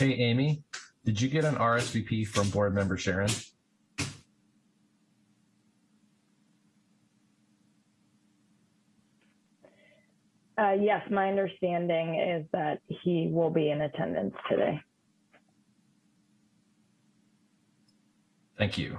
Hey, Amy, did you get an RSVP from board member Sharon? Uh, yes, my understanding is that he will be in attendance today. Thank you.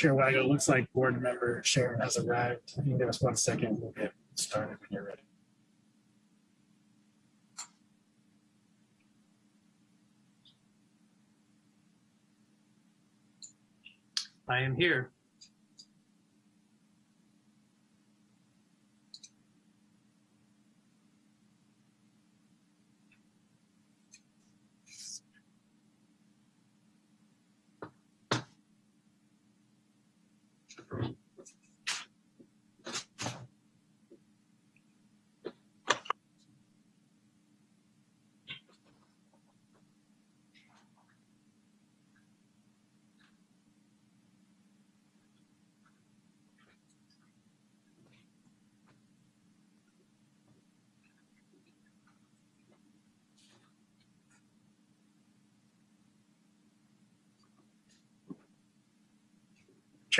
Chair Weigel, looks like board member Sharon has arrived. I think give us one second. We'll get started when you're ready. I am here.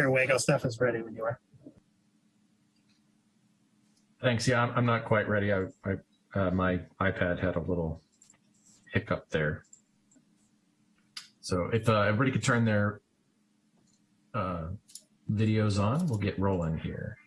Chair Weigel, Steph is ready when you are. Thanks. Yeah, I'm, I'm not quite ready. I, I uh, my iPad had a little hiccup there. So if uh, everybody could turn their uh, videos on, we'll get rolling here.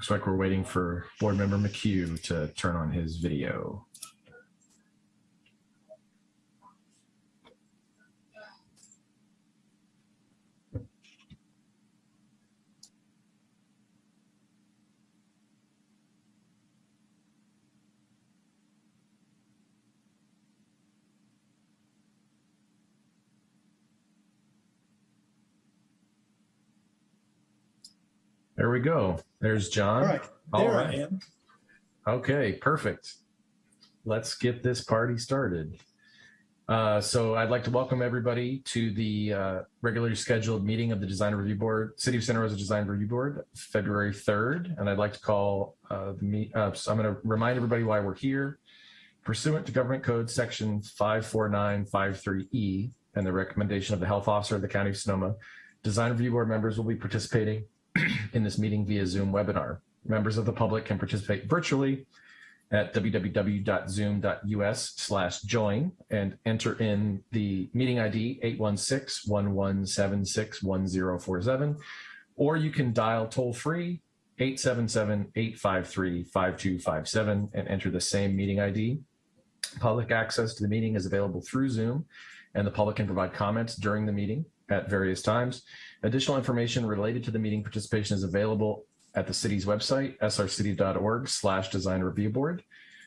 Looks like we're waiting for board member McHugh to turn on his video. There we go. There's John. All right, All there right. I am. Okay, perfect. Let's get this party started. Uh, so I'd like to welcome everybody to the uh, regularly scheduled meeting of the Design Review Board, City of Santa Rosa Design Review Board, February 3rd. And I'd like to call uh, the meet. Uh, so I'm going to remind everybody why we're here. Pursuant to Government Code Section 54953E and the recommendation of the Health Officer of the County of Sonoma, Design Review Board members will be participating in this meeting via Zoom webinar. Members of the public can participate virtually at www.zoom.us slash join and enter in the meeting ID 816-1176-1047, or you can dial toll free 877-853-5257 and enter the same meeting ID. Public access to the meeting is available through Zoom and the public can provide comments during the meeting at various times. Additional information related to the meeting participation is available at the city's website, srcity.org slash design review board.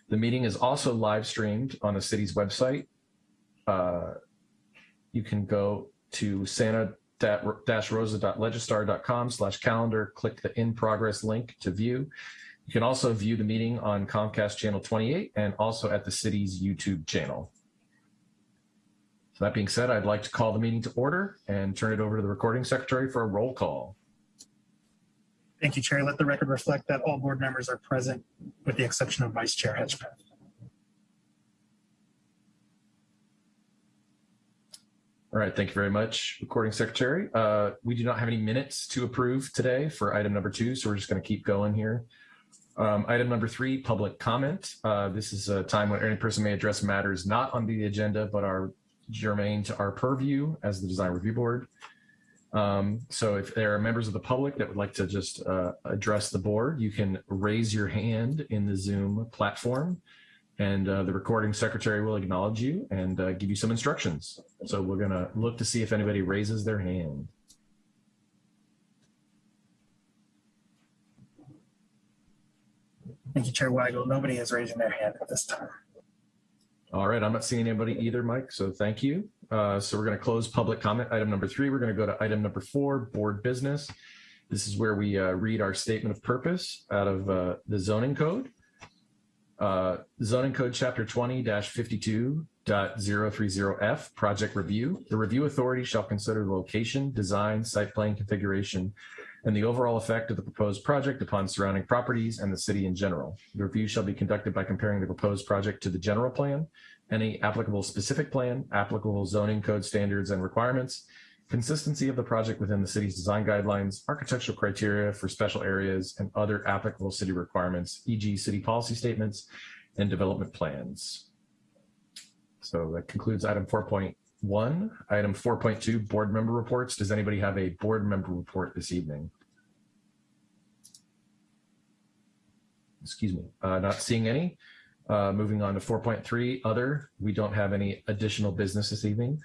The meeting is also live streamed on the city's website. Uh, you can go to santa-rosa.legistar.com slash calendar, click the in progress link to view. You can also view the meeting on Comcast channel 28 and also at the city's YouTube channel. So that being said, I'd like to call the meeting to order and turn it over to the recording secretary for a roll call. Thank you, Chair. Let the record reflect that all board members are present with the exception of Vice Chair Hedgepath. All right, thank you very much, recording secretary. Uh, we do not have any minutes to approve today for item number two, so we're just going to keep going here. Um, item number three, public comment. Uh, this is a time when any person may address matters not on the agenda, but are germane to our purview as the design review board. Um, so if there are members of the public that would like to just uh, address the board, you can raise your hand in the Zoom platform and uh, the recording secretary will acknowledge you and uh, give you some instructions. So we're gonna look to see if anybody raises their hand. Thank you, Chair Weigel. Nobody is raising their hand at this time. All right, I'm not seeing anybody either, Mike, so thank you. Uh, so we're gonna close public comment, item number three. We're gonna go to item number four, board business. This is where we uh, read our statement of purpose out of uh, the zoning code. Uh, zoning code chapter 20-52.030F, project review. The review authority shall consider the location, design, site plan configuration, and the overall effect of the proposed project upon surrounding properties and the city in general. The review shall be conducted by comparing the proposed project to the general plan, any applicable specific plan, applicable zoning code standards and requirements, consistency of the project within the city's design guidelines, architectural criteria for special areas, and other applicable city requirements, e.g. city policy statements and development plans. So that concludes item 4.1. Item 4.2, board member reports. Does anybody have a board member report this evening? Excuse me, uh, not seeing any. Uh, moving on to 4.3, other. We don't have any additional business this evening.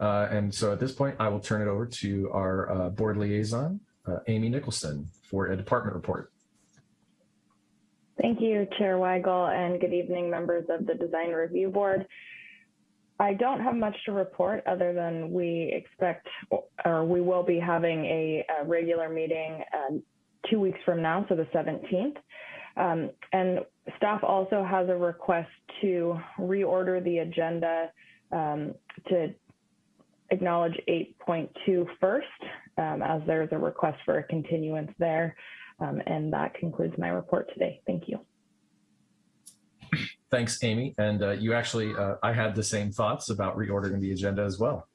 Uh, and so at this point, I will turn it over to our uh, board liaison, uh, Amy Nicholson, for a department report. Thank you, Chair Weigel, and good evening, members of the Design Review Board. I don't have much to report other than we expect, or we will be having a, a regular meeting um, two weeks from now, so the 17th. Um, and staff also has a request to reorder the agenda um, to acknowledge 8.2 first, um, as there's a request for a continuance there. Um, and that concludes my report today. Thank you. Thanks, Amy. And uh, you actually, uh, I had the same thoughts about reordering the agenda as well.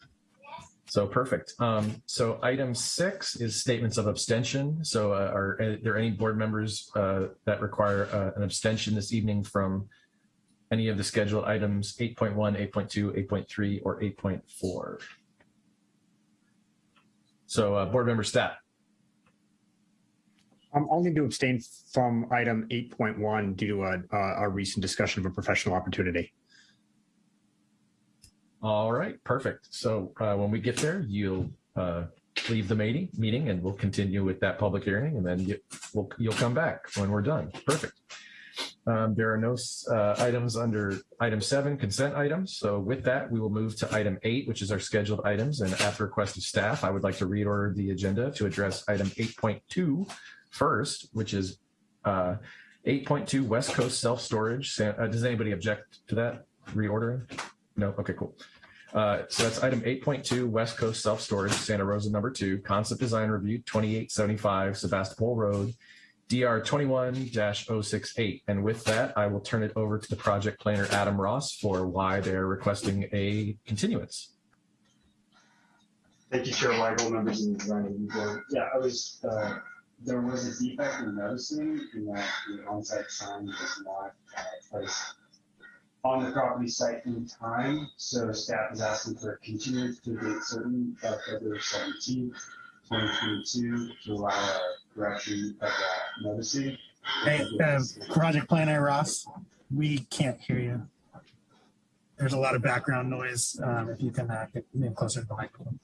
So perfect. Um, so item six is statements of abstention. So uh, are there any board members uh, that require uh, an abstention this evening from any of the scheduled items 8.1, 8.2, 8.3, or 8.4? So uh, board member Stapp. I'm only to abstain from item 8.1 due to a, a, a recent discussion of a professional opportunity. All right, perfect. So uh, when we get there, you'll uh, leave the meeting, meeting and we'll continue with that public hearing and then you, we'll, you'll come back when we're done. Perfect. Um, there are no uh, items under item seven, consent items. So with that, we will move to item eight, which is our scheduled items. And at the request of staff, I would like to reorder the agenda to address item 8.2 first, which is uh, 8.2 West Coast self-storage. Uh, does anybody object to that reordering? No? Okay, cool. Uh, so that's item 8.2 West Coast self-storage, Santa Rosa number two, concept design review 2875 Sebastopol Road, DR 21-068. And with that, I will turn it over to the project planner, Adam Ross, for why they're requesting a continuance. Thank you, Chair Weigel, members of the design review board. Yeah, I was uh, there was a defect in noticing in that the on-site sign was not uh, placed on the property site in time. So staff is asking for a continuance to date certain of February seventeenth, twenty twenty-two, to allow a correction of that noticing. Hey, uh, project planner Ross, we can't hear you. There's a lot of background noise. Um, if you can uh, get closer to the microphone.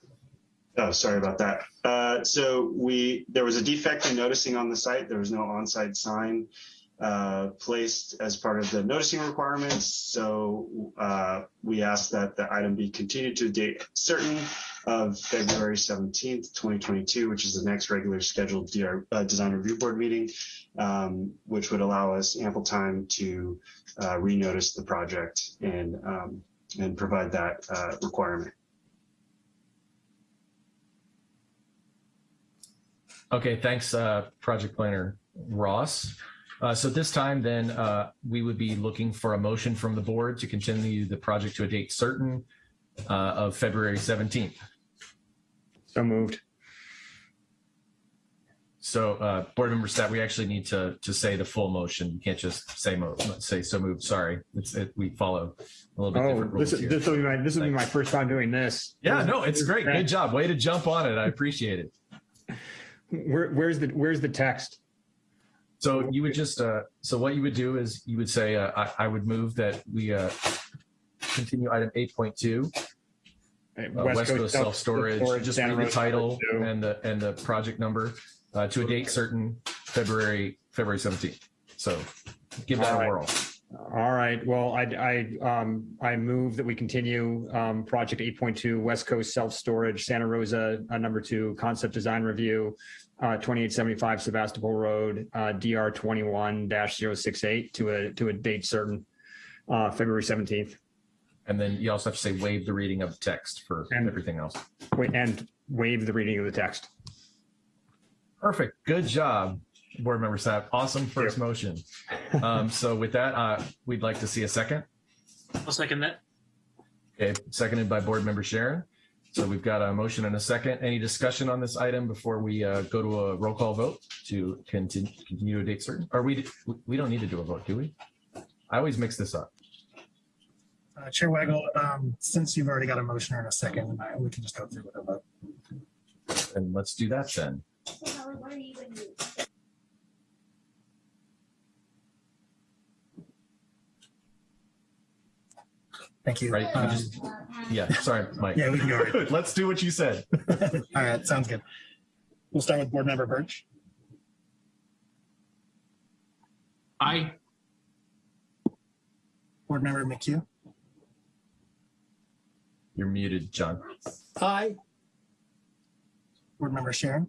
Oh, sorry about that. Uh, so we, there was a defect in noticing on the site. There was no on-site sign uh, placed as part of the noticing requirements. So uh, we asked that the item be continued to a date certain of February 17th, 2022, which is the next regular scheduled DR, uh, design review board meeting, um, which would allow us ample time to uh, renotice the project and um, and provide that uh, requirement. Okay, thanks, uh, Project Planner Ross. Uh, So this time then, uh, we would be looking for a motion from the board to continue the project to a date certain uh, of February 17th. So moved. So uh, board member Stapp, we actually need to, to say the full motion. You can't just say mo, say so moved, sorry. It's, it, we follow a little bit Oh, different rules is, here. this will be my, this will be my first time doing this. Yeah, no, it's great. Good job. Way to jump on it. I appreciate it. Where, where's the, where's the text? So you would just, uh, so what you would do is you would say, uh, I, I would move that we, uh, continue item eight point two, uh, West Coast self-storage, just Santa read the title and the, and the project number, uh, to a date certain, February, February seventeenth. So give that a whirl. All right, well, I, I, um, I move that we continue, um, project eight point two, West Coast Self-Storage, Santa Rosa, uh, number two, concept design review, uh, twenty-eight seventy-five Sebastopol Road, uh, DR twenty-one 68 to a, to a date certain, uh, February seventeenth. And then you also have to say waive the reading of the text for And- everything else. And waive the reading of the text. Perfect. Good job, board member Stapp. Awesome first motion. Um, so with that, uh, we'd like to see a second. I'll second that. Okay, seconded by board member Sharon. So we've got a motion and a second. Any discussion on this item before we uh, go to a roll call vote to continue, continue a date certain? Or we, we don't need to do a vote, do we? I always mix this up. Uh, Chair Weigel, um, since you've already got a motion and a second, we can just go through with a vote. And let's do that then. Thank you. Right? You Uh, just- Yeah, sorry, Mike. Yeah, we can go right. Let's do what you said. All right, sounds good. We'll start with Board Member Birch, Aye. Board Member McHugh, You're muted, John. Aye. Board Member Sharon,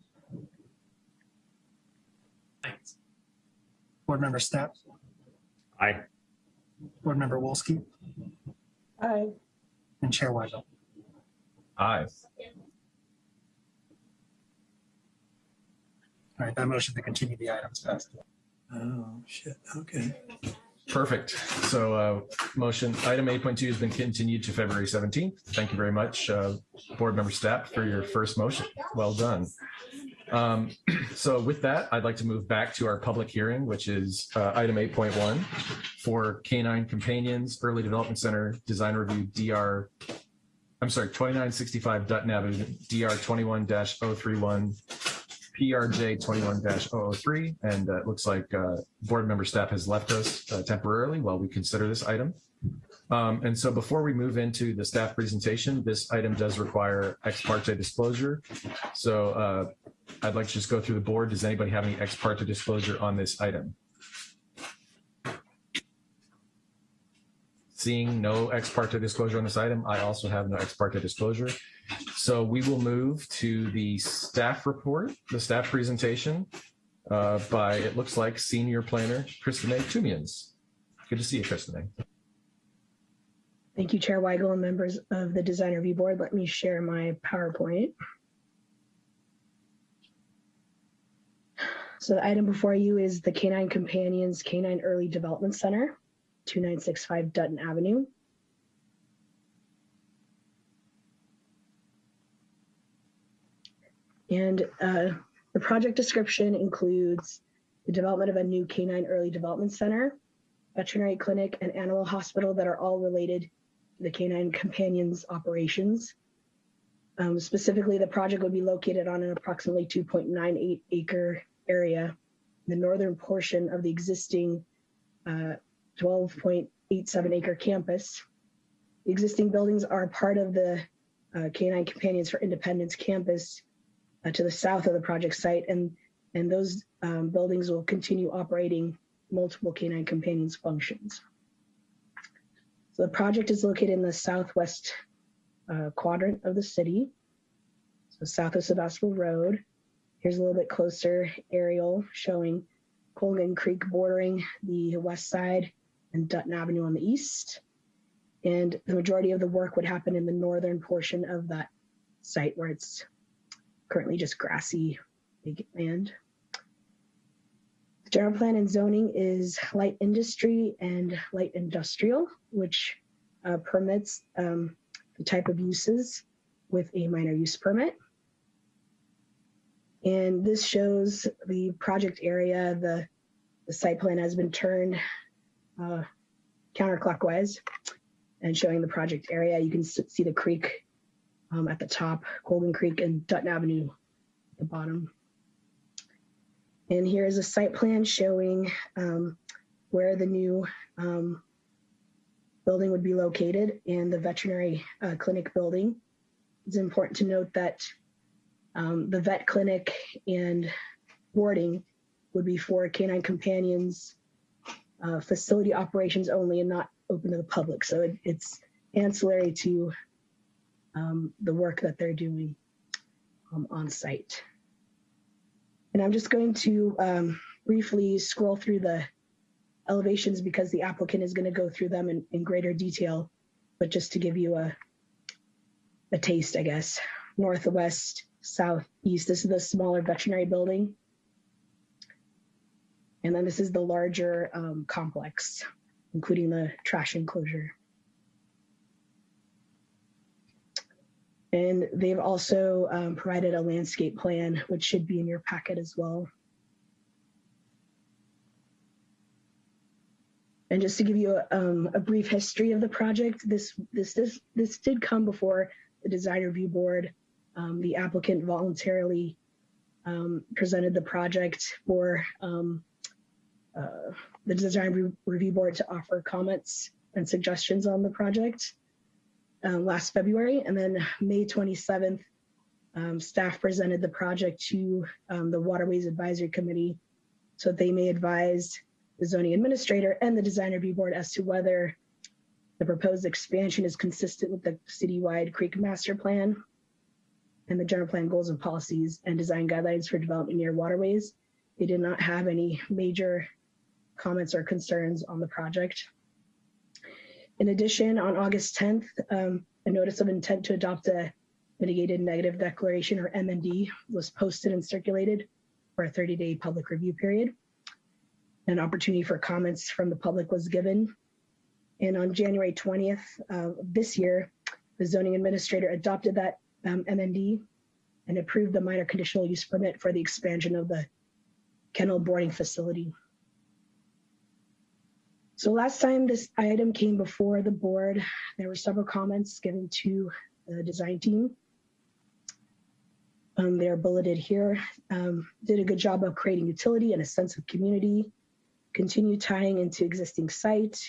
Aye. Board Member Stapp, Aye. Board Member Wolski, Aye. and Chair Weigel. Aye. All right, that motion to continue the items passed. Oh, shit. Okay. Perfect. So uh, motion, item 8.2 has been continued to February 17th. Thank you very much, uh, Board Member Stapp, for your first motion. Well done. Um, So with that, I'd like to move back to our public hearing, which is uh, item 8.1 for K-9 Companions Early Development Center Design Review DR, I'm sorry, 2965 Dutton Avenue, DR 21-031, PRJ 21-003. And uh, it looks like uh, board member Stapp has left us uh, temporarily while we consider this item. Um, And so before we move into the staff presentation, this item does require ex parte disclosure. So uh, I'd like to just go through the board. Does anybody have any ex parte disclosure on this item? Seeing no ex parte disclosure on this item, I also have no ex parte disclosure. So we will move to the staff report, the staff presentation uh, by, it looks like, senior planner Kristinae Toomians. Good to see you, Kristen. Thank you, Chair Weigel and members of the Design Review Board. Let me share my PowerPoint. So the item before you is the Canine Companions Canine Early Development Center, 2965 Dutton Avenue. And uh, The project description includes the development of a new canine early development center, veterinary clinic, and animal hospital that are all related to the canine companions operations. Um, specifically, the project would be located on an approximately 2.98 acre area, the northern portion of the existing uh, 12.87 acre campus. The existing buildings are part of the uh, Canine Companions for Independence campus uh, to the south of the project site, and and those um, buildings will continue operating multiple Canine Companions functions. So the project is located in the southwest uh, quadrant of the city, so south of Sebastopol Road. Here's a little bit closer aerial showing Colgan Creek bordering the west side and Dutton Avenue on the east. And the majority of the work would happen in the northern portion of that site where it's currently just grassy vacant land. The general plan and zoning is light industry and light industrial, which uh, permits um, the type of uses with a minor use permit. And this shows the project area. The, the site plan has been turned uh, counterclockwise and showing the project area. You can see the creek um, at the top, Colgan Creek and Dutton Avenue at the bottom. And here is a site plan showing um, where the new um, building would be located and the veterinary uh, clinic building. It's important to note that um, the vet clinic and boarding would be for canine companions uh, facility operations only and not open to the public. So it, it's ancillary to um, the work that they're doing um, on site. And I'm just going to um, briefly scroll through the elevations because the applicant is going to go through them in, in greater detail, but just to give you a, a taste, I guess. Northwest, southeast, this is the smaller veterinary building. And then this is the larger um, complex, including the trash enclosure. And they've also um, provided a landscape plan, which should be in your packet as well. And just to give you a, um, a brief history of the project, this this this this did come before the design review board. Um, the applicant voluntarily um, presented the project for um, uh, the design re review board to offer comments and suggestions on the project uh, last February. And then May 27th, um, staff presented the project to um, the Waterways Advisory Committee so that they may advise the zoning administrator and the design review board as to whether the proposed expansion is consistent with the citywide creek master plan and the general plan goals and policies and design guidelines for development near waterways. They did not have any major comments or concerns on the project. In addition, on August 10th, um, a notice of intent to adopt a mitigated negative declaration or MND was posted and circulated for a 30-day public review period. An opportunity for comments from the public was given. And on January 20th uh, this year, the zoning administrator adopted that um, MND and approved the minor conditional use permit for the expansion of the kennel boarding facility. So last time this item came before the board, there were several comments given to the design team. Um, they're bulleted here. Um, did a good job of creating utility and a sense of community. Continue tying into existing site.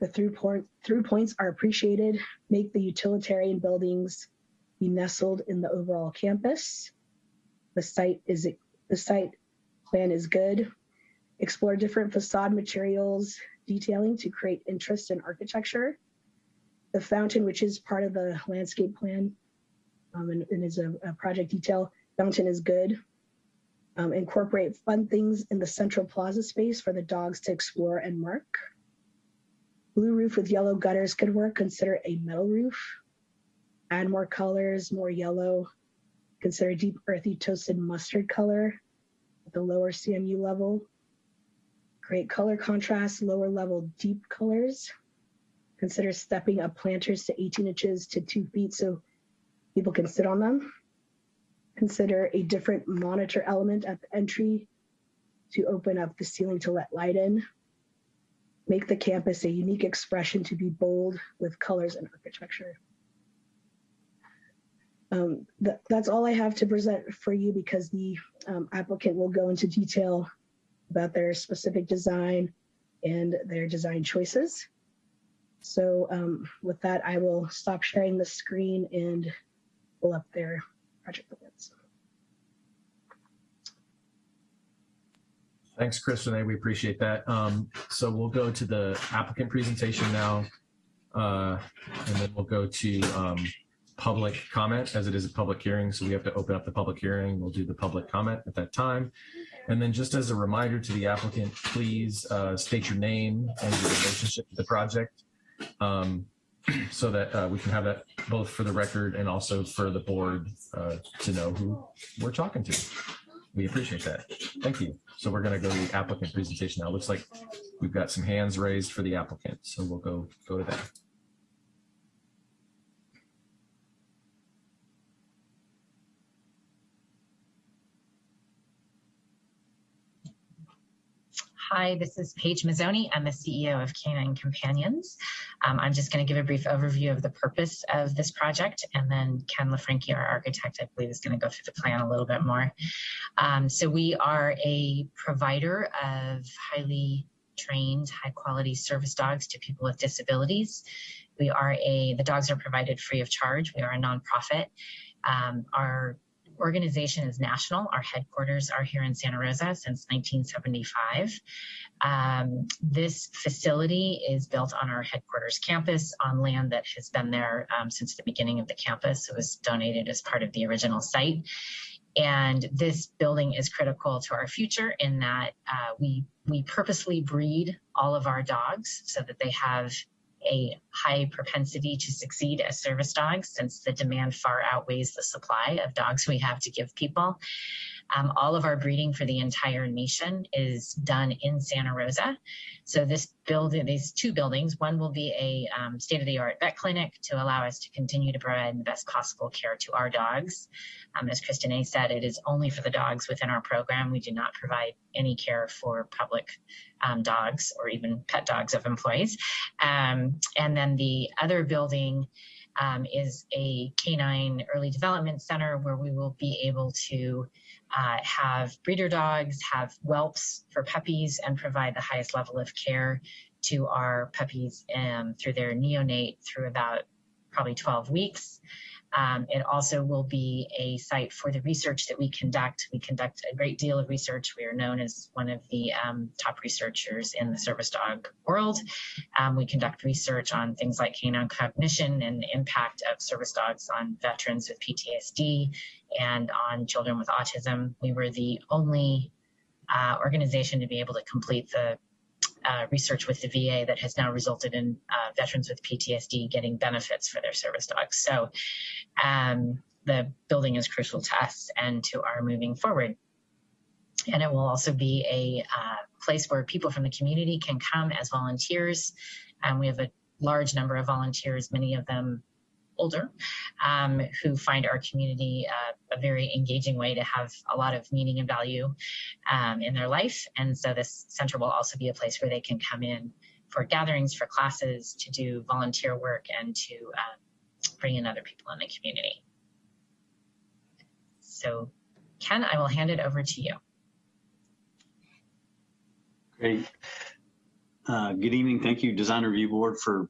The through, point, through points are appreciated. Make the utilitarian buildings be nestled in the overall campus. The site is the site plan is good. Explore different facade materials detailing to create interest in architecture. The fountain, which is part of the landscape plan um, and, and, is a, a, project detail, fountain is good. Um, incorporate fun things in the central plaza space for the dogs to explore and mark. Blue roof with yellow gutters could work. Consider a metal roof. Add more colors, more yellow. Consider deep earthy toasted mustard color at the lower CMU level. Create color contrast, lower level deep colors. Consider stepping up planters to 18 inches to two feet so people can sit on them. consider a different monitor element at the entry to open up the ceiling to let light in, make the campus a unique expression to be bold with colors and architecture. Um, th- that's all I have to present for you because the um, applicant will go into detail about their specific design and their design choices. So um, with that, I will stop sharing the screen and pull up their project plans. Thanks, Kristen. We appreciate that. Um, so we'll go to the applicant presentation now. Uh, and then we'll go to um, public comment as it is a public hearing. So we have to open up the public hearing. We'll do the public comment at that time. And then just as a reminder to the applicant, please uh, state your name and your relationship to the project um, so that uh, we can have that both for the record and also for the board uh, to know who we're talking to. We appreciate that. Thank you. So we're going to go to the applicant presentation now. Looks like we've got some hands raised for the applicant. So we'll go go to that. Hi, this is Paige Mazzoni. I'm the CEO of Canine Companions. Um, I'm just going to give a brief overview of the purpose of this project, and then Ken LaFranchi, our architect, I believe, is going to go through the plan a little bit more. Um, so we are a provider of highly trained, high quality service dogs to people with disabilities. We are a, the dogs are provided free of charge. We are a nonprofit. Um, our organization is national. Our headquarters are here in Santa Rosa since 1975. Um, this facility is built on our headquarters campus on land that has been there um, since the beginning of the campus. It was donated as part of the original site. And this building is critical to our future in that uh, we we purposely breed all of our dogs so that they have a high propensity to succeed as service dogs since the demand far outweighs the supply of dogs we have to give people. Um, all of our breeding for the entire nation is done in Santa Rosa. So this building, these two buildings, one will be a um, state-of-the-art vet clinic to allow us to continue to provide the best possible care to our dogs. Um, as Kristinae said, it is only for the dogs within our program. We do not provide any care for public um, dogs or even pet dogs of employees. Um, and then the other building um, is a canine early development center where we will be able to uh, have breeder dogs, have whelps for puppies, and provide the highest level of care to our puppies um, through their neonate through about probably 12 weeks. Um, it also will be a site for the research that we conduct. We conduct a great deal of research. We are known as one of the um, top researchers in the service dog world. Um, we conduct research on things like canine cognition and the impact of service dogs on veterans with PTSD and on children with autism. We were the only uh, organization to be able to complete the uh, research with the VA that has now resulted in uh, veterans with PTSD getting benefits for their service dogs. So um, the building is crucial to us and to our moving forward. And it will also be a uh, place where people from the community can come as volunteers. And we have a large number of volunteers, many of them older, um, who find our community uh, a very engaging way to have a lot of meaning and value um, in their life. And so this center will also be a place where they can come in for gatherings, for classes, to do volunteer work, and to um, bring in other people in the community. So, Ken, I will hand it over to you. Great. Uh, good evening. Thank you, Design Review Board, for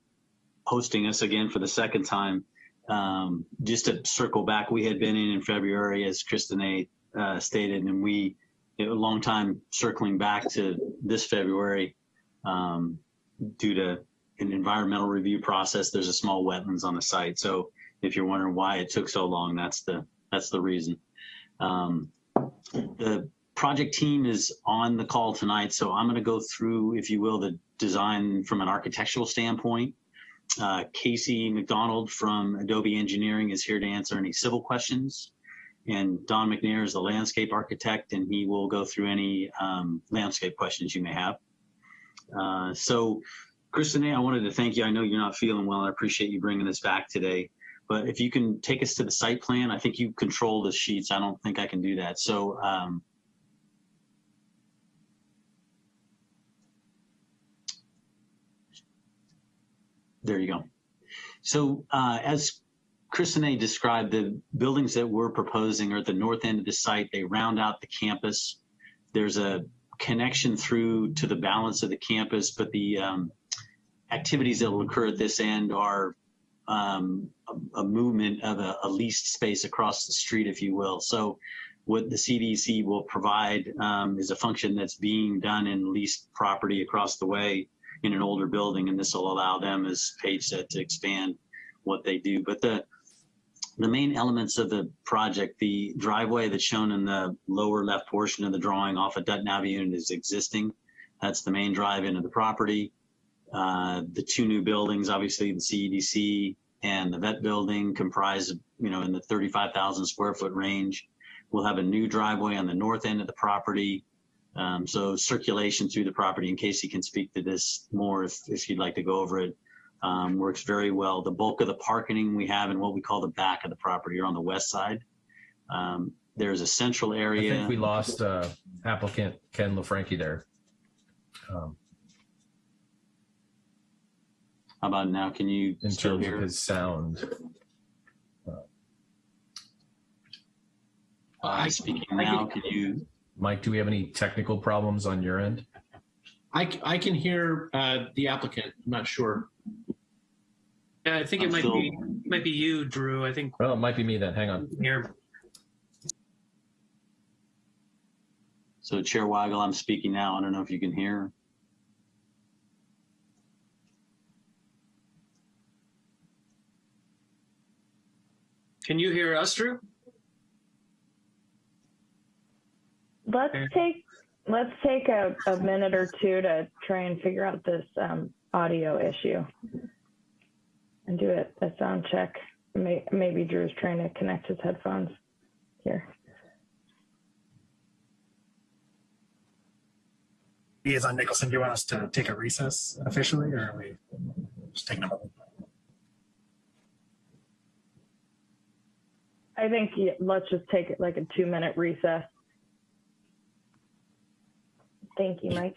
hosting us again for the second time. Um, just to circle back, we had been in in February, as Kristinae uh, stated, and we a long time circling back to this February um, due to an environmental review process. There's a small wetlands on the site, so if you're wondering why it took so long, that's the that's the reason. Um, the project team is on the call tonight, so I'm going to go through, if you will, the design from an architectural standpoint. Uh, Casey McDonald from Adobe Engineering is here to answer any civil questions. And Don McNair is the landscape architect, and he will go through any um, landscape questions you may have. Uh, so, Kristen, I wanted to thank you. I know you're not feeling well. I appreciate you bringing this back today. But if you can take us to the site plan, I think you control the sheets. I don't think I can do that. So um, there you go. So uh, as Kristinae described, the buildings that we're proposing are at the north end of the site. They round out the campus. There's a connection through to the balance of the campus, but the um, activities that will occur at this end are um, a, a movement of a, a leased space across the street, if you will. So what the CDC will provide um, is a function that's being done in leased property across the way in an older building, and this will allow them, as Paige said, to expand what they do. But the the main elements of the project, the driveway that's shown in the lower left portion of the drawing off of Dutton Avenue is existing. That's the main drive into the property. Uh, the two new buildings, obviously the CEDC and the vet building comprise, you know, in the 35,000 square foot range. We'll have a new driveway on the north end of the property. Um, so circulation through the property, in case you can speak to this more if, if you'd like to go over it, um, works very well. The bulk of the parking we have in what we call the back of the property or on the west side. Um, there's a central area. I think we lost uh, applicant Ken LaFranchi there. Um, How about now? Can you in still terms hear? of his sound. Uh, speaking now, can you? Mike, do we have any technical problems on your end? I, I can hear uh, the applicant. I'm not sure. Yeah, I think it I'm might still- be might be you, Drew. I think Well, it might be me then. Hang on. here. So Chair Weigel, I'm speaking now. I don't know if you can hear. Can you hear us, Drew? Let's take let's take a, a minute or two to try and figure out this um, audio issue and do it a sound check. May, maybe Drew's trying to connect his headphones here. Liaison Nicholson, do you want us to take a recess officially, or are we just taking a moment? I think yeah, let's just take it like a two minute recess. Thank you, Mike.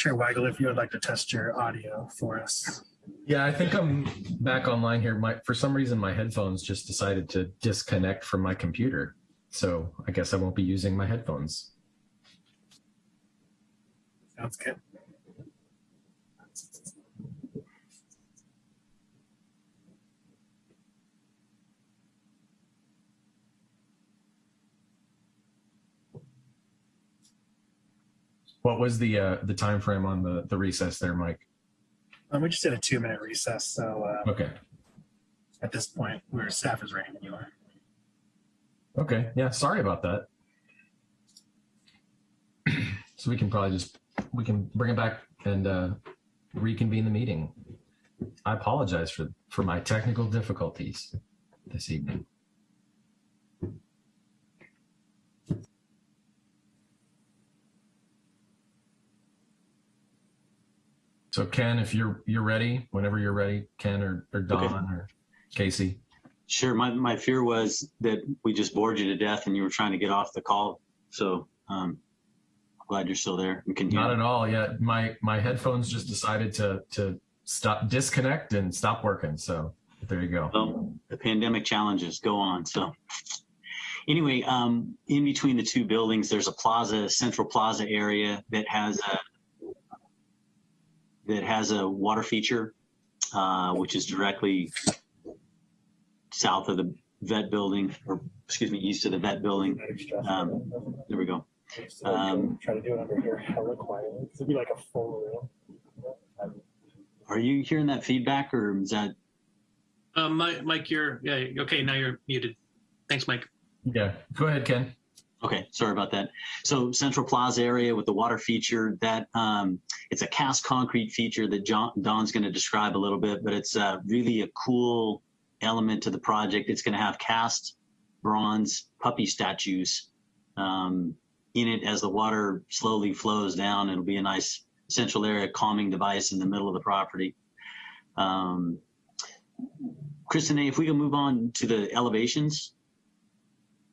Chair Weigel, if you would like to test your audio for us. Yeah, I think I'm back online here. My for some reason my headphones just decided to disconnect from my computer. So I guess I won't be using my headphones. Sounds good. What was the uh, the time frame on the the recess there, Mike? Um, we just did a two minute recess, so uh, Okay. at this point, where staff is ready when you are. Okay. Yeah. Sorry about that. so we can probably just we can bring it back and uh, reconvene the meeting. I apologize for for my technical difficulties this evening. So Ken, if you're you're ready, whenever you're ready, Ken or, or Don Okay. or Casey. Sure. My, my fear was that we just bored you to death and you were trying to get off the call. So um, glad you're still there and can hear. Not at all. Yeah, my my headphones just decided to to stop disconnect and stop working. So there you go. Well, the pandemic challenges go on. So anyway, um, in between the two buildings, there's a plaza, central plaza area that has a that has a water feature, uh, which is directly south of the vet building, or excuse me, east of the vet building. Um, there we go. Um, Try to do it under here hella quietly. It'd be like a full room. Are you hearing that feedback, or is that Um, Mike, Mike, you're yeah. Okay, now you're muted. Thanks, Mike. Yeah, go ahead, Ken. Okay, sorry about that. So Central Plaza area with the water feature, that um, it's a cast concrete feature that John, Don's going to describe a little bit, but it's uh, really a cool element to the project. It's going to have cast bronze puppy statues um, in it as the water slowly flows down. It'll be a nice central area calming device in the middle of the property. Um, Kristinae, if we can move on to the elevations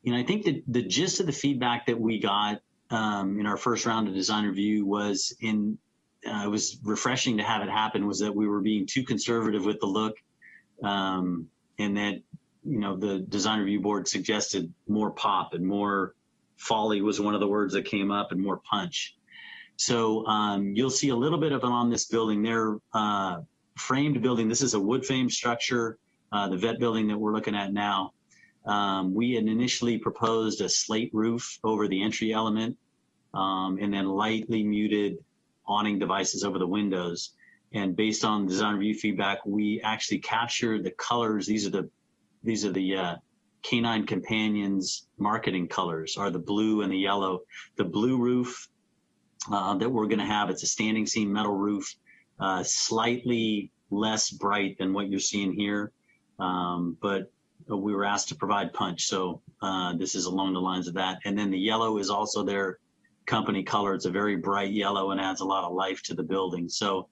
you know, I think that the gist of the feedback that we got um, in our first round of design review was in, uh, it was refreshing to have it happen was that we were being too conservative with the look um, and that, you know, the design review board suggested more pop and more folly was one of the words that came up and more punch. So um, you'll see a little bit of it on this building. They're uh, framed building. This is a wood frame structure, uh, the vet building that we're looking at now. Um, we had initially proposed a slate roof over the entry element um, and then lightly muted awning devices over the windows. And based on design review feedback, we actually captured the colors. These are the these are the uh, Canine Companions marketing colors are the blue and the yellow. The blue roof uh, that we're going to have, it's a standing seam metal roof, uh, slightly less bright than what you're seeing here. Um, but we were asked to provide punch. So uh, this is along the lines of that. And then the yellow is also their company color. It's a very bright yellow and adds a lot of life to the building. So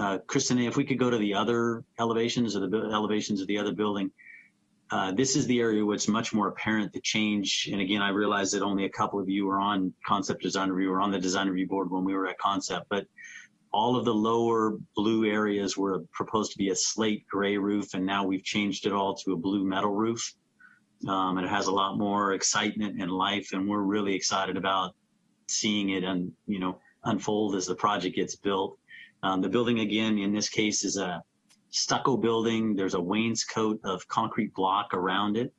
uh, Kristinae, if we could go to the other elevations or the elevations of the other building, uh, this is the area where it's much more apparent the change. And again, I realize that only a couple of you were on concept design review or on the design review board when we were at concept, but all of the lower blue areas were proposed to be a slate gray roof, and now we've changed it all to a blue metal roof. Um, and it has a lot more excitement and life, and we're really excited about seeing it and you know unfold as the project gets built. Um, the building again, in this case, is a stucco building. There's a wainscot of concrete block around it.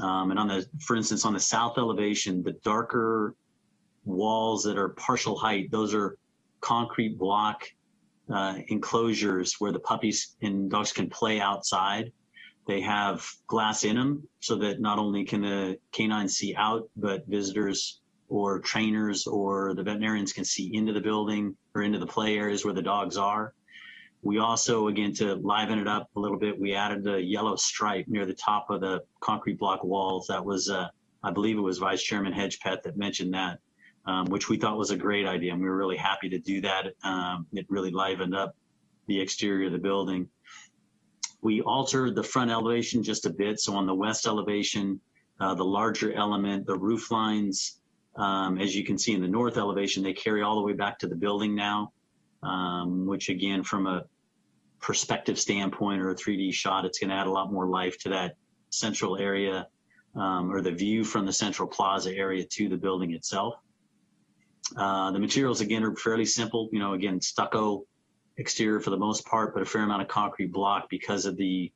Um, and on the, for instance, on the south elevation, the darker walls that are partial height, those are concrete block uh, enclosures where the puppies and dogs can play outside. They have glass in them so that not only can the canines see out, but visitors or trainers or the veterinarians can see into the building or into the play areas where the dogs are. We also, again, to liven it up a little bit, we added a yellow stripe near the top of the concrete block walls. That was, uh, I believe it was Vice Chairman Hedgepeth that mentioned that um, which we thought was a great idea. And we were really happy to do that. Um, it really livened up the exterior of the building. We altered the front elevation just a bit. So on the west elevation, uh, the larger element, the roof lines, um, as you can see in the north elevation, they carry all the way back to the building now, um, which again, from a perspective standpoint or a 3D shot, it's going to add a lot more life to that central area um, or the view from the central plaza area to the building itself. Uh, the materials again are fairly simple. You know, again stucco exterior for the most part, but a fair amount of concrete block because of the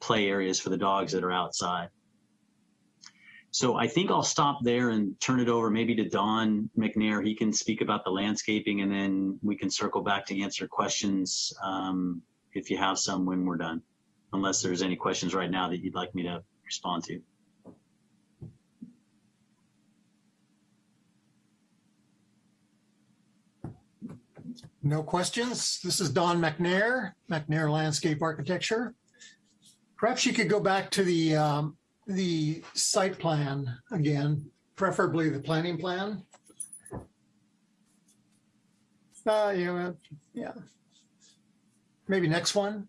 play areas for the dogs that are outside. So I think I'll stop there and turn it over maybe to Don McNair. He can speak about the landscaping and then we can circle back to answer questions um, if you have some when we're done, unless there's any questions right now that you'd like me to respond to. No questions. This is Don McNair, McNair Landscape Architecture. Perhaps you could go back to the, um, the site plan again, preferably the planning plan. Uh, know, yeah. Maybe next one.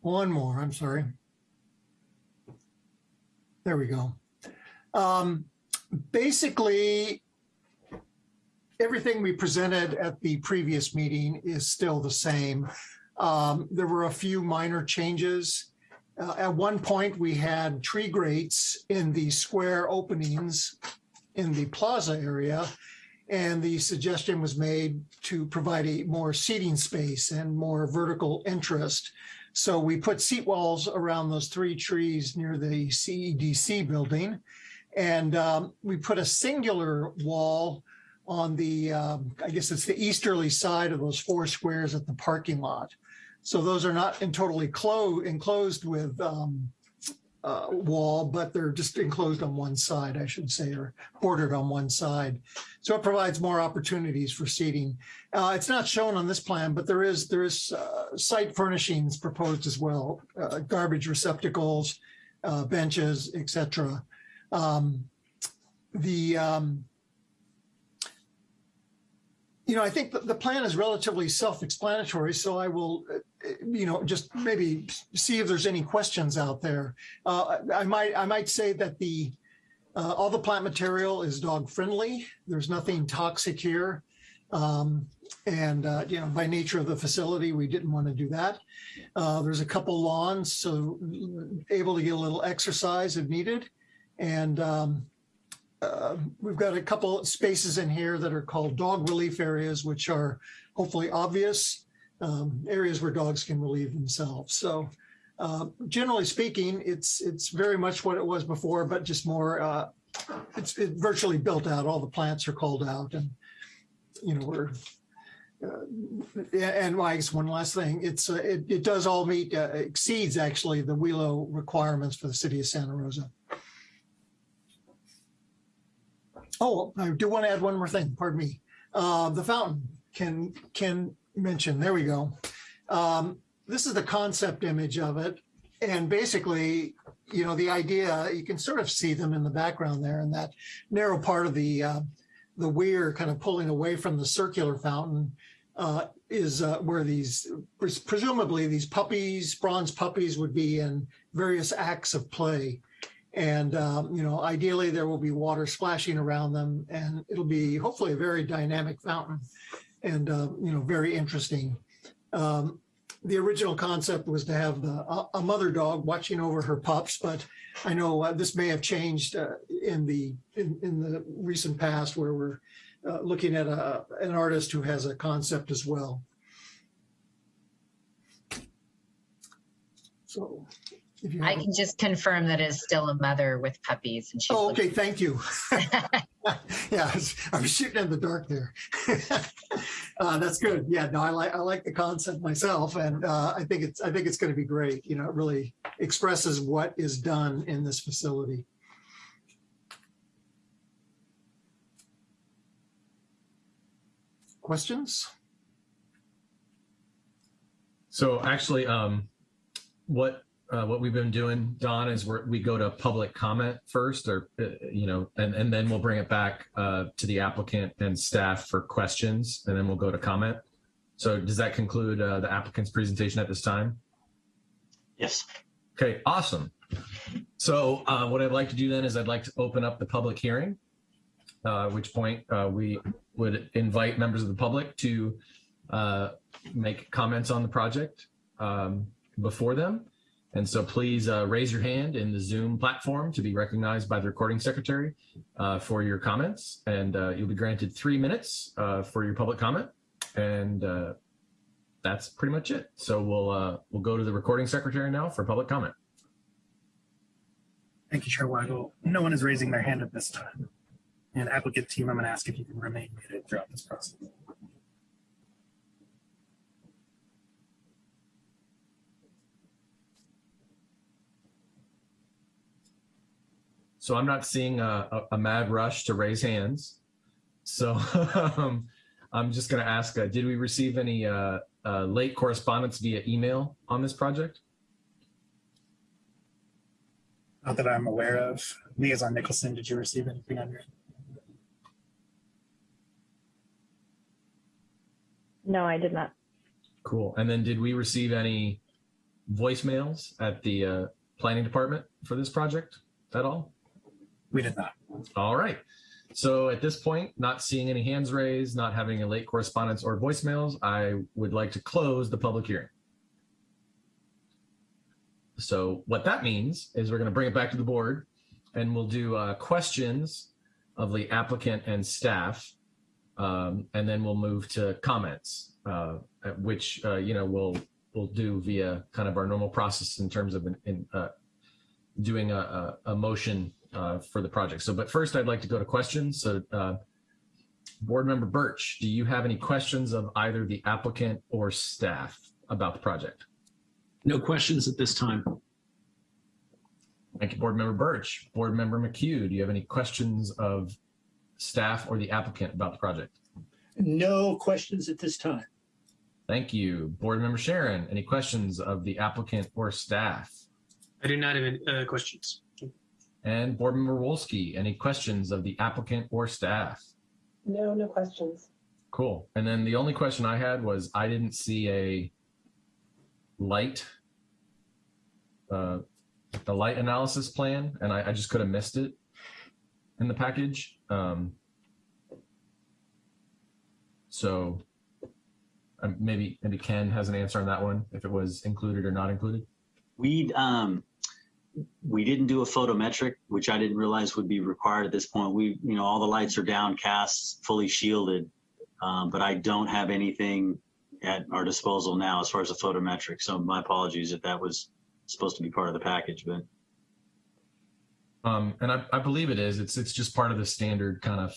One more, I'm sorry. There we go. Um, basically, everything we presented at the previous meeting is still the same. Um, there were a few minor changes. Uh, at one point, we had tree grates in the square openings in the plaza area. And the suggestion was made to provide a more seating space and more vertical interest. So we put seat walls around those three trees near the CEDC building. And um, we put a singular wall on the, um, I guess it's the easterly side of those four squares at the parking lot. So those are not in totally clo enclosed with um, uh, wall, but they're just enclosed on one side, I should say, or bordered on one side. So it provides more opportunities for seating. Uh, it's not shown on this plan, but there is there is uh, site furnishings proposed as well, uh, garbage receptacles, uh, benches, etc. Um, the um, you know, I think the, plan is relatively self-explanatory, so I will, uh, you know, just maybe see if there's any questions out there. Uh, I might, I might say that the uh, all the plant material is dog friendly. There's nothing toxic here, um, and uh, you know, by nature of the facility, we didn't want to do that. Uh, there's a couple lawns, so able to get a little exercise if needed, and um, uh, we've got a couple spaces in here that are called dog relief areas, which are hopefully obvious um, areas where dogs can relieve themselves. So uh, generally speaking, it's it's very much what it was before, but just more, uh, it's it virtually built out. All the plants are called out and, you know, we're, uh, and I guess one last thing, it's uh, it, it does all meet, exceeds actually the WELO requirements for the city of Santa Rosa. Oh, I do want to add one more thing, pardon me. Uh, the fountain can, can mention, there we go. Um, this is the concept image of it. And basically, you know, the idea, you can sort of see them in the background there in that narrow part of the, uh, the weir kind of pulling away from the circular fountain uh, is uh, where these, presumably these puppies, bronze puppies would be in various acts of play. And, um, you know, ideally there will be water splashing around them and it'll be hopefully a very dynamic fountain and, uh, you know, very interesting. Um, the original concept was to have the, a, mother dog watching over her pups, but I know uh, this may have changed uh, in the in, in the recent past where we're uh, looking at a, an artist who has a concept as well. So if you I can just confirm that is still a mother with puppies and she's Oh, looking okay, thank you. Yeah, I was- shooting in the dark there. Uh, That's good. Yeah, no, I like, I like the concept myself and uh, I think it's, I think it's going to be great. You know, it really expresses what is done in this facility. Questions? So actually, um, what uh, what we've been doing, Don, is we're, we go to public comment first, or uh, you know, and and then we'll bring it back uh, to the applicant and staff for questions, and then we'll go to comment. So does that conclude uh, the applicant's presentation at this time? Yes. Okay, awesome. So uh, what I'd like to do then is I'd like to open up the public hearing, uh, at which point uh, we would invite members of the public to uh, make comments on the project um, before them. And so please uh, raise your hand in the Zoom platform to be recognized by the recording secretary uh, for your comments. And uh, you'll be granted three minutes uh, for your public comment. And uh, that's pretty much it. So we'll uh, we'll go to the recording secretary now for public comment. Thank you, Chair Weigel. No one is raising their hand at this time. And applicant team, I'm going to ask if you can remain muted throughout this process. So I'm not seeing a, a, a mad rush to raise hands. So um, I'm just going to ask, uh, did we receive any uh, uh, late correspondence via email on this project? Not that I'm aware of. Liaison Nicholson, did you receive anything on your? No, I did not. Cool. And then did we receive any voicemails at the uh, planning department for this project at all? We did not. All right. So at this point, not seeing any hands raised, not having a late correspondence or voicemails, I would like to close the public hearing. So what that means is we're going to bring it back to the board and we'll do uh, questions of the applicant and staff. Um, and then we'll move to comments, uh, which, uh, you know, we'll, we'll do via kind of our normal process in terms of in, in, uh, doing a, a, a motion uh, for the project. So, but first I'd like to go to questions. So, uh, Board Member Birch, do you have any questions of either the applicant or staff about the project? No questions at this time. Thank you, Board Member Birch. Board Member McHugh, do you have any questions of staff or the applicant about the project? No questions at this time. Thank you. Board Member Sharon, any questions of the applicant or staff? I do not have any uh, questions. And Board Member Wolski, any questions of the applicant or staff? No, no questions. Cool. And then the only question I had was I didn't see a light, uh, the light analysis plan, and I, I just could have missed it in the package. Um, so um, maybe maybe Ken has an answer on that one, if it was included or not included. We um, we didn't do a photometric, which I didn't realize would be required at this point. We, you know, all the lights are downcast, fully shielded, um, but I don't have anything at our disposal now as far as a photometric. So my apologies if that was supposed to be part of the package, but Um, and I, I believe it is. It's it's just part of the standard kind of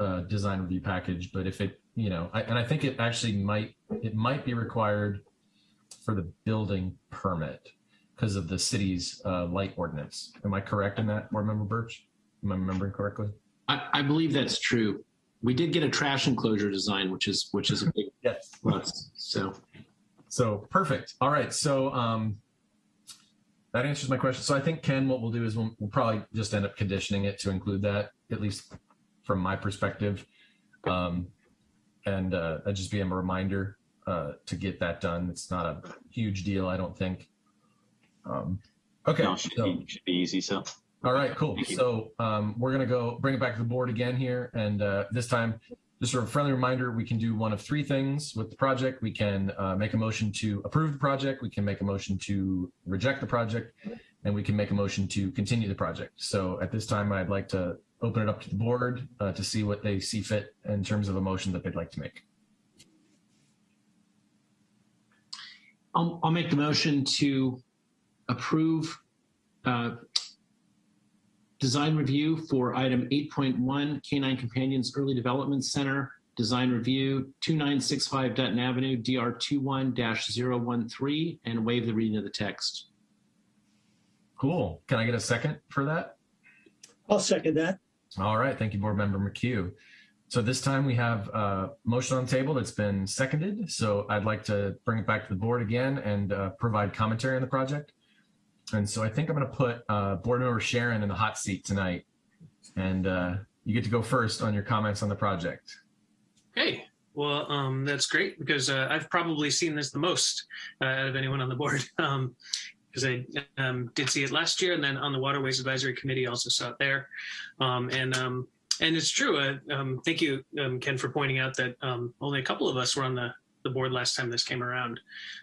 uh, design review package. But if it, you know, I, and I think it actually might it might be required for the building permit because of the city's uh, light ordinance. Am I correct in that, Board Member Birch? Am I remembering correctly? I, I believe that's true. We did get a trash enclosure design, which is which is a big Yes. plus. So So perfect. All right. So um, that answers my question. So I think Ken, what we'll do is we'll, we'll probably just end up conditioning it to include that, at least from my perspective. Um, and uh, just be a reminder uh, to get that done. It's not a huge deal, I don't think. Um, okay. no, should, so- be, should be easy. So all right, cool. Thank. So um, we're gonna go bring it back to the board again here, and uh, this time, just a friendly reminder: we can do one of three things with the project. We can uh, make a motion to approve the project. We can make a motion to reject the project, and we can make a motion to continue the project. So at this time, I'd like to open it up to the board uh, to see what they see fit in terms of a motion that they'd like to make. I'll, I'll make the motion to approve uh, design review for item 8.1 Canine Companions Early Development Center design review 2965 Dutton Avenue DR 21-013 and waive the reading of the text. Cool. Can I get a second for that? I'll second that. All right, thank you, Board Member McHugh. So this time we have a motion on the table that's been seconded. So I'd like to bring it back to the board again and uh, provide commentary on the project. And so I think I'm going to put uh, Board Member Sharon in the hot seat tonight. And uh, you get to go first on your comments on the project. Okay, well, um, that's great because uh, I've probably seen this the most uh, out of anyone on the board. Um, because I um, did see it last year, and then on the Waterways Advisory Committee also saw it there. Um, and um, and it's true. Uh, thank you, um, Ken, for pointing out that um, only a couple of us were on the the board last time this came around.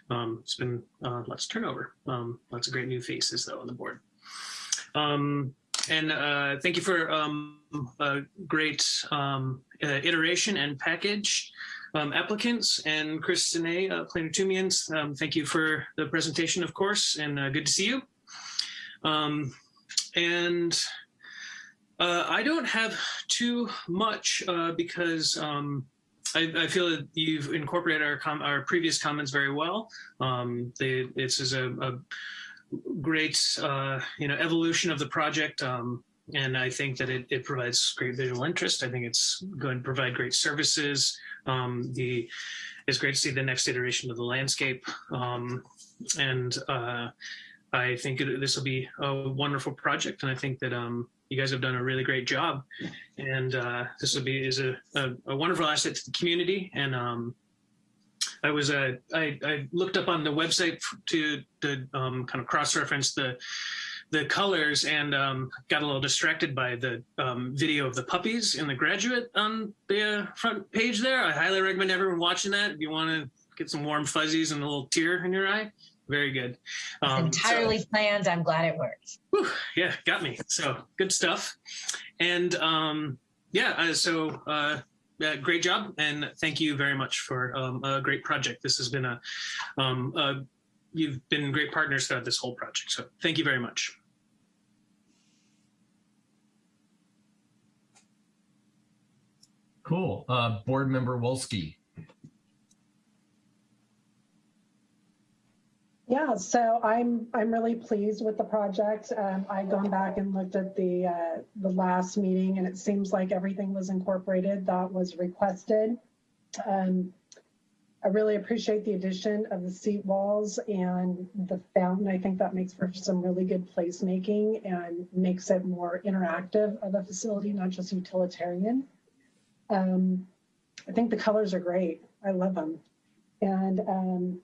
Um, it's been uh, lots of turnover, um, lots of great new faces though on the board. Um, and uh, thank you for um, a great um, uh, iteration and package. Um, applicants and Kristinae, uh, thank you for the presentation, of course, and uh, good to see you. And uh, I don't have too much uh, because I, I, feel that you've incorporated our our previous comments very well. Um, they, this is a, a great uh, you know evolution of the project. Um, and I think that it, it, provides great visual interest. I think it's going to provide great services. Um, the it's great to see the next iteration of the landscape, um, and uh, I think it, this will be a wonderful project. And I think that um, you guys have done a really great job, and uh, this will be is a, a, a, wonderful asset to the community. And um, I was uh, I, I looked up on the website to to um, kind of cross reference the the colors and um, got a little distracted by the um, video of the puppies in the graduate on the uh, front page there. I highly recommend everyone watching that if you want to get some warm fuzzies and a little tear in your eye. Very good. Um, entirely so, planned. I'm glad it worked. Whew, yeah, got me. So good stuff. And um, yeah, uh, so uh, uh, great job. And thank you very much for um, a great project. This has been a, um, a you've been great partners throughout this whole project. So thank you very much. Cool. Uh, board member Wolski. Yeah, so I'm I'm really pleased with the project. Um, I've gone back and looked at the uh, the last meeting, and it seems like everything was incorporated that was requested. Um, I really appreciate the addition of the seat walls and the fountain. I think that makes for some really good placemaking and makes it more interactive of a facility, not just utilitarian. Um, I think the colors are great. I love them. And um,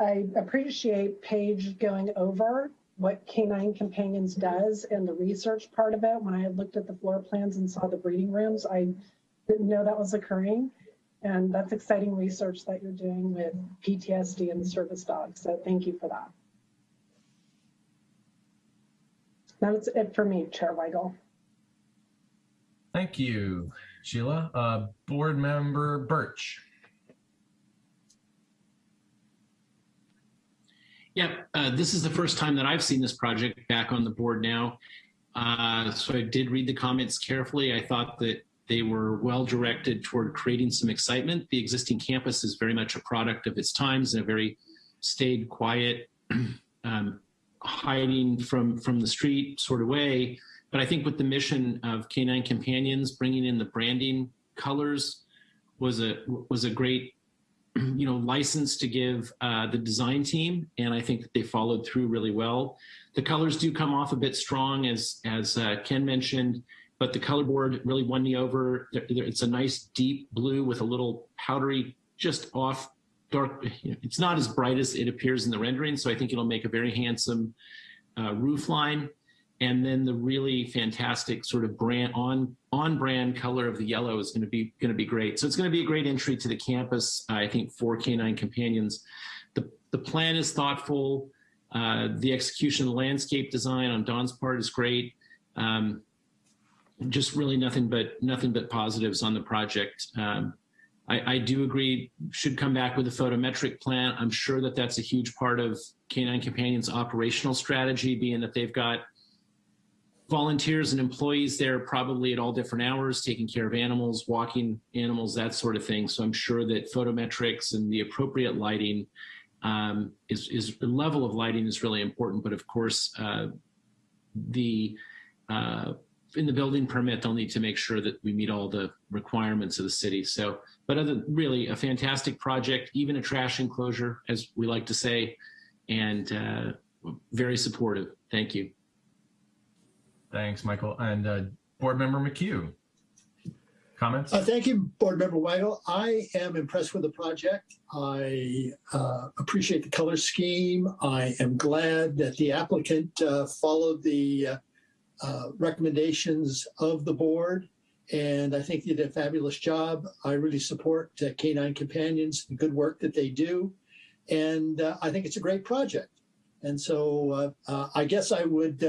I appreciate Paige going over what Canine Companions does and the research part of it. When I looked at the floor plans and saw the breeding rooms, I didn't know that was occurring. And that's exciting research that you're doing with PTSD and service dogs. So thank you for that. That's it for me, Chair Weigel. Thank you. Sheila. Uh, board member Birch. Yeah, uh, this is the first time that I've seen this project back on the board now. Uh, so I did read the comments carefully. I thought that they were well directed toward creating some excitement. The existing campus is very much a product of its times in a very staid, quiet, um, hiding from, from the street sort of way. But I think with the mission of Canine Companions, bringing in the branding colors was a was a great you know license to give uh, the design team, and I think that they followed through really well. The colors do come off a bit strong, as as uh, Ken mentioned, but the color board really won me over. It's a nice deep blue with a little powdery, just off dark. It's not as bright as it appears in the rendering, so I think it'll make a very handsome uh, roof line and then the really fantastic sort of brand on on brand color of the yellow is going to be going to be great. So it's going to be a great entry to the campus. I think for Canine Companions, the the plan is thoughtful. Uh, the execution of the landscape design on Don's part is great. Um, just really nothing but nothing but positives on the project. Um, I, I, do agree should come back with a photometric plan. I'm sure that that's a huge part of Canine Companions operational strategy, being that they've got volunteers and employees there probably at all different hours, taking care of animals, walking animals, that sort of thing. So I'm sure that photometrics and the appropriate lighting um, is, is the level of lighting is really important. But of course, uh, the uh, in the building permit, they'll need to make sure that we meet all the requirements of the city. So, but other really a fantastic project, even a trash enclosure, as we like to say, and uh, very supportive. Thank you. Thanks, Michael. And uh, Board Member McHugh, comments? Uh, thank you, Board Member Weigel. I am impressed with the project. I uh, appreciate the color scheme. I am glad that the applicant uh, followed the uh, uh, recommendations of the board and I think they did a fabulous job. I really support Canine Companions, the good work that they do, and I think it's a great project. And so I guess I would.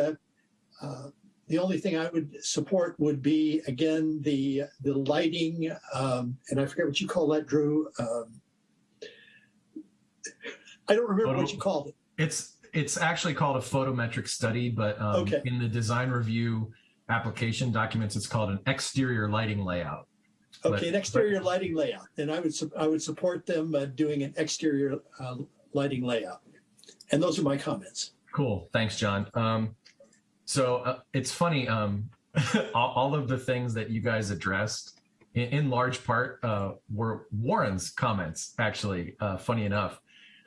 Uh, the only thing I would support would be again the the lighting, um, and I forget what you call that, Drew. Um, I don't remember what you called it. It's it's actually called a photometric study, but um, Okay. in the design review application documents, it's called an exterior lighting layout. But- Okay, an exterior lighting layout, and I would su- I would support them uh, doing an exterior uh, lighting layout. And those are my comments. Cool. Thanks, John. Um, so uh, it's funny. Um, all, of the things that you guys addressed, in, in large part, uh, were Warren's comments. Actually, uh, funny enough,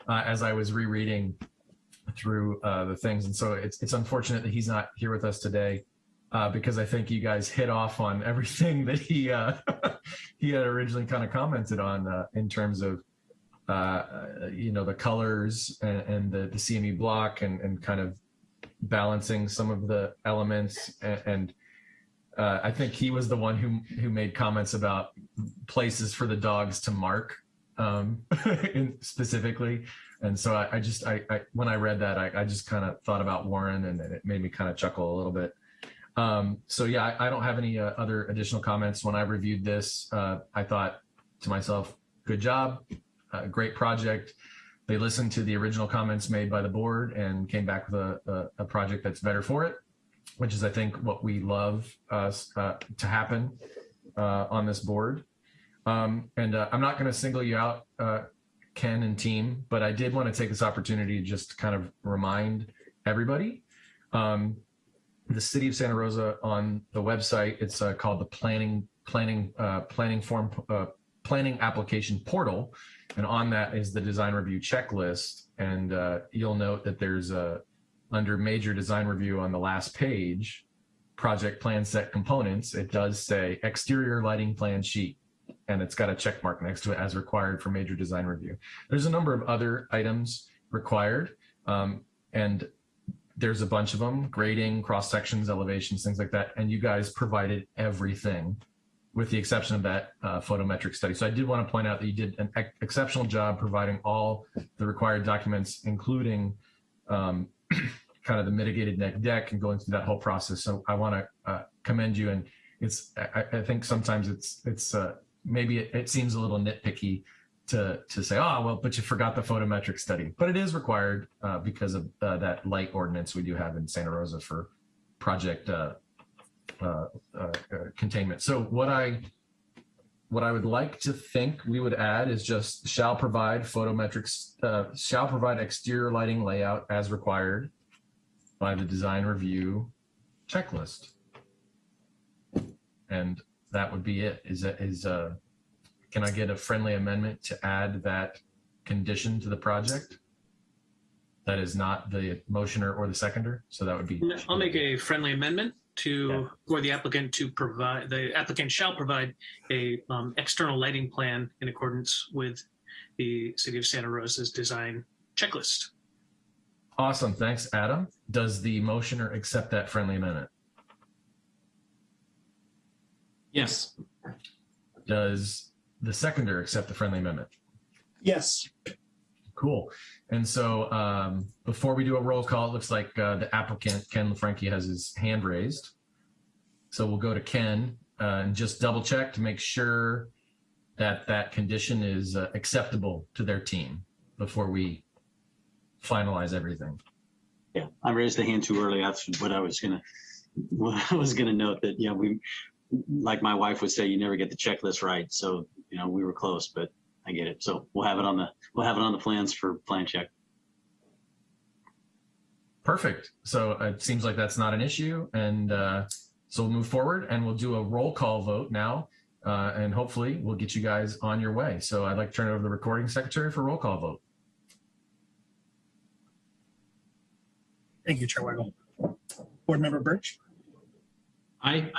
uh, as I was rereading through uh, the things, and so it's it's unfortunate that he's not here with us today. Uh, because I think you guys hit off on everything that he he had originally kind of commented on in terms of uh, you know the colors and, and the, the CMU block and, and kind of balancing some of the elements and, and uh, I think he was the one who who made comments about places for the dogs to mark um, specifically. And so I, I just I, I when I read that I, I just kind of thought about Warren and it made me kind of chuckle a little bit. Um, so yeah I, don't have any uh, other additional comments. When I reviewed this uh, I thought to myself good job great project. They listened to the original comments made by the board and came back with a, a, a project that's better for it, which is, I think, what we love uh, uh, to happen uh, on this board. Um, and uh, I'm not going to single you out, uh, Ken and team, but I did want to take this opportunity to just kind of remind everybody. Um, the city of Santa Rosa on the website, it's called the planning planning uh, planning form uh, planning application portal and on that is the design review checklist. And uh, you'll note that there's a under major design review on the last page project plan set components it does say exterior lighting plan sheet. And it's got a check mark next to it as required for major design review. There's a number of other items required um, and there's a bunch of them grading cross sections elevations things like that. And you guys provided everything with the exception of that uh, photometric study. So I did want to point out that you did an ex- exceptional job providing all the required documents, including um, kind of the mitigated neg dec and going through that whole process. So I want to uh, commend you. And it's, I, I think sometimes it's, it's uh, maybe it, it seems a little nitpicky to, to say, oh, well, but you forgot the photometric study, but it is required uh, because of uh, that light ordinance we do have in Santa Rosa for project uh, containment. So what I what I would like to think we would add is just shall provide photometrics, uh, shall provide exterior lighting layout as required by the design review checklist. And that would be it. Is, uh can I get a friendly amendment to add that condition to the project? That is not the motioner or the seconder. So that would be I'll make a friendly amendment to, for the applicant to provide, the applicant shall provide a um, external lighting plan in accordance with the City of Santa Rosa's design checklist. Awesome. Thanks, Adam. Does the motioner accept that friendly amendment? Yes. Does the seconder accept the friendly amendment? Yes. Cool. And so um, before we do a roll call, it looks like uh, the applicant, Ken LaFranchi, has his hand raised. So we'll go to Ken uh, and just double check to make sure that that condition is uh, acceptable to their team before we finalize everything. Yeah, I raised the hand too early. That's what I was gonna, I was gonna note that, yeah, we, like my wife would say, you never get the checklist right. So, you know, we were close, but I get it. So we'll have it on the, we'll have it on the plans for plan check. Perfect. So it seems like that's not an issue. And uh, so we'll move forward and we'll do a roll call vote now. Uh, and hopefully we'll get you guys on your way. So I'd like to turn it over to the recording secretary for roll call vote. Thank you, Chair Weigel. Board Member Birch, Aye.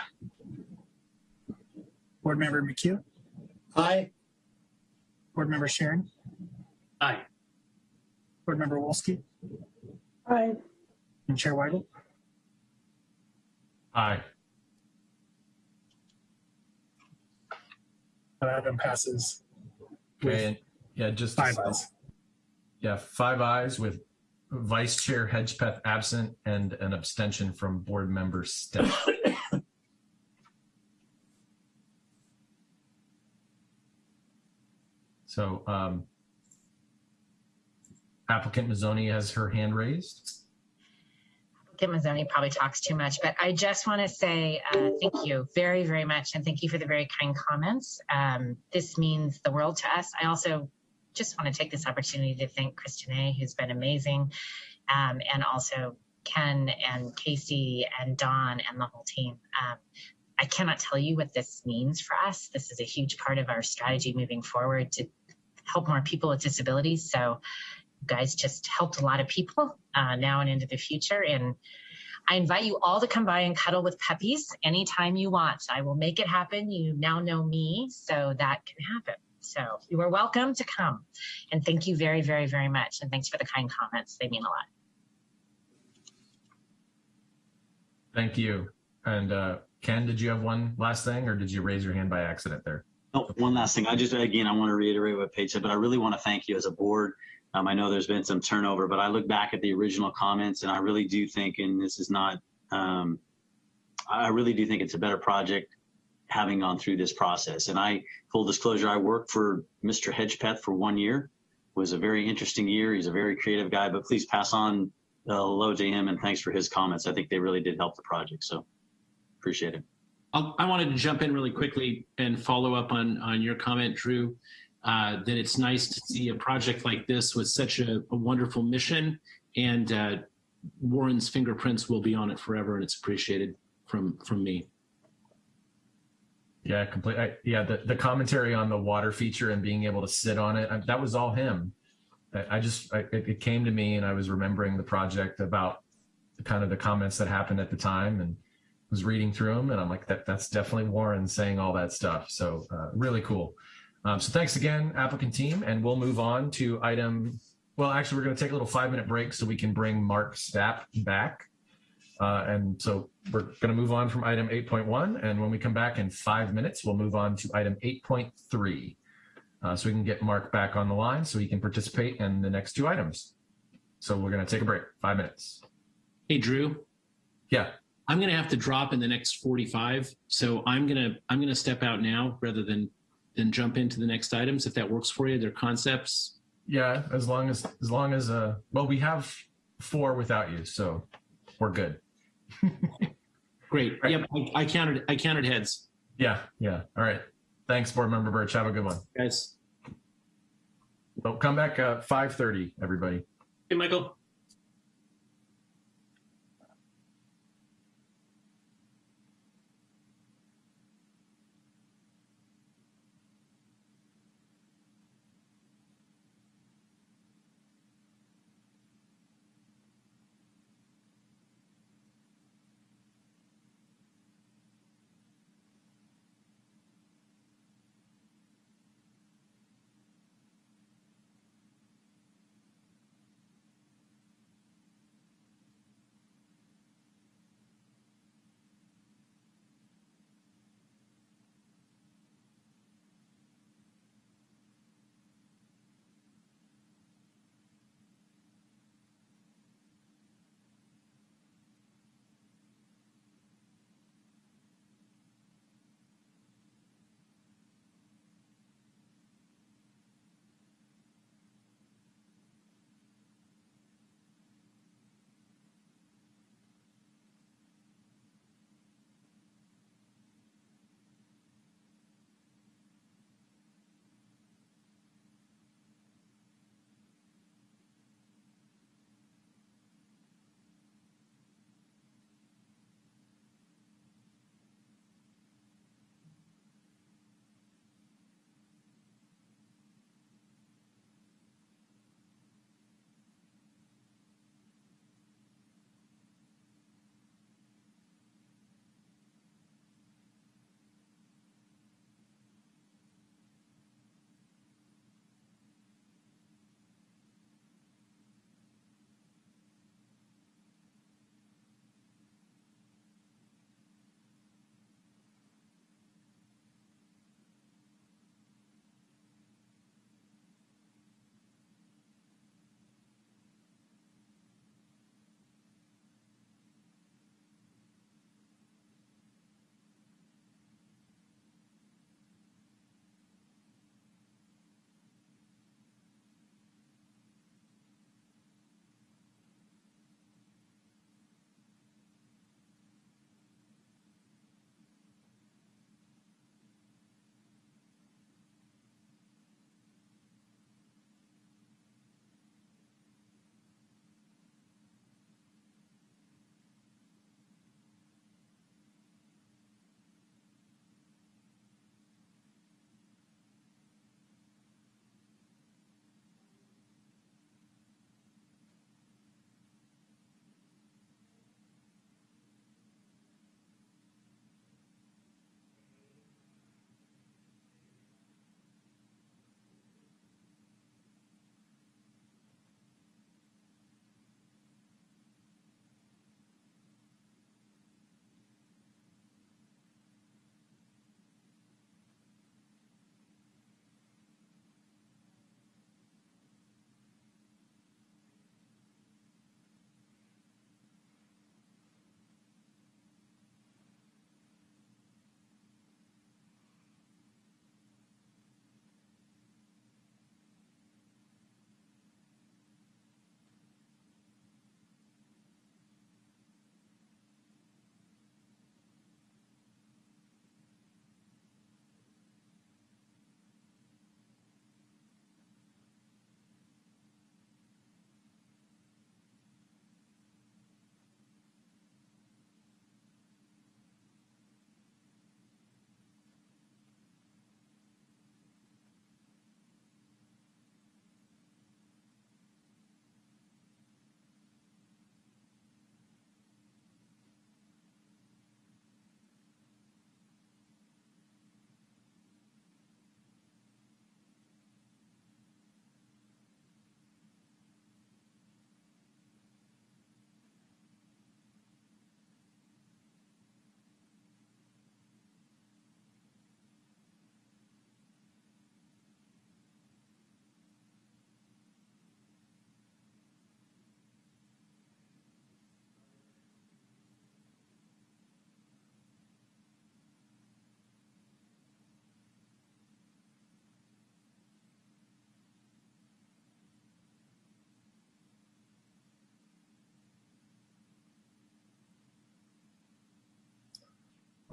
Board Member McHugh, Aye. Board Member Sharon, Aye. Board Member Wolski, Aye. and Chair Weigel. Aye. That item passes. Okay, and yeah, just Five ayes. Yeah, five ayes with Vice Chair Hedgepeth absent and an abstention from Board Member Stapp. So um, applicant Mazzoni has her hand raised. Kim Mazzoni probably talks too much, but I just want to say uh, thank you very, very much. And thank you for the very kind comments. Um, this means the world to us. I also just want to take this opportunity to thank Kristinae who's been amazing, um, and also Ken and Casey and Don and the whole team. Um, I cannot tell you what this means for us. This is a huge part of our strategy moving forward to help more people with disabilities. So you guys just helped a lot of people uh, now and into the future. And I invite you all to come by and cuddle with puppies anytime you want. I will make it happen. You now know me, so that can happen. So you are welcome to come. And thank you very, very, very much. And thanks for the kind comments. They mean a lot. Thank you. And uh, Ken, did you have one last thing or did you raise your hand by accident there? Oh, one last thing. I just, again, I want to reiterate what Paige said, but I really want to thank you as a board. Um, I know there's been some turnover, but I look back at the original comments and I really do think, and this is not, um, I really do think it's a better project having gone through this process. And I, full disclosure, I worked for Mr. Hedgepeth for one year. It was a very interesting year. He's a very creative guy, but please pass on uh, hello to him and thanks for his comments. I think they really did help the project. So appreciate it. I'll, I wanted to jump in really quickly and follow up on, on your comment, Drew, uh, that it's nice to see a project like this with such a, a wonderful mission and uh, Warren's fingerprints will be on it forever and it's appreciated from, from me. Yeah, complete. I, yeah, the, the commentary on the water feature and being able to sit on it, I, that was all him. I, I just, it came to me and I was remembering the project about kind of the comments that happened at the time and was reading through them. And I'm like, that that's definitely Warren saying all that stuff. So uh, really cool. Um, so thanks again, applicant team. And we'll move on to item, well, actually, we're going to take a little five minute break so we can bring Mark Stapp back. Uh, and so we're going to move on from item 8.1. And when we come back in five minutes, we'll move on to item 8.3. Uh, so we can get Mark back on the line so he can participate in the next two items. So we're going to take a break, five minutes. Hey, Drew. Yeah. I'm going to have to drop in the next 45. So I'm going to, I'm going to step out now rather than, than jump into the next items. If that works for you, they're concepts. Yeah. As long as, as long as, uh, well, we have four without you, so we're good. Great. Yep. I, I counted, I counted heads. Yeah. Yeah. All right. Thanks, board member Birch. Have a good one. Guys. Well, come back at 5.30, everybody. Hey, Michael.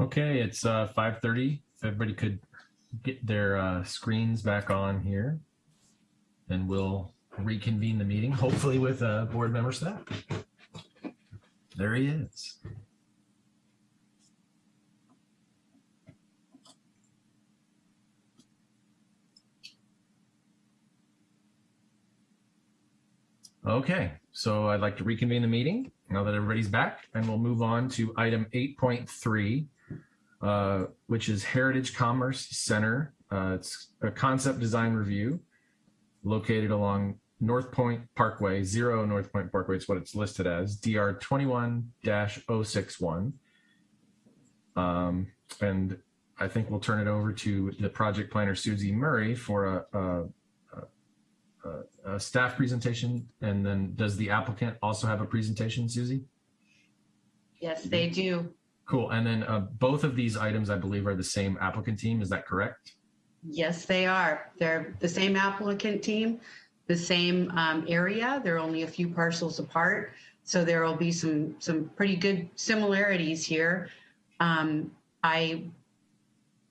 Okay, it's uh, 5:30. If everybody could get their uh, screens back on here, then we'll reconvene the meeting, hopefully with uh, board member Stapp. There he is. Okay, so I'd like to reconvene the meeting now that everybody's back, and we'll move on to item 8.3, uh, which is Heritage Commerce Center. Uh, It's a concept design review located along North Point Parkway, zero North Point Parkway, is what it's listed as, DR 21-061. Um, And I think we'll turn it over to the project planner, Susie Murray, for a, a a, a staff presentation, and then does the applicant also have a presentation, Susie? Yes, they do. Cool. And then uh, both of these items, I believe, are the same applicant team. Is that correct? Yes, they are. They're the same applicant team, the same um, area. They're only a few parcels apart. So there will be some, some pretty good similarities here. Um, I,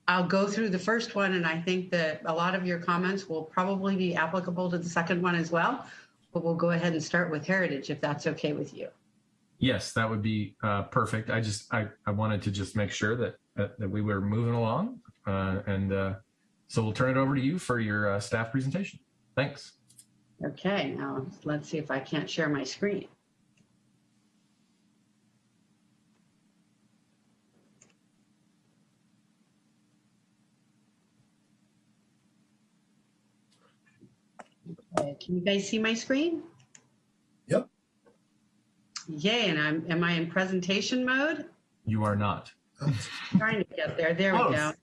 I'll go through the first one and I think that a lot of your comments will probably be applicable to the second one as well. But we'll go ahead and start with Heritage if that's okay with you. Yes, that would be uh, perfect. I just I, I wanted to just make sure that that, that we were moving along, uh, and uh, so we'll turn it over to you for your uh, staff presentation. Thanks. Okay, now let's see if I can't share my screen. Can you guys see my screen? Yep. Yay, and I'm, am I in presentation mode? You are not. Trying to get there. There we go.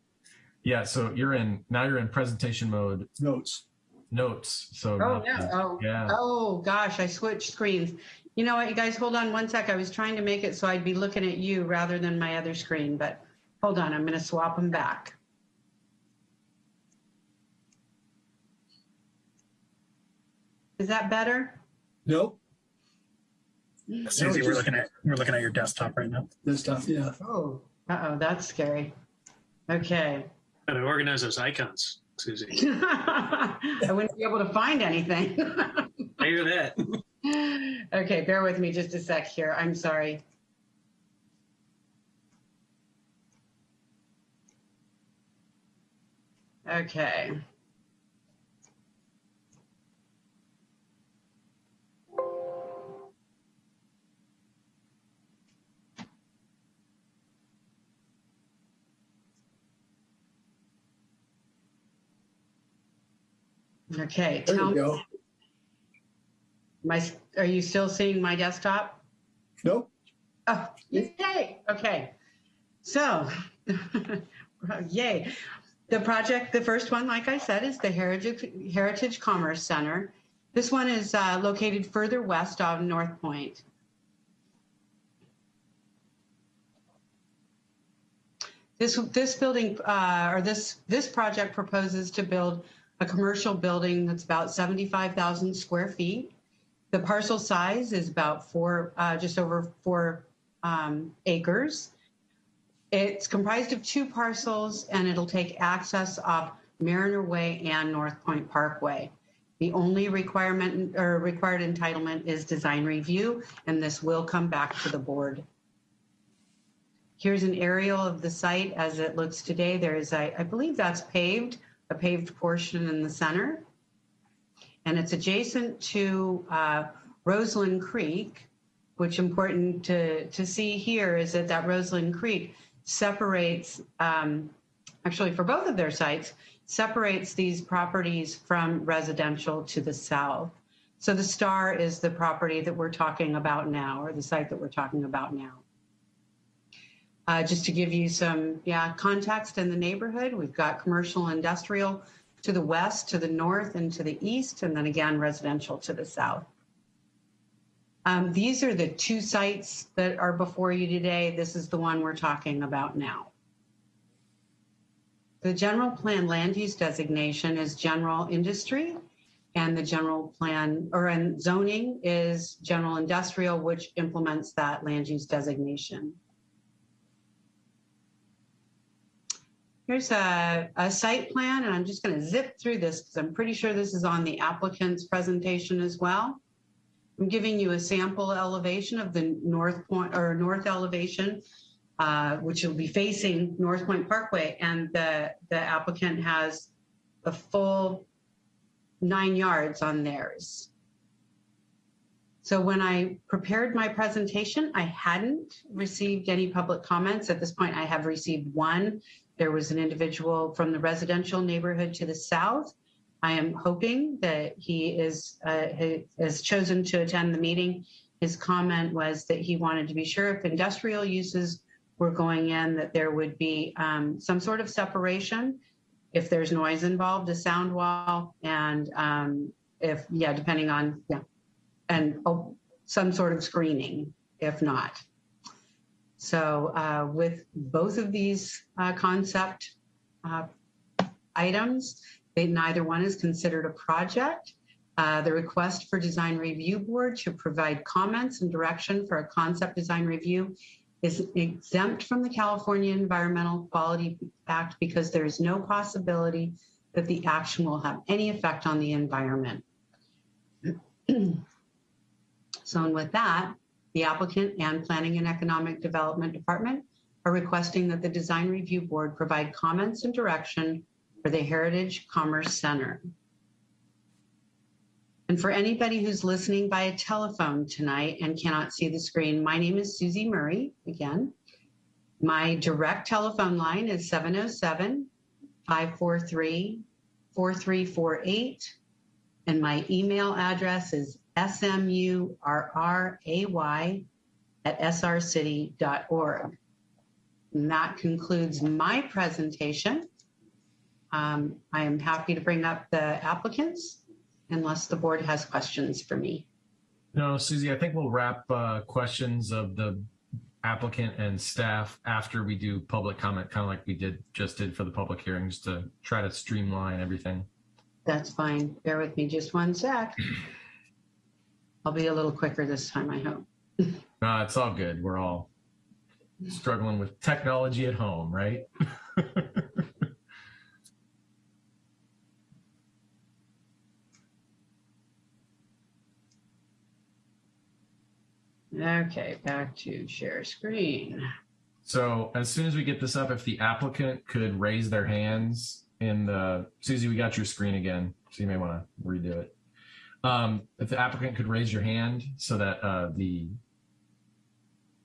Yeah. So you're in now. You're in presentation mode. Notes. Notes. So Oh, now- no. Oh, yeah. oh, gosh, I switched screens. You know what, you guys, hold on one sec. I was trying to make it so I'd be looking at you rather than my other screen, but hold on, I'm going to swap them back. Is that better? Nope. Susie, we're looking at, we're looking at your desktop right now. Desktop, yeah. Oh. Uh-oh, that's scary. Okay. Gotta organize those icons, Susie. I wouldn't be able to find anything. I hear that. Okay, bear with me just a sec here. I'm sorry. Okay. Okay, There tell you go. my, are you still seeing my desktop? Nope. Oh, yay. Okay. So, yay. The project, the first one, like I said, is the Heritage, Heritage Commerce Center. This one is uh, located further west on North Point. This, this building, uh, or this, this project proposes to build a commercial building that's about 75,000 square feet. The parcel size is about four, uh, just over four um, acres. It's comprised of two parcels and it'll take access off Mariner Way and North Point Parkway. The only requirement or required entitlement is design review, and this will come back to the board. Here's an aerial of the site as it looks today. There is, I believe that's paved, a paved portion in the center. And it's adjacent to uh, Roseland Creek, which important to, to see here is that that Roseland Creek separates, um, actually for both of their sites, separates these properties from residential to the south. So the star is the property that we're talking about now, or the site that we're talking about now. Uh, just to give you some yeah context in the neighborhood, we've got commercial industrial to the west, to the north, and to the east, and then again residential to the south. Um, these are the two sites that are before you today. This is the one we're talking about now. The general plan land use designation is general industry, and the general plan or in zoning is general industrial, which implements that land use designation. Here's a, a site plan, and I'm just going to zip through this because I'm pretty sure this is on the applicant's presentation as well. I'm giving you a sample elevation of the north point or north elevation, uh, which will be facing North Point Parkway, and the the applicant has a full nine yards on theirs. So when I prepared my presentation, I hadn't received any public comments. At this point, I have received one. There was an individual from the residential neighborhood to the south. I am hoping that he is uh, has chosen to attend the meeting. His comment was that he wanted to be sure if industrial uses were going in, that there would be um, some sort of separation. If there's noise involved, a sound wall, and um, if yeah, depending on yeah, and oh, some sort of screening if not. So uh, with both of these uh, concept uh, items, they, neither one is considered a project. Uh, the request for design review board to provide comments and direction for a concept design review is exempt from the California Environmental Quality Act because there is no possibility that the action will have any effect on the environment. So and with that, the applicant and Planning and Economic Development Department are requesting that the Design Review Board provide comments and direction for the Heritage Commerce Center. And for anybody who's listening by a telephone tonight and cannot see the screen, my name is Susie Murray again. My direct telephone line is 707 543 4348. And my email address is S-M-U-R-R-A-Y at srcity.org. And that concludes my presentation. Um, I am happy to bring up the applicants unless the board has questions for me. No, Susie, I think we'll wrap uh, questions of the applicant and staff after we do public comment, kind of like we did just did for the public hearings to try to streamline everything. That's fine. Bear with me just one sec. I'll be a little quicker this time, I hope. No, it's all good. We're all struggling with technology at home, right? Okay, back to share screen. So as soon as we get this up, if the applicant could raise their hands in the, Susie, we got your screen again, so you may want to redo it. Um, if the applicant could raise your hand so that uh, the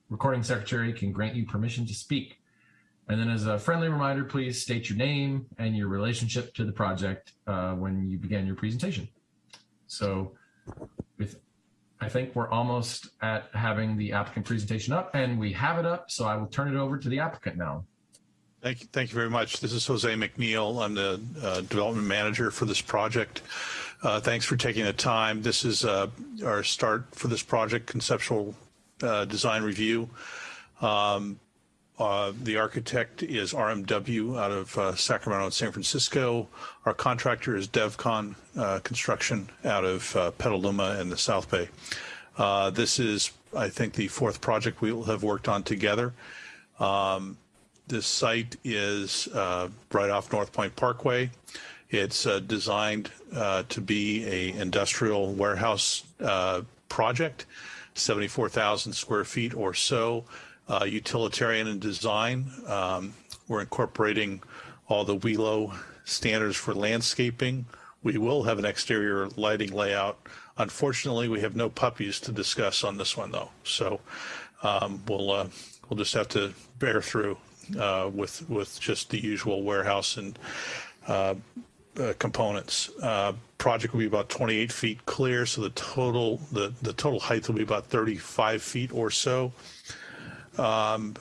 recording secretary can grant you permission to speak. And then as a friendly reminder, please state your name and your relationship to the project uh, when you begin your presentation. So with, I think we're almost at having the applicant presentation up and we have it up. So I will turn it over to the applicant now. Thank you, thank you very much. This is Jose McNeil. I'm the uh, development manager for this project. Uh, thanks for taking the time. This is uh, our start for this project, conceptual uh, design review. Um, uh, the architect is RMW out of uh, Sacramento and San Francisco. Our contractor is DevCon Construction out of Petaluma and the South Bay. this is, I think, the fourth project we will have worked on together. Um, this site is right off North Point Parkway. It's uh, designed uh, to be a industrial warehouse uh, project, 74,000 square feet or so, uh, utilitarian in design. Um, we're incorporating all the WELO standards for landscaping. We will have an exterior lighting layout. Unfortunately, we have no puppies to discuss on this one though. So um, we'll uh, we'll just have to bear through uh, with with just the usual warehouse and uh, uh, components. Uh, project will be about 28 feet clear, so the total the the total height will be about 35 feet or so. Um,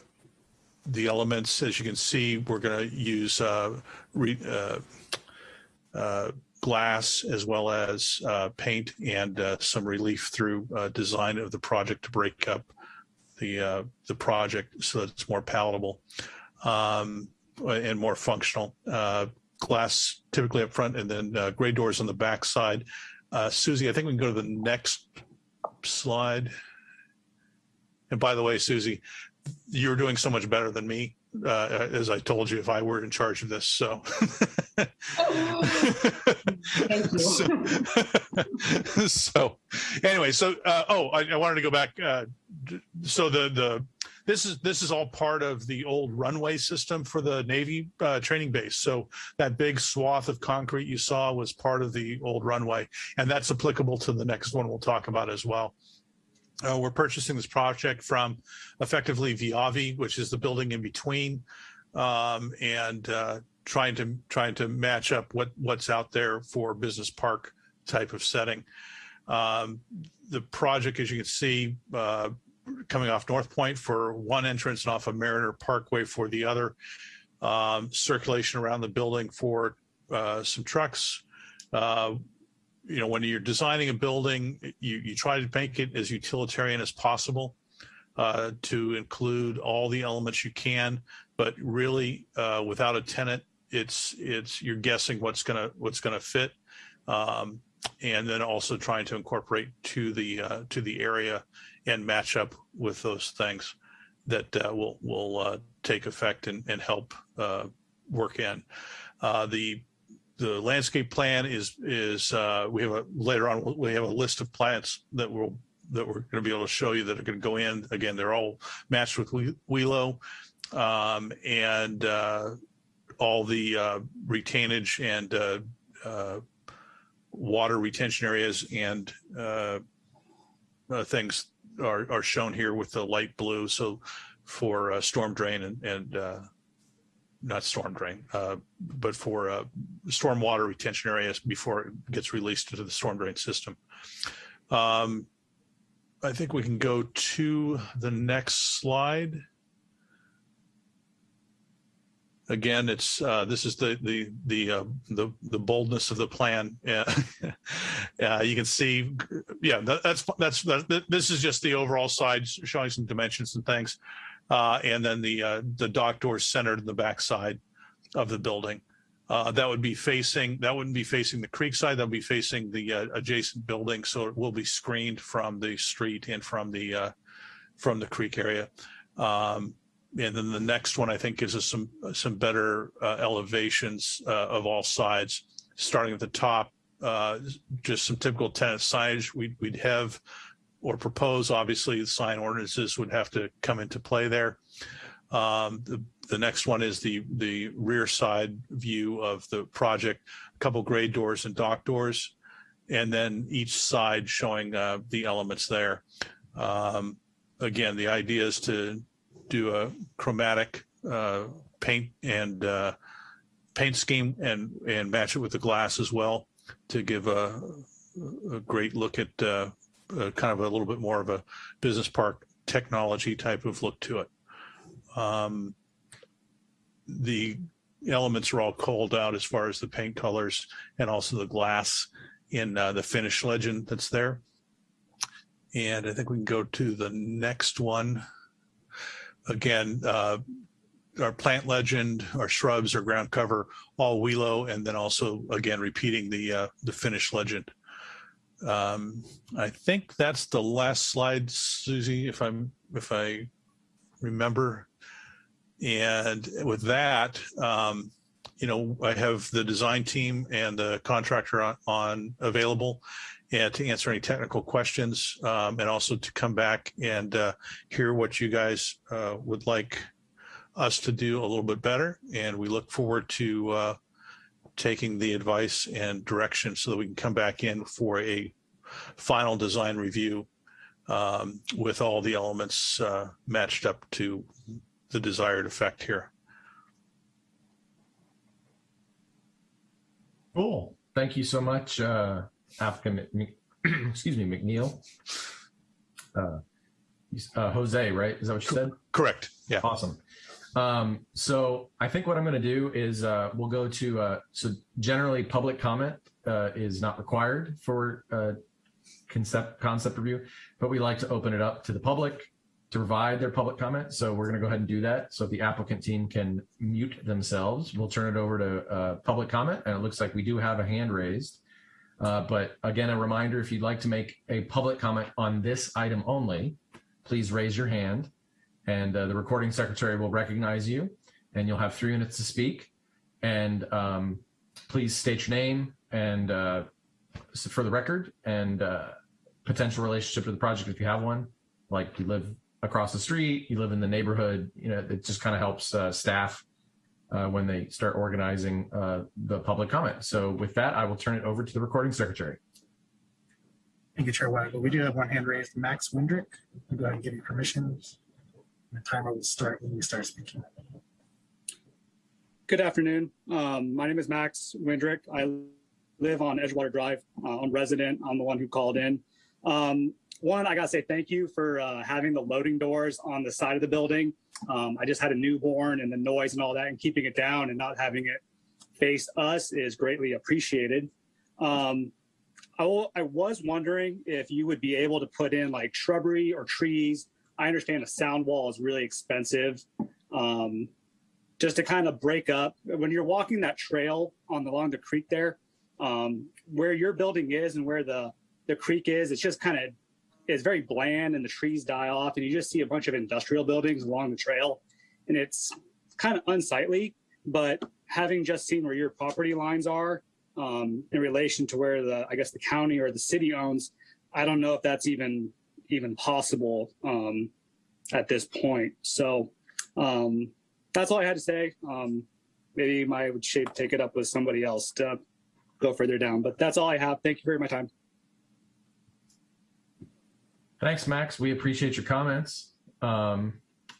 the elements, as you can see, we're going to use uh, re, uh, uh, glass as well as uh, paint and some relief through design of the project to break up the the project so that it's more palatable um, and more functional glass typically up front and then uh, gray doors on the back side. Uh, Susie, I think we can go to the next slide. And by the way, Susie, you're doing so much better than me. Uh, as I told you, if I were in charge of this. So, Thank you. so, so anyway, so uh, oh, I, I wanted to go back. Uh, so the the this is this is all part of the old runway system for the Navy uh, training base. So that big swath of concrete you saw was part of the old runway, and that's applicable to the next one we'll talk about as well. Uh, we're purchasing this project from effectively Viavi, which is the building in between, um, and uh, trying to trying to match up what what's out there for business park type of setting. Um, the project, as you can see, uh, coming off North Point for one entrance and off of Mariner Parkway for the other. Um, circulation around the building for uh, some trucks. You know, when you're designing a building, you, you try to make it as utilitarian as possible uh, to include all the elements you can, but really uh, without a tenant, it's it's you're guessing what's gonna what's gonna fit, um, and then also trying to incorporate to the uh, to the area and match up with those things that uh, will will uh, take effect and, and help uh, work in. The the landscape plan is is uh, we have a later on we have a list of plants that will that we're going to be able to show you that are going to go in. Again, they're all matched with WELO um, and uh, all the uh, retainage and uh, uh, water retention areas and uh, uh, things are, are shown here with the light blue. So for storm drain and, and not storm drain, uh, but for uh, storm water retention areas before it gets released into the storm drain system. Um, I think we can go to the next slide. Again, it's uh, this is the the the uh, the the boldness of the plan. Yeah, uh, you can see. Yeah, that, that's that's that, this is just the overall side showing some dimensions and things, and then the uh, the dock doors centered in the backside of the building. Uh, that would be facing that wouldn't be facing the creek side. That would be facing the uh, adjacent building, so it will be screened from the street and from the uh, from the creek area. Um, and then the next one I think gives us some some better uh, elevations uh, of all sides, starting at the top. Uh, just some typical tenant signage we'd, we'd have or propose. Obviously, the sign ordinances would have to come into play there. Um, the, the next one is the the rear side view of the project, a couple grade doors and dock doors, and then each side showing uh, the elements there. Um, again, the idea is to do a chromatic uh, paint and uh, paint scheme and and match it with the glass as well to give a, a great look at uh, kind of a little bit more of a business park technology type of look to it. Um, the elements are all called out as far as the paint colors and also the glass in uh, the finish legend that's there. And I think we can go to the next one again, uh, our plant legend, our shrubs, our ground cover, all WELO, and then also again repeating the uh, the finish legend. Um, I think that's the last slide, Susie, if I'm if I remember. And with that, um, you know, I have the design team and the contractor on, on available and to answer any technical questions um, and also to come back and uh, hear what you guys uh, would like us to do a little bit better. And we look forward to uh, taking the advice and direction so that we can come back in for a final design review um, with all the elements uh, matched up to the desired effect here. Cool. Thank you so much, uh, applicant, excuse me, McNeil. Uh, uh, Jose, right? Is that what you said? Correct. Yeah. Awesome. Um, so I think what I'm going to do is uh, we'll go to, uh, so generally public comment uh, is not required for uh, concept concept review, but we like to open it up to the public to provide their public comment. So we're going to go ahead and do that. So if the applicant team can mute themselves, we'll turn it over to uh, public comment. And it looks like we do have a hand raised. Uh, but again, a reminder, if you'd like to make a public comment on this item only, please raise your hand and uh, the recording secretary will recognize you. and you'll have three minutes to speak. And um, please state your name and uh, for the record and uh, potential relationship to the project if you have one. Like you live across the street, you live in the neighborhood. You know, it just kind of helps uh, staff uh, when they start organizing uh, the public comment. So with that, I will turn it over to the recording secretary. Thank you, Chair Weigel. We do have one hand raised, Max Windrick. I'll go ahead and give you permission. The timer will start when you start speaking. Good afternoon. Um, my name is Max Windrick. I live on Edgewater Drive. Uh, I'm resident. I'm the one who called in. Um, one, I gotta say thank you for uh, having the loading doors on the side of the building. Um, I just had a newborn and the noise and all that and keeping it down and not having it face us is greatly appreciated. Um, I, will, I was wondering if you would be able to put in like shrubbery or trees. I understand a sound wall is really expensive. Um, just to kind of break up when you're walking that trail on the, along the creek there, um, where your building is and where the the creek is, it's just kind of it's very bland and the trees die off and you just see a bunch of industrial buildings along the trail and it's kind of unsightly. But having just seen where your property lines are um, in relation to where the I guess the county or the city owns, I don't know if that's even even possible um, at this point. So um, that's all I had to say. Um, maybe my shape take it up with somebody else to go further down, but that's all I have. Thank you for my time. Thanks, Max. We appreciate your comments. Um,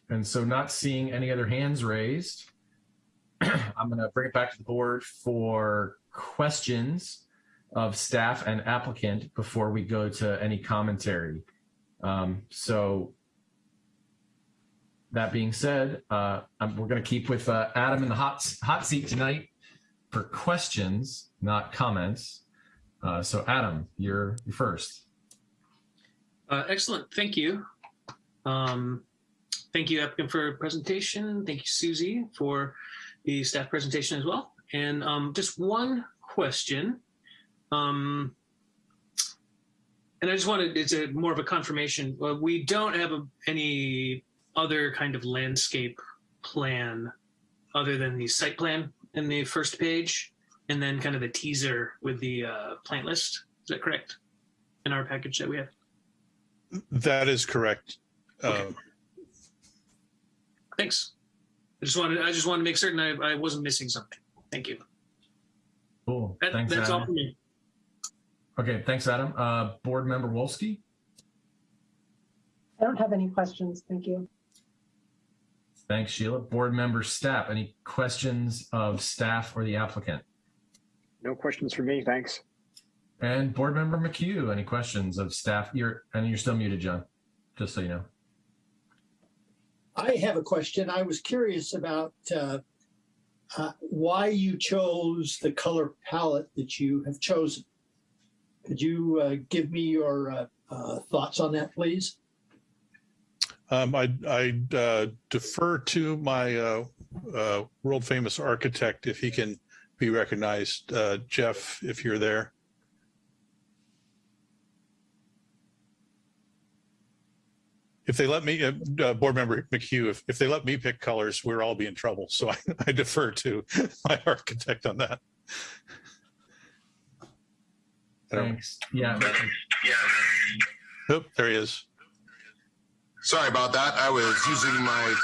and so not seeing any other hands raised, I'm going to bring it back to the board for questions of staff and applicant before we go to any commentary. Um, so that being said, uh, we're going to keep with uh, Adam in the hot, hot seat tonight for questions, not comments. Uh, so Adam, you're, you're first. Uh, excellent. Thank you. Um, thank you, applicant, for presentation. Thank you, Susie, for the staff presentation as well. And um, just one question. Um, and I just wanted, it's a more of a confirmation. Uh, we don't have a, any other kind of landscape plan other than the site plan in the first page and then kind of the teaser with the uh, plant list. Is that correct? In our package that we have? That is correct. Okay. Uh, Thanks. I just wanted I just wanted to make certain I, I wasn't missing something. Thank you. Cool. That, Thanks, that's all for me. Okay, thanks, Adam. Uh, Board Member Wolski? I don't have any questions. Thank you. Thanks, Sheila. Board Member Stapp, any questions of staff or the applicant? No questions for me, thanks. And Board Member McHugh, any questions of staff? You're, and you're still muted, John, just so you know. I have a question. I was curious about uh, uh, why you chose the color palette that you have chosen. Could you uh, give me your uh, uh, thoughts on that, please? Um, I, I uh, defer to my uh, world famous architect if he can be recognized. Jeff, if you're there. If they let me, uh, uh, board member McHugh, if, if they let me pick colors, we're all be in trouble. So I, I defer to my architect on that. I Thanks. Yeah. Oop, there he is. Sorry about that. I was using my.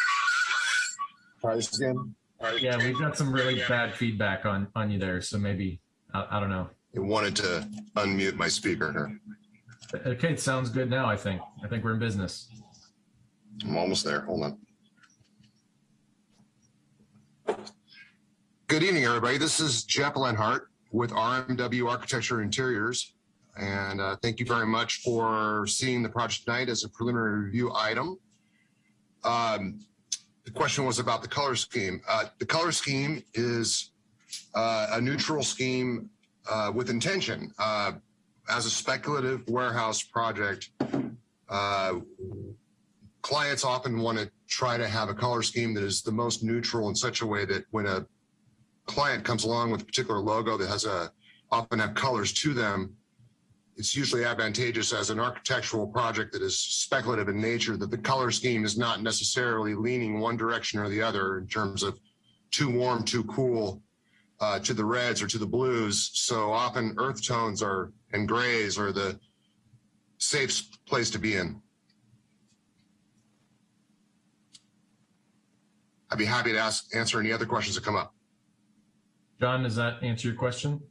Try this again. Yeah, we've got some really bad feedback on, on you there, so maybe, I, I don't know. I wanted to unmute my speaker here. Okay, it sounds good now, I think. I think we're in business. I'm almost there. Hold on. Good evening, everybody. This is Jeff Lenhart with RMW Architecture Interiors. And uh, thank you very much for seeing the project tonight as a preliminary review item. Um, the question was about the color scheme. Uh, the color scheme is uh, a neutral scheme uh, with intention. Uh, as a speculative warehouse project, uh, clients often want to try to have a color scheme that is the most neutral in such a way that when a client comes along with a particular logo that has a often have colors to them, it's usually advantageous as an architectural project that is speculative in nature that the color scheme is not necessarily leaning one direction or the other in terms of too warm, too cool uh, to the reds or to the blues. So often earth tones are and grays are the safe place to be in. I'd be happy to ask, answer any other questions that come up. John, does that answer your question?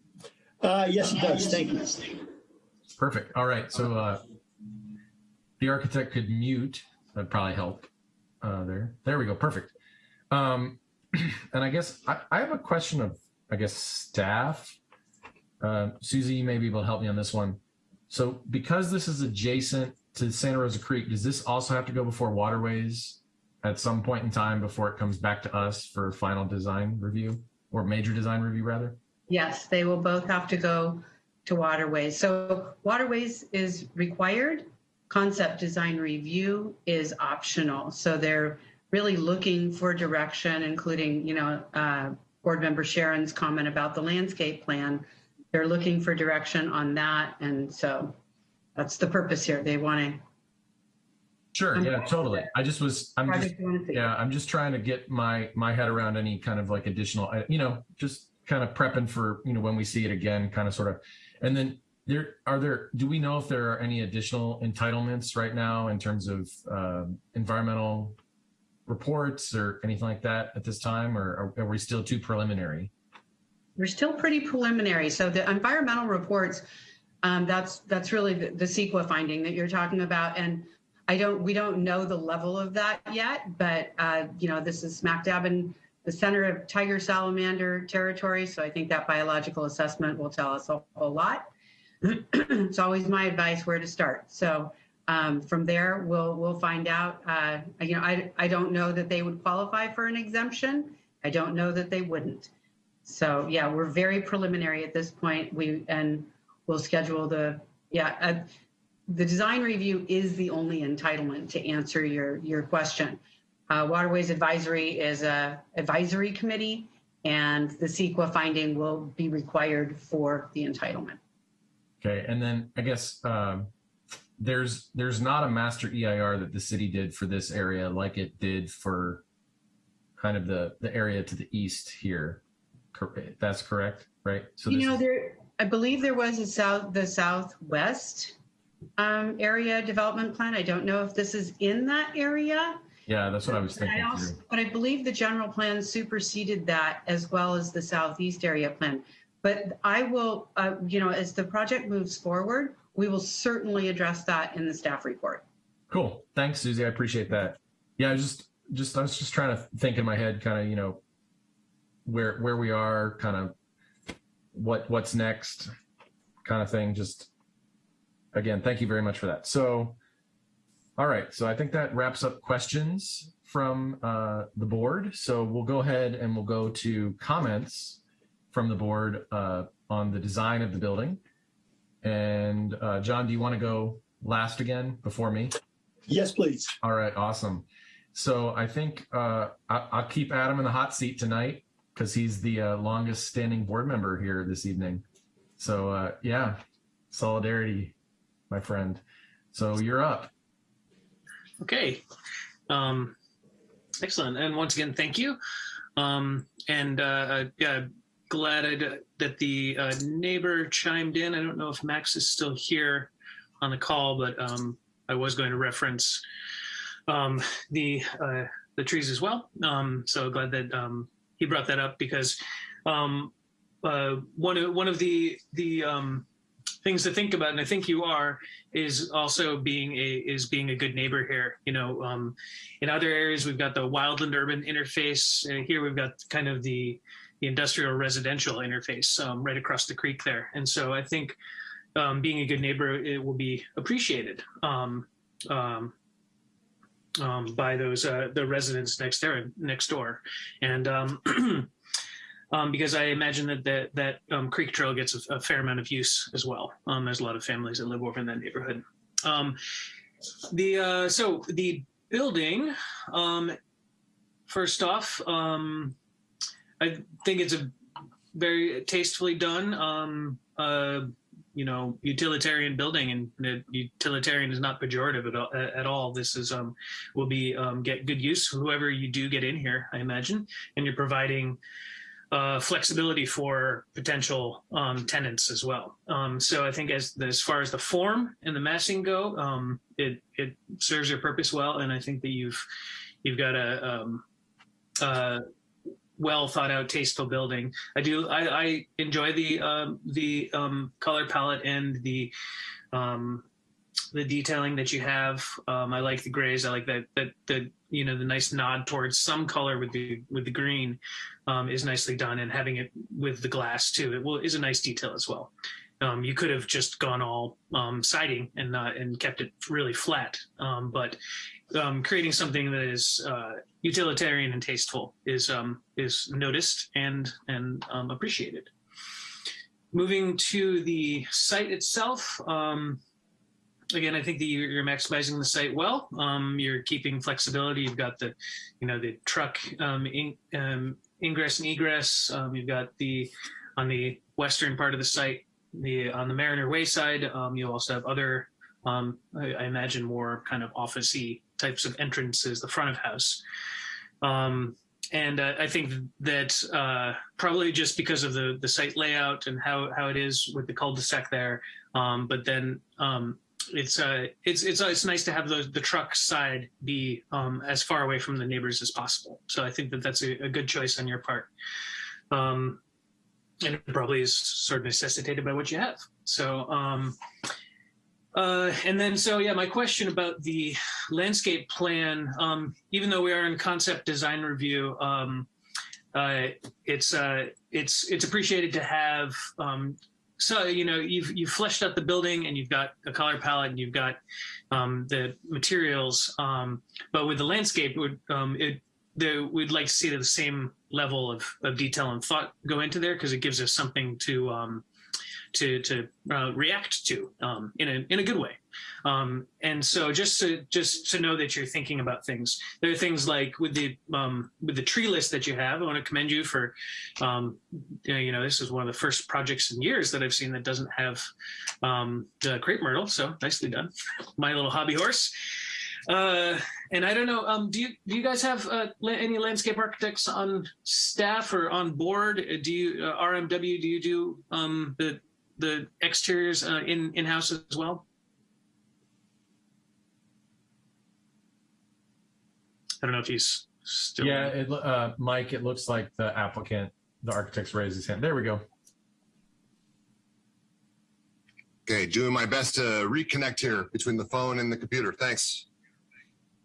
Uh, yes, it does. Thank you. Perfect. All right. So uh, the architect could mute. That'd probably help uh, there. There we go. Perfect. Um, and I guess I, I have a question of, I guess, staff. Uh, Susie, you may be able to help me on this one. So because this is adjacent to Santa Rosa Creek, does this also have to go before waterways at some point in time before it comes back to us for final design review or major design review rather? Yes, they will both have to go to waterways. So waterways is required. Concept design review is optional. So they're really looking for direction, including, you know, uh, board member Sharon's comment about the landscape plan. They're looking for direction on that. And so that's the purpose here. They want to Sure. Yeah, totally. I just was, I'm just, yeah, I'm just trying to get my, my head around any kind of like additional, uh, you know, just kind of prepping for, you know, when we see it again, kind of sort of, and then there, are there, do we know if there are any additional entitlements right now in terms of um, environmental reports or anything like that at this time, or are, are we still too preliminary? We're still pretty preliminary. So the environmental reports, um, that's that's really the, the CEQA finding that you're talking about. And I don't, we don't know the level of that yet, but uh, you know, this is smack dab in the center of tiger salamander territory. So I think that biological assessment will tell us a whole lot. it's always my advice where to start. So um, from there, we'll we'll find out. Uh, you know, I I don't know that they would qualify for an exemption. I don't know that they wouldn't. So yeah, we're very preliminary at this point. We and we'll schedule the yeah. Uh, the design review is the only entitlement to answer your your question. Uh, Waterways Advisory is a advisory committee, and the CEQA finding will be required for the entitlement. Okay, and then I guess um, there's there's not a master EIR that the city did for this area like it did for kind of the the area to the east here. That's correct, right? So you know, there I believe there was a south the southwest um, area development plan. I don't know if this is in that area. Yeah, that's what I was thinking. I also, but I believe the general plan superseded that as well as the southeast area plan. But I will, uh, you know, as the project moves forward, we will certainly address that in the staff report. Cool. Thanks, Susie. I appreciate that. Yeah, I just, just, I was just trying to think in my head, kind of, you know, where, where we are, kind of what, what's next kind of thing. Just again, thank you very much for that. So, all right. So I think that wraps up questions from uh, the board. So we'll go ahead and we'll go to comments from the board uh, on the design of the building. And uh, John, do you want to go last again before me? Yes, please. All right, awesome. So I think uh, I, will keep Adam in the hot seat tonight because he's the uh, longest standing board member here this evening. So uh, yeah, solidarity, my friend. So you're up. Okay. Um, excellent. And once again, thank you. Um, and uh, yeah, glad I, that the uh, neighbor chimed in. I don't know if Max is still here on the call, but um, I was going to reference um, the uh, the trees as well. Um, so glad that um, he brought that up because um, uh, one of one of the the um, things to think about, and I think you are, is also being a is being a good neighbor here. You know, um, in other areas we've got the wildland urban interface. Uh, here we've got kind of the the industrial residential interface um, right across the creek there. And so I think um, being a good neighbor, it will be appreciated um, um, um by those uh, the residents next there next door. And um, because I imagine that that, that Creek Trail gets a, a, fair amount of use as well. there's a lot of families that live over in that neighborhood. the uh, so the building, first off, I think it's a very tastefully done. Um, uh, you know utilitarian building, and utilitarian is not pejorative at all. At all. This is um, will be um, get good use whoever you do get in here, I imagine, and you're providing uh, flexibility for potential um, tenants as well. Um, so I think as as far as the form and the massing go, um, it it serves your purpose well, and I think that you've you've got a um, uh, well thought out, tasteful building. I do. I, I enjoy the um, the um, color palette and the the detailing that you have. Um, I like the grays. I like that that the you know the nice nod towards some color with the with the green um, is nicely done, and having it with the glass too. It will is a nice detail as well. Um, you could have just gone all um, siding and and kept it really flat, um, but um, creating something that is uh, utilitarian and tasteful is is noticed and and appreciated. Moving to the site itself, um, again, I think that you're, maximizing the site well. Um, you're keeping flexibility. You've got the, you know, the truck um, in, um, ingress and egress. Um, you've got the on the western part of the site, the on the Mariner Way side. Um, you also have other, um, I, I imagine, more kind of officey types of entrances, the front of house. And uh, I think that uh, probably just because of the the site layout and how how it is with the cul-de-sac there, but then it's uh, it's it's it's nice to have the the truck side be um, as far away from the neighbors as possible. So I think that that's a, a good choice on your part, um, and it probably is sort of necessitated by what you have. So. Um, uh, and then, so yeah, my question about the landscape plan, um, even though we are in concept design review, um, uh, it's uh, it's it's appreciated to have. Um, so you know, you've you've fleshed out the building and you've got a color palette and you've got um, the materials, um, but with the landscape, would um, it the, we'd like to see the same level of, of detail and thought go into there because it gives us something to um, to to uh, react to um, in a in a good way. Um, and so just to just to know that you're thinking about things. There are things like with the um, with the tree list that you have. I want to commend you for um, you know this is one of the first projects in years that I've seen that doesn't have um, the crepe myrtle. So nicely done, my little hobby horse. Uh, and I don't know, um, do you do you guys have uh, any landscape architects on staff or on board? Do you uh, RMW? Do you do um, the the exteriors uh, in in house as well? I don't know if he's still. Yeah, it, uh, Mike, it looks like the applicant, the architect's raised his hand. There we go. Okay, doing my best to reconnect here between the phone and the computer. Thanks.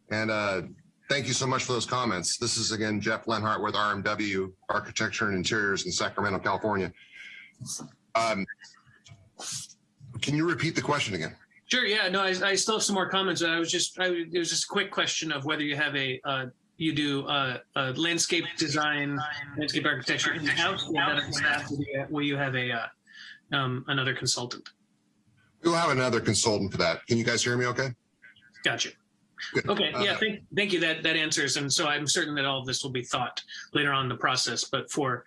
And uh, thank you so much for those comments. This is again Jeff Lenhart with RMW Architecture and Interiors in Sacramento, California. Um, can you repeat the question again? Sure. Yeah. No, I, I still have some more comments. I was just, I, it was just a quick question of whether you have a, uh, you do uh, uh, landscape design, landscape architecture in house, or that on staff, will you- have a uh, um, another consultant? We'll have another consultant for that. Can you guys hear me okay? Gotcha. Good. Okay, yeah, Uh, thank, thank you. That that answers, and so I'm certain that all of this will be thought later on in the process. But for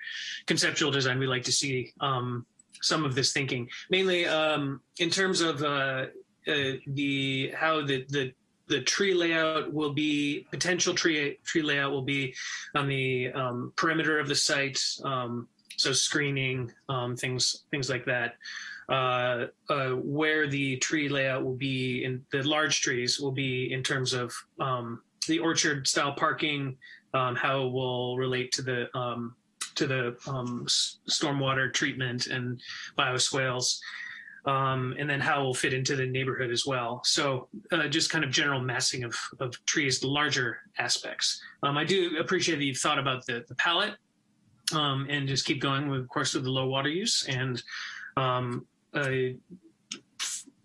conceptual design, we like to see um, some of this thinking, mainly um, in terms of uh, uh, the how the the the tree layout will be potential tree tree layout will be on the um, perimeter of the site. Um, so screening um, things things like that uh, uh, where the tree layout will be in the large trees will be in terms of um, the orchard style parking, um, how it will relate to the to the stormwater treatment and bioswales, um, and then how it will fit into the neighborhood as well. So uh, just kind of general massing of, of trees, the larger aspects. Um, I do appreciate that you've thought about the, the palette um, and just keep going with, of course, with the low water use and um,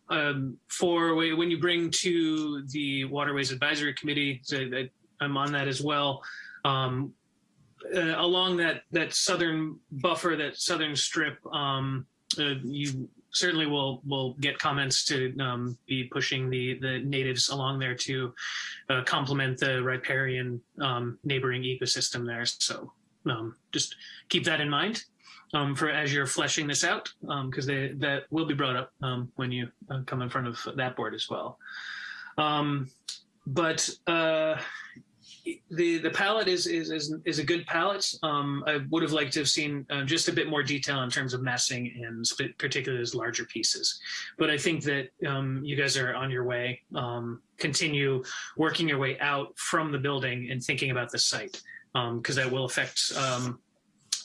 um, for when you bring to the Waterways Advisory Committee, so I'm on that as well. Um, uh, along that that southern buffer, that southern strip, um, uh, you certainly we'll we'll get comments to um, be pushing the the natives along there to uh, complement the riparian um, neighboring ecosystem there. So um, just keep that in mind. um, for as you're fleshing this out, because they that will be brought up um, when you uh, come in front of that board as well. Um, but uh, the the palette is is is, is a good palette. Um, I would have liked to have seen uh, just a bit more detail in terms of massing and particularly those larger pieces. But I think that um, you guys are on your way. Um, continue working your way out from the building and thinking about the site because that will affect. Um,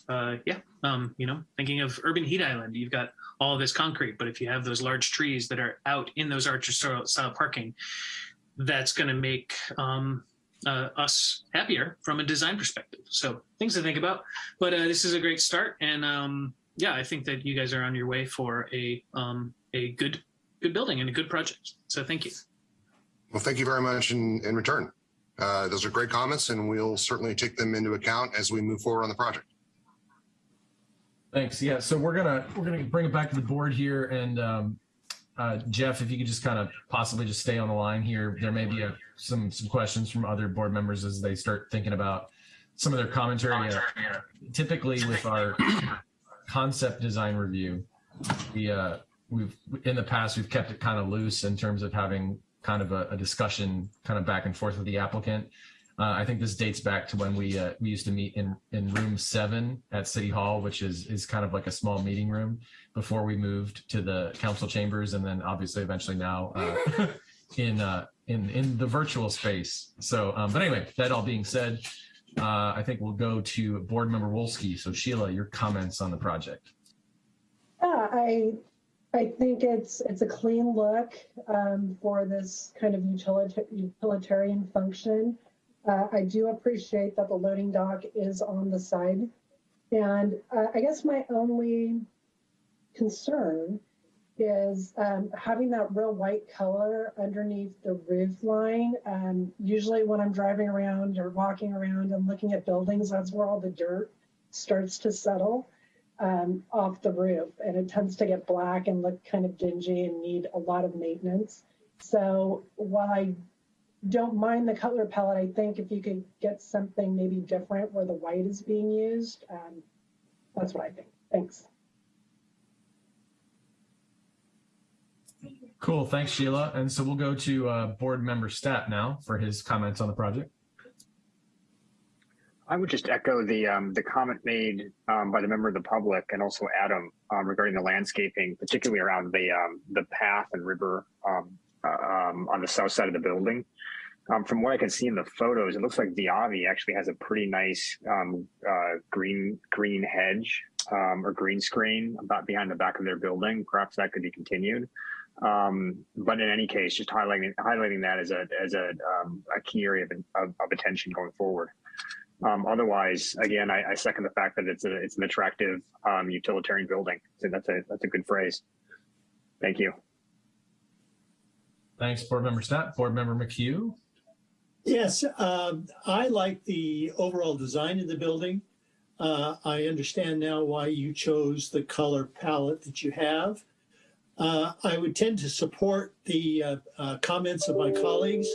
uh, yeah, um, you know, thinking of urban heat island, you've got all this concrete, but if you have those large trees that are out in those orchard style style parking, that's going to make um, uh, us happier from a design perspective. So things to think about. But uh, this is a great start, and um, yeah, I think that you guys are on your way for a um, a good good building and a good project. So thank you. Well, thank you very much in, in return. Uh, those are great comments, and we'll certainly take them into account as we move forward on the project. Thanks. Yeah. So we're gonna we're gonna bring it back to the board here, and um, uh, Jeff, if you could just kind of possibly just stay on the line here. There may be a, some some questions from other board members as they start thinking about some of their commentary. Uh, typically, with our concept design review, we uh, we've in the past we've kept it kind of loose in terms of having kind of a, a discussion kind of back and forth with the applicant. Uh, I think this dates back to when we uh, we used to meet in in room seven at City Hall, which is is kind of like a small meeting room before we moved to the council chambers, and then obviously eventually now uh, in uh, in in the virtual space. So, um, but anyway, that all being said, uh, I think we'll go to Board Member Wolski. So Sheila, your comments on the project. Yeah, I I think it's it's a clean look um, for this kind of utilitarian function. Uh, I do appreciate that the loading dock is on the side. And uh, I guess my only concern is um, having that real white color underneath the roof line. Um, usually when I'm driving around or walking around and looking at buildings, that's where all the dirt starts to settle um, off the roof. And it tends to get black and look kind of dingy and need a lot of maintenance. So while I don't mind the color palette. I think if you could get something maybe different where the white is being used, um, that's what I think. Thanks. Cool. Thanks, Sheila. And so we'll go to uh, board member Stapp now for his comments on the project. I would just echo the um, the comment made um, by the member of the public and also Adam um, regarding the landscaping, particularly around the um, the path and river um, uh, um, on the south side of the building. From what I can see in the photos, it looks like Viavi actually has a pretty nice uh, green green hedge or green screen about behind the back of their building. Perhaps that could be continued. Um, but in any case, just highlighting highlighting that as a as a, um, a key area of, of, of, attention going forward. Um, otherwise, again, I, I, second the fact that it's a it's an attractive um, utilitarian building. So that's a that's a good phrase. Thank you. Thanks, Board Member Stapp. Board Member McHugh. Yes, um, I like the overall design of the building. Uh, I understand now why you chose the color palette that you have. Uh, I would tend to support the uh, uh, comments of my colleagues,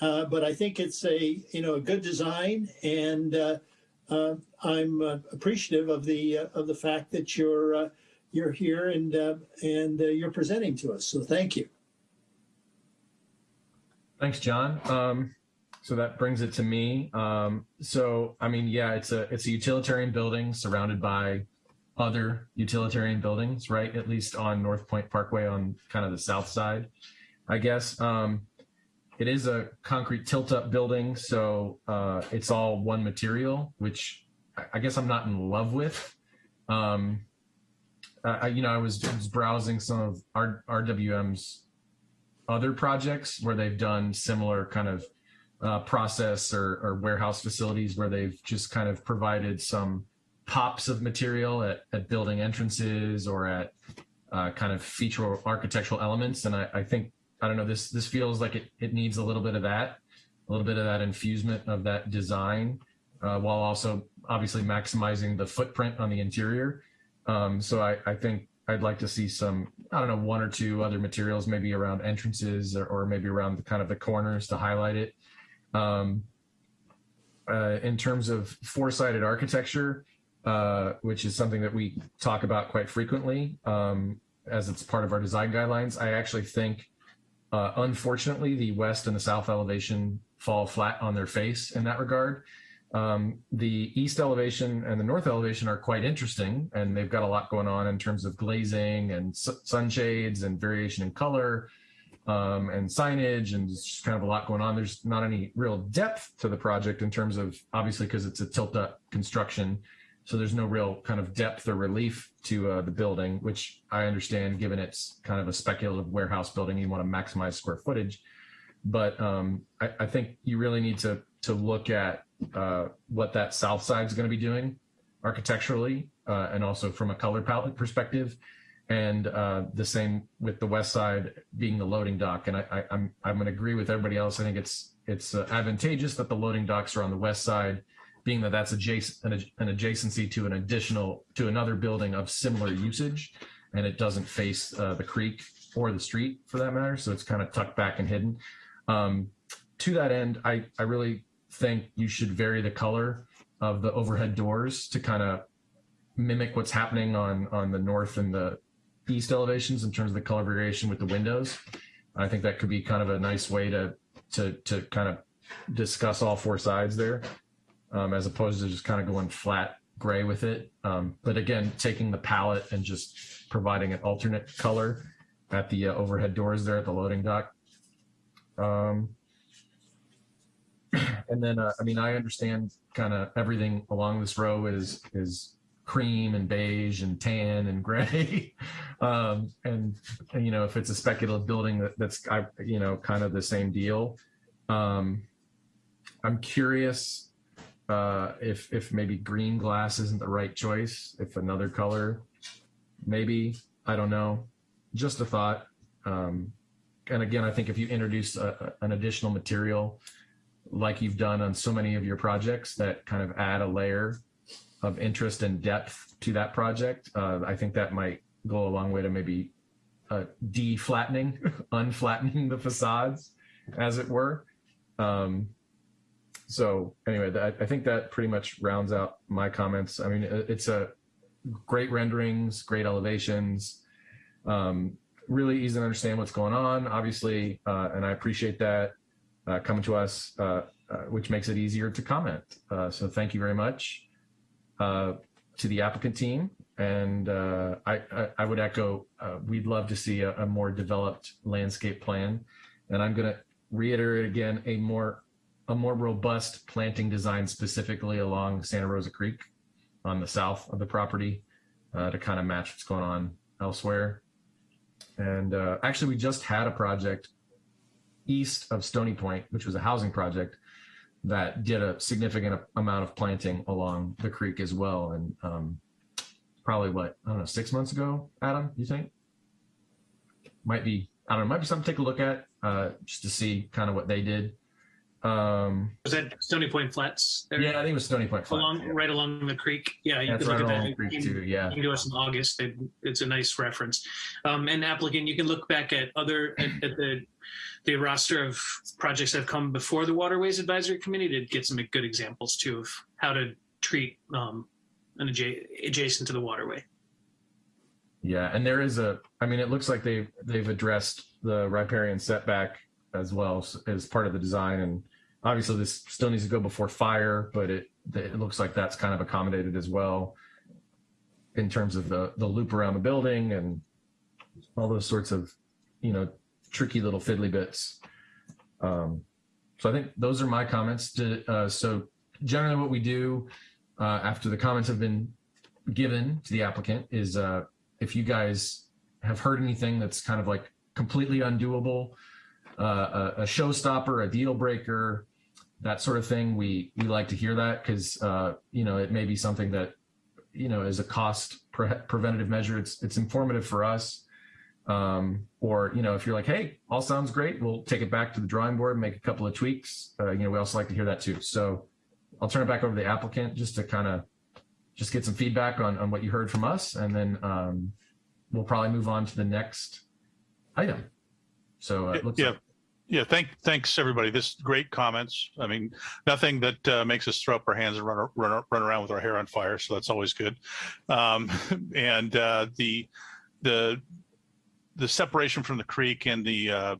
uh, but I think it's a you know a good design, and uh, I'm appreciative of the of the fact that you're you're here and and you're presenting to us. So thank you. Thanks, John. Um, so that brings it to me. Um, so I mean, yeah, it's a it's a utilitarian building surrounded by other utilitarian buildings, right? At least on North Point Parkway on kind of the south side, I guess. Um, it is a concrete tilt up building, so uh, it's all one material, which I guess I'm not in love with. Um, I, you know, I was, browsing some of R, RWM's other projects where they've done similar kind of uh, process or, or warehouse facilities where they've just kind of provided some pops of material at, at building entrances or at uh, kind of feature or architectural elements. And I, I, think, I don't know, this this feels like it, it needs a little bit of that, a little bit of that infusement of that design, uh, while also obviously maximizing the footprint on the interior. Um, so I, I think I'd like to see some, I don't know, one or two other materials, maybe around entrances or, or maybe around the kind of the corners to highlight it. Um, uh, in terms of four-sided architecture, uh, which is something that we talk about quite frequently um, as it's part of our design guidelines. I actually think, uh, unfortunately, the west and the south elevation fall flat on their face in that regard. Um, the east elevation and the north elevation are quite interesting, and they've got a lot going on in terms of glazing and su- sunshades and variation in color um, and signage, and just kind of a lot going on. There's not any real depth to the project in terms of obviously because it's a tilt up construction, so there's no real kind of depth or relief to uh, the building, which I understand given it's kind of a speculative warehouse building, you want to maximize square footage. But um, I, I think you really need to to look at uh, what that south side is going to be doing architecturally uh, and also from a color palette perspective. And uh, the same with the west side being the loading dock. And I, I, I'm I'm going to agree with everybody else. I think it's it's uh, advantageous that the loading docks are on the west side, being that that's adjacent an, an adjacency to an additional to another building of similar usage, and it doesn't face uh, the creek or the street for that matter. So it's kind of tucked back and hidden. Um, to that end, I I really think you should vary the color of the overhead doors to kind of mimic what's happening on on the north and the east elevations in terms of the color variation with the windows. I think that could be kind of a nice way to to to kind of discuss all four sides there, um, as opposed to just kind of going flat gray with it. Um, but again, taking the palette and just providing an alternate color at the uh, overhead doors there at the loading dock. Um, and then uh, I mean I understand kind of everything along this row is is cream and beige and tan and gray. Um, and, and you know if it's a speculative building that, that's I, you know kind of the same deal. Um, I'm curious uh, if if maybe green glass isn't the right choice if another color maybe I don't know. Just a thought. Um, and again I think if you introduce a, an additional material like you've done on so many of your projects that kind of add a layer of interest and depth to that project. Uh, I think that might go a long way to maybe uh, de-flattening, unflattening the facades, as it were. Um, so anyway, that, I think that pretty much rounds out my comments. I mean, it's a great renderings, great elevations, um, really easy to understand what's going on, obviously, uh, and I appreciate that uh, coming to us, uh, uh, which makes it easier to comment. So thank you very much Uh, to the applicant team. And uh, I, I, I, would echo, uh, we'd love to see a, a, more developed landscape plan. And I'm going to reiterate again, a more, a more robust planting design specifically along Santa Rosa Creek on the south of the property uh, to kind of match what's going on elsewhere. And actually, we just had a project east of Stony Point, which was a housing project that did a significant amount of planting along the creek as well. And um, probably what, I don't know, six months ago, Adam, you think? Might be, I don't know, might be something to take a look at uh, just to see kind of what they did. Um, was that Stony Point Flats? There? Yeah, I think it was Stony Point Flats. Along, yeah. Right along the creek. Yeah, you That's can right look at along that. the creek too, yeah. You can do us in August. It- It's a nice reference. Um, and applicant, you can look back at other, at, at the, the roster of projects that have come before the Waterways Advisory Committee to get some good examples too of how to treat, um, an adja- adjacent to the waterway. Yeah, and there is a. I mean, it looks like they've they've addressed the riparian setback as well as part of the design, and obviously this still needs to go before fire, but it it looks like that's kind of accommodated as well in terms of the the loop around the building and all those sorts of you know tricky little fiddly bits. Um, so I think those are my comments. To, uh, so generally, what we do uh, after the comments have been given to the applicant is uh, if you guys have heard anything that's kind of like completely undoable, uh, a, a showstopper, a deal breaker, that sort of thing, we we like to hear that because uh, you know it may be something that you know is a cost pre- preventative measure, it's it's informative for us. Um, or you know if you're like, hey, all sounds great, we'll take it back to the drawing board, and make a couple of tweaks. Uh, you know we also like to hear that too. So I'll turn it back over to the applicant just to kind of just get some feedback on, on what you heard from us, and then um, we'll probably move on to the next item. So uh, it looks Yeah. like Yeah, thank, thanks, everybody. This great comments. I mean, nothing that uh, makes us throw up our hands and run, run, run around with our hair on fire. So that's always good. Um, and uh, the, the, the separation from the creek and the, uh,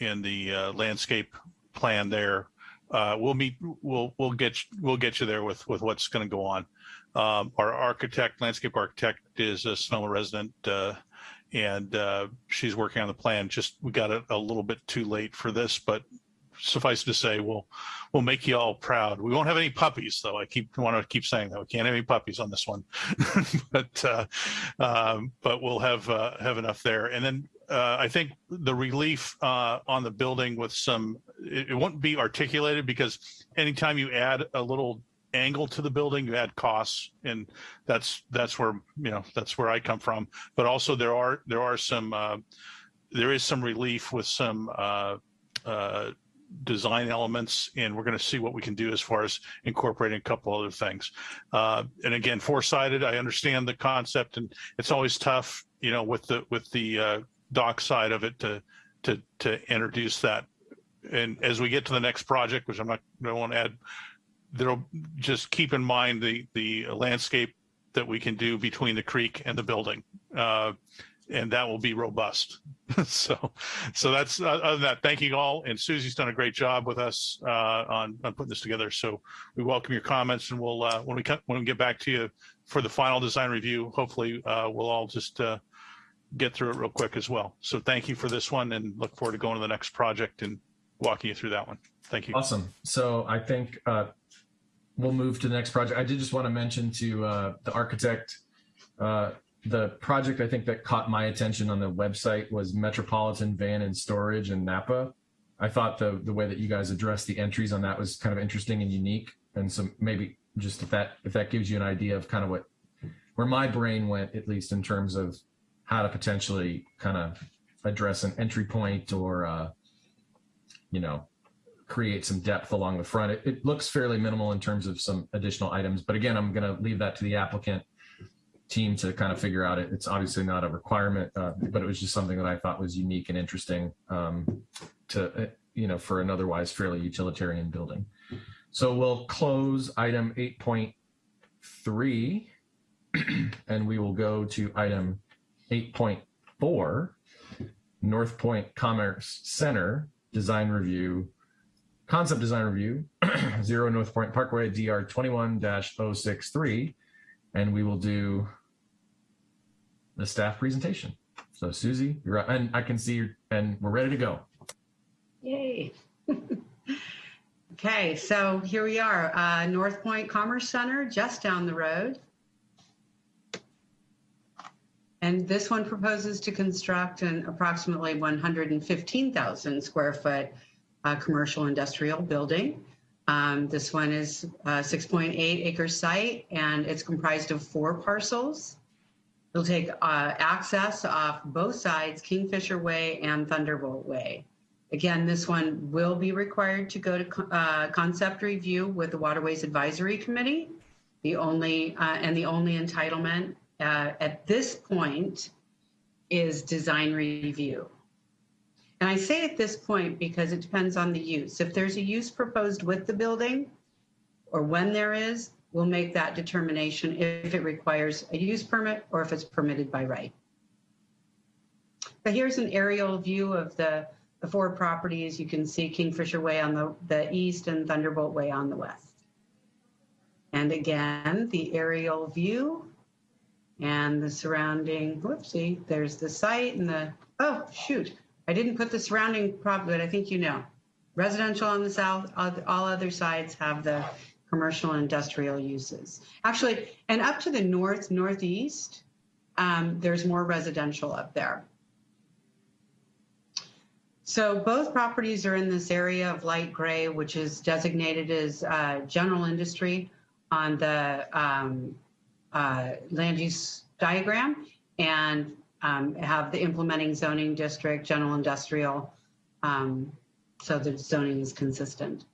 and the uh, landscape plan there, uh, we'll meet, we'll, we'll get, we'll get you there with, with what's going to go on. Um, our architect, landscape architect is a Sonoma resident, uh, and uh, she's working on the plan. Just we got it a little bit too late for this, but suffice to say, we'll we'll make you all proud. We won't have any puppies, though. I keep want to keep saying that we can't have any puppies on this one, but uh, um, but we'll have uh, have enough there. And then uh, I think the relief uh, on the building with some it, it won't be articulated because anytime you add a little angle to the building you add costs and that's that's where you know that's where i come from. But also there are there are some uh, there is some relief with some uh, uh, design elements and we're going to see what we can do as far as incorporating a couple other things. Uh, and again four-sided i understand the concept and it's always tough you know with the with the uh, dock side of it to to to introduce that. And as we get to the next project which i'm not i won't want to add there'll just keep in mind the the landscape that we can do between the creek and the building uh, and that will be robust. So so that's uh, other than that thank you all and susie's done a great job with us uh, on, on putting this together. So we welcome your comments and we'll uh, when we when we get back to you for the final design review hopefully uh, we'll all just uh, get through it real quick as well. So thank you for this one and look forward to going to the next project and walking you through that one. Thank you. Awesome. So I think we'll move to the next project. I did just want to mention to uh, the architect, uh, the project I think that caught my attention on the website was Metropolitan Van and Storage in Napa. I thought the the way that you guys addressed the entries on that was kind of interesting and unique. And so maybe just if that if that gives you an idea of kind of what where my brain went, at least in terms of how to potentially kind of address an entry point or uh, you know create some depth along the front. It, it, looks fairly minimal in terms of some additional items, but again, I'm going to leave that to the applicant team to kind of figure out it. It's obviously not a requirement, uh, but it was just something that I thought was unique and interesting um, to, uh, you know, for an otherwise fairly utilitarian building. So we'll close item 8.3 and we will go to item 8.4, North Point Commerce Center design review concept design review, zero North Point Parkway, DR 21-063, and we will do the staff presentation. So Susie, you're up, and I can see you, and we're ready to go. Yay. okay, so here we are, uh, North Point Commerce Center, just down the road. And this one proposes to construct an approximately 115,000 square foot uh, commercial industrial building. Um, this one is a 6.8 acre site and it's comprised of four parcels. It'll take uh, access off both sides, Kingfisher Way and Thunderbolt Way. Again, this one will be required to go to uh, concept review with the Waterways Advisory Committee. The only uh, and the only entitlement uh, at this point is design review. And I say at this point because it depends on the use. If there's a use proposed with the building or when there is, we'll make that determination if it requires a use permit or if it's permitted by right. But here's an aerial view of the, the four properties. You can see Kingfisher Way on the, the east and Thunderbolt Way on the west. And again, the aerial view and the surrounding, whoopsie, there's the site and the, oh, shoot, I didn't put the surrounding prop, but I think you know. Residential on the south, all other sides have the commercial and industrial uses. Actually, and up to the north, northeast, um, there's more residential up there. So both properties are in this area of light gray, which is designated as uh, general industry on the um, uh, land use diagram. And um, have the implementing zoning district, general industrial, um, so the zoning is consistent.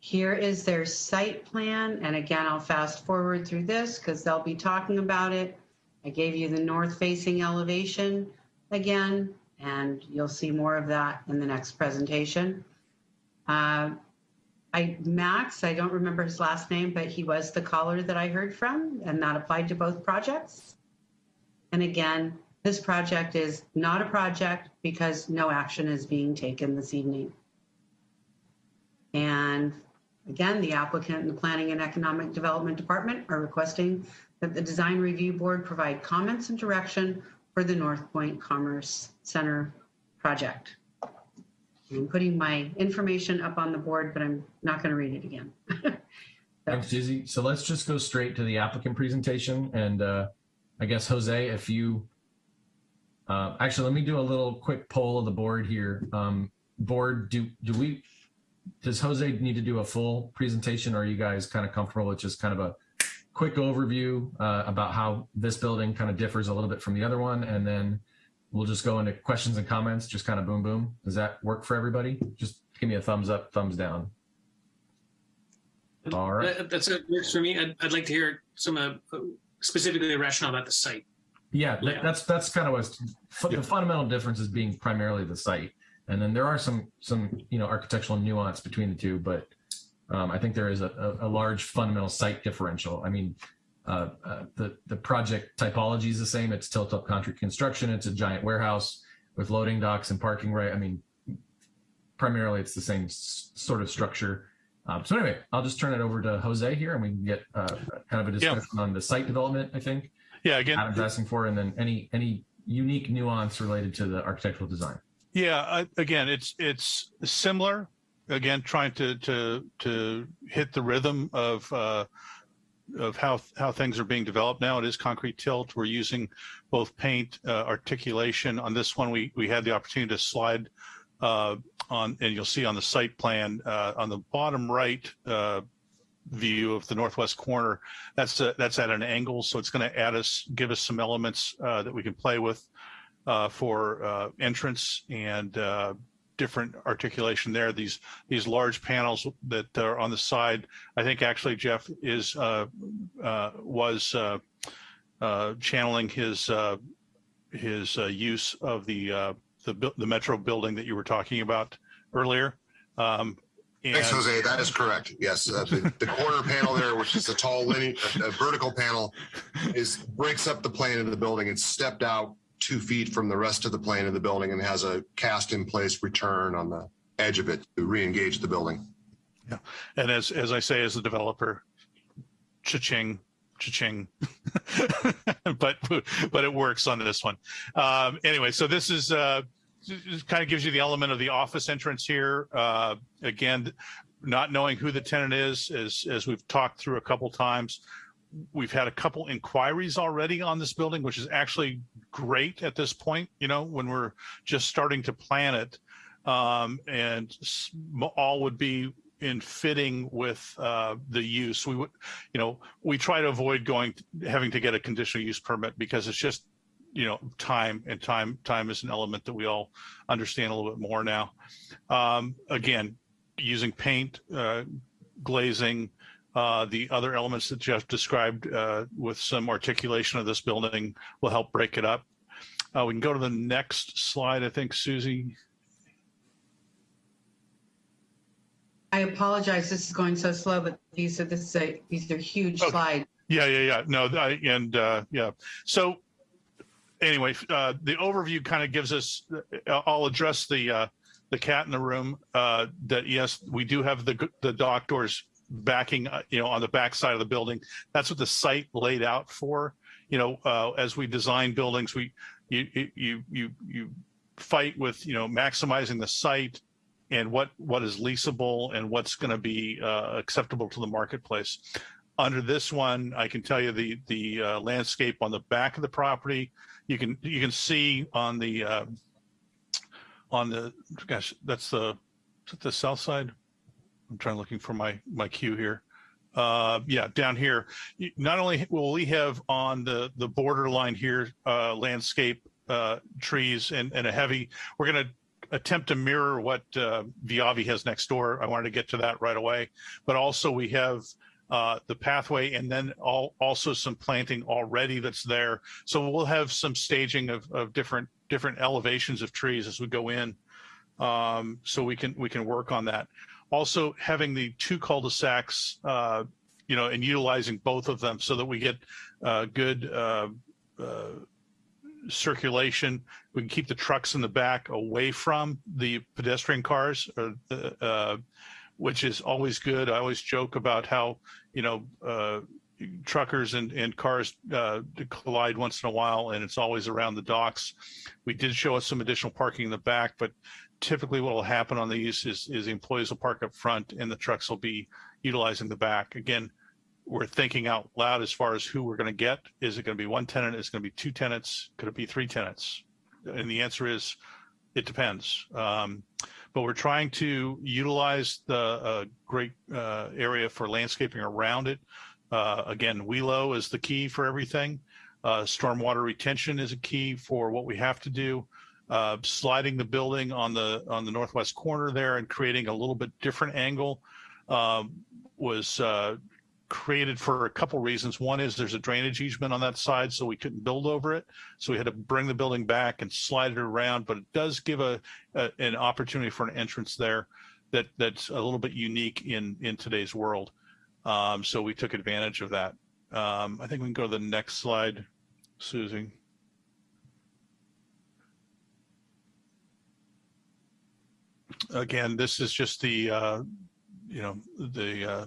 Here is their site plan. And again, I'll fast forward through this because they'll be talking about it. I gave you the north facing elevation. again, and you'll see more of that in the next presentation. Uh, I, Max, I don't remember his last name, but he was the caller that I heard from, and that applied to both projects. And again, this project is not a project because no action is being taken this evening. And again, the applicant and the Planning and Economic Development Department are requesting that the Design Review Board provide comments and direction for the North Point Commerce Center project. I'm putting my information up on the board, but I'm not going to read it again. Thanks, Susie. So let's just go straight to the applicant presentation. And uh, I guess, Jose, if you, uh, actually, let me do a little quick poll of the board here. Um, board, do, do we, does Jose need to do a full presentation or are you guys kind of comfortable with just kind of a quick overview uh, about how this building kind of differs a little bit from the other one? And then we'll just go into questions and comments, just kind of boom, boom. Does that work for everybody? Just give me a thumbs up, thumbs down. All right. That, that's it. Works for me. I'd, I'd like to hear some uh, specifically the rationale about the site. Yeah, th- that's that's kind of what's fu- the fundamental difference is being primarily the site, and then there are some some you know architectural nuance between the two, but um, I think there is a, a, a large fundamental site differential. I mean, uh, uh, the the project typology is the same. It's tilt up concrete construction. It's a giant warehouse with loading docks and parking right. I mean, primarily it's the same sort of structure. Um, so anyway, I'll just turn it over to Jose here, and we can get uh, kind of a discussion on the site development. I think. Yeah, again, Adam's asking for, and then any any unique nuance related to the architectural design. Yeah, I, again, it's it's similar. Again, trying to to to hit the rhythm of uh, of how how things are being developed now. It is concrete tilt. We're using both paint uh, articulation. On this one, we we had the opportunity to slide uh, on, and you'll see on the site plan uh, on the bottom right uh, view of the northwest corner. That's a, that's at an angle, so it's going to add us, give us some elements uh, that we can play with uh, for entrance and different articulation there. These these large panels that are on the side, I think actually Jeff is uh, uh, was uh, uh, channeling his uh, his uh, use of the uh, the the metro building that you were talking about earlier. Um, Thanks, Jose. That is correct. Yes, uh, the, the corner panel there, which is a tall linear, a, a vertical panel, is breaks up the plane of the building. It's stepped out two feet from the rest of the plane of the building and has a cast in place return on the edge of it to re-engage the building. Yeah. And as, as I say, as a developer, cha-ching, cha-ching, but, but it works on this one. Um, anyway, so this is, uh, kind of gives you the element of the office entrance here. Uh, again, not knowing who the tenant is, as, as we've talked through a couple times, we've had a couple inquiries already on this building, which is actually great at this point, you know, when we're just starting to plan it. Um, and all would be in fitting with uh, the use. We would, you know, we try to avoid going, having to get a conditional use permit because it's just, you know, time and time, time is an element that we all understand a little bit more now. Um, again, using paint, uh, glazing, uh, the other elements that Jeff described uh, with some articulation of this building will help break it up. Uh, we can go to the next slide, I think, Susie. I apologize, this is going so slow, but these are, this is a, these are huge slides. Yeah, yeah, yeah. No, I, and uh, yeah. So anyway, uh, the overview kind of gives us. uh, I'll address the uh, the cat in the room. Uh, that yes, we do have the the dock doors backing, uh, you know, on the back side of the building. That's what the site laid out for. You know, uh, as we design buildings, we you you you you fight with you know maximizing the site and what what is leasable and what's going to be uh, acceptable to the marketplace. Under this one, I can tell you the the uh, landscape on the back of the property. You can you can see on the uh, on the gosh that's the the south side. I'm trying to looking for my my cue here. Uh, yeah, down here. Not only will we have on the the borderline here uh, landscape uh, trees and and a heavy. We're going to attempt to mirror what uh, Viavi has next door. I wanted to get to that right away, but also we have uh, the pathway and then all, also some planting already that's there. So we'll have some staging of, of different different elevations of trees as we go in. Um, so we can we can work on that. Also having the two cul-de-sacs, uh, you know, and utilizing both of them so that we get uh, good uh, uh, circulation. We can keep the trucks in the back away from the pedestrian cars, the, uh, which is always good. I always joke about how you know truckers and, and cars uh, collide once in a while, and it's always around the docks. We did show us some additional parking in the back, but typically what will happen on these is, is the employees will park up front and the trucks will be utilizing the back. Again, we're thinking out loud as far as who we're going to get. Is it going to be one tenant? Is it going to be two tenants? Could it be three tenants? And the answer is, it depends. Um, but we're trying to utilize the uh, great uh, area for landscaping around it. Uh, again, WELO is the key for everything. Uh, stormwater retention is a key for what we have to do. Uh, sliding the building on the on the northwest corner there and creating a little bit different angle um, was uh, created for a couple reasons. One is there's a drainage easement on that side, so we couldn't build over it. So we had to bring the building back and slide it around, but it does give a, a an opportunity for an entrance there that that's a little bit unique in in today's world. Um, so we took advantage of that. Um, I think we can go to the next slide, Susie. Again, this is just the, uh, you know, the uh,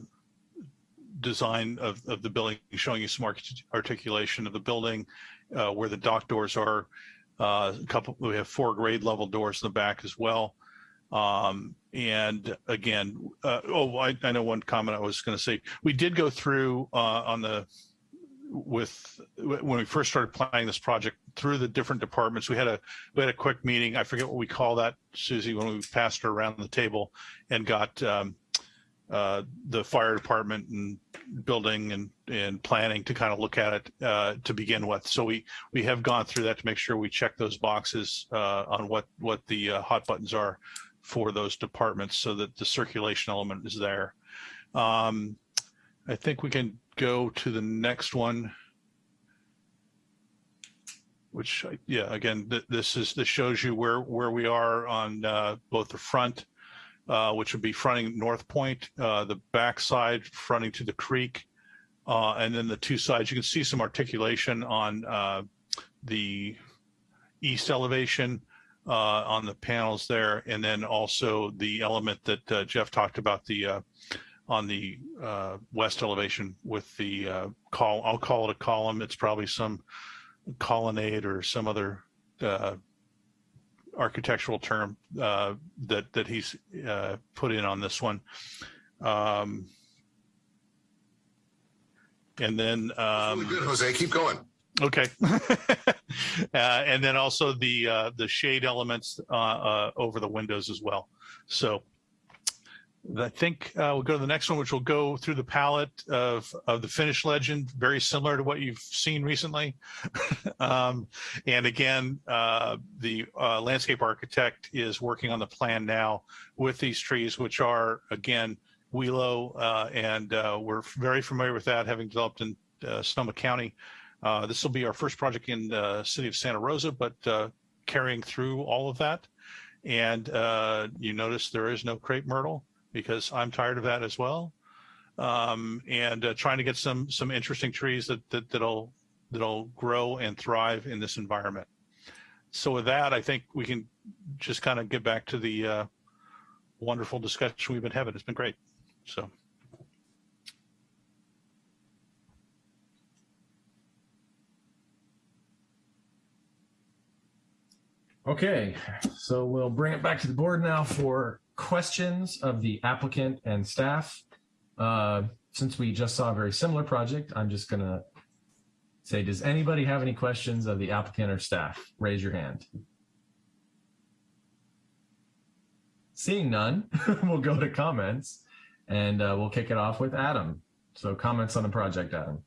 design of, of the building, showing you some articulation of the building, uh, where the dock doors are. Uh, a couple, we have four grade level doors in the back as well. Um, and again, uh, oh, I, I know one comment I was going to say. We did go through uh, on the with when we first started planning this project through the different departments. We had a we had a quick meeting. I forget what we call that, Susie, when we passed her around the table and got um, uh, the fire department and building and and planning to kind of look at it uh, to begin with. So we we have gone through that to make sure we check those boxes uh, on what what the uh, hot buttons are for those departments so that the circulation element is there. Um, I think we can go to the next one. Which, yeah, again, th this is this shows you where where we are on uh, both the front, uh, which would be fronting North Point, uh, the back side fronting to the creek, uh, and then the two sides. You can see some articulation on uh, the east elevation uh, on the panels there, and then also the element that Jeff talked about the on the uh, west elevation with the uh, call. I'll call it a column. It's probably some colonnade or some other uh, architectural term uh, that that he's uh, put in on this one. Um, and then um, really good, Jose. Keep going. Okay. uh, and then also the uh, the shade elements uh, uh, over the windows as well. So I think uh, we'll go to the next one, which will go through the palette of, of the finish legend, very similar to what you've seen recently. um, and again, uh, the uh, landscape architect is working on the plan now with these trees, which are, again, WELO, uh, and uh, we're very familiar with that, having developed in uh, Sonoma County. This will be our first project in the city of Santa Rosa, but carrying through all of that. And you notice there is no crepe myrtle because I'm tired of that as well. Um, and uh, trying to get some some interesting trees that, that that'll that'll grow and thrive in this environment. So with that, I think we can just kind of get back to the uh, wonderful discussion we've been having. It's been great. So. Okay, so we'll bring it back to the board now for questions of the applicant and staff. Uh, since we just saw a very similar project, I'm just gonna say, does anybody have any questions of the applicant or staff? Raise your hand. Seeing none, we'll go to comments and uh, we'll kick it off with Adam. So comments on the project, Adam.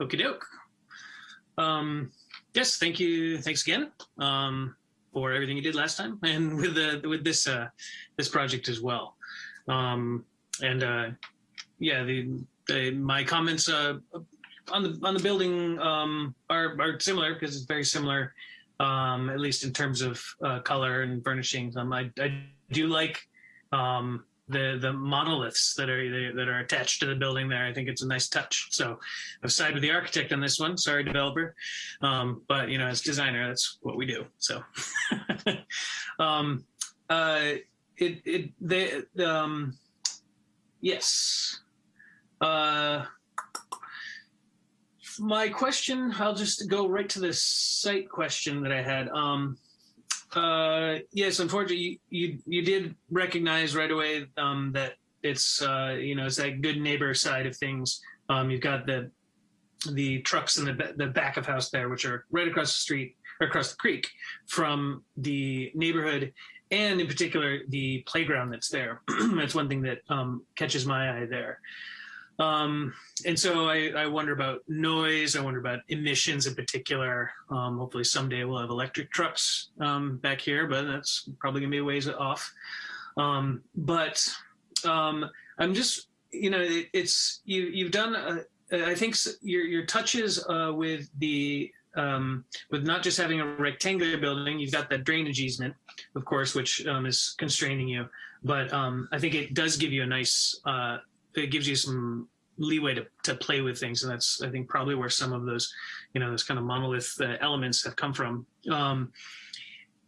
Okie doke. Um, yes, thank you. Thanks again um, for everything you did last time, and with the with this uh, this project as well. Um, and uh, yeah, the, the my comments uh, on the on the building um, are are similar because it's very similar, um, at least in terms of uh, color and furnishings. Um, I I do like um, the the monoliths that are that are attached to the building there. I think it's a nice touch. So I've sided with the architect on this one. Sorry, developer, um, but you know, as designer, that's what we do. So, um, uh, it it they um, yes. Uh, my question, I'll just go right to the site question that I had. Um, uh, yes, unfortunately, you, you, you did recognize right away um, that it's uh, you know it's that good neighbor side of things. Um, you've got the the trucks in the the back of house there, which are right across the street or across the creek from the neighborhood, and in particular the playground that's there. that's one thing that um, catches my eye there. Um, and so I, I, wonder about noise. I wonder about emissions in particular. Um, hopefully someday we'll have electric trucks um, back here, but that's probably gonna be a ways off. Um, but um, I'm just, you know, it, it's you. You've done. Uh, I think your your touches uh, with the um, with not just having a rectangular building, you've got that drainage easement, of course, which is constraining you. But I think it does give you a nice. Uh, it gives you some leeway to, to play with things. And that's, I think, probably where some of those, you know, those kind of monolith uh, elements have come from. Um,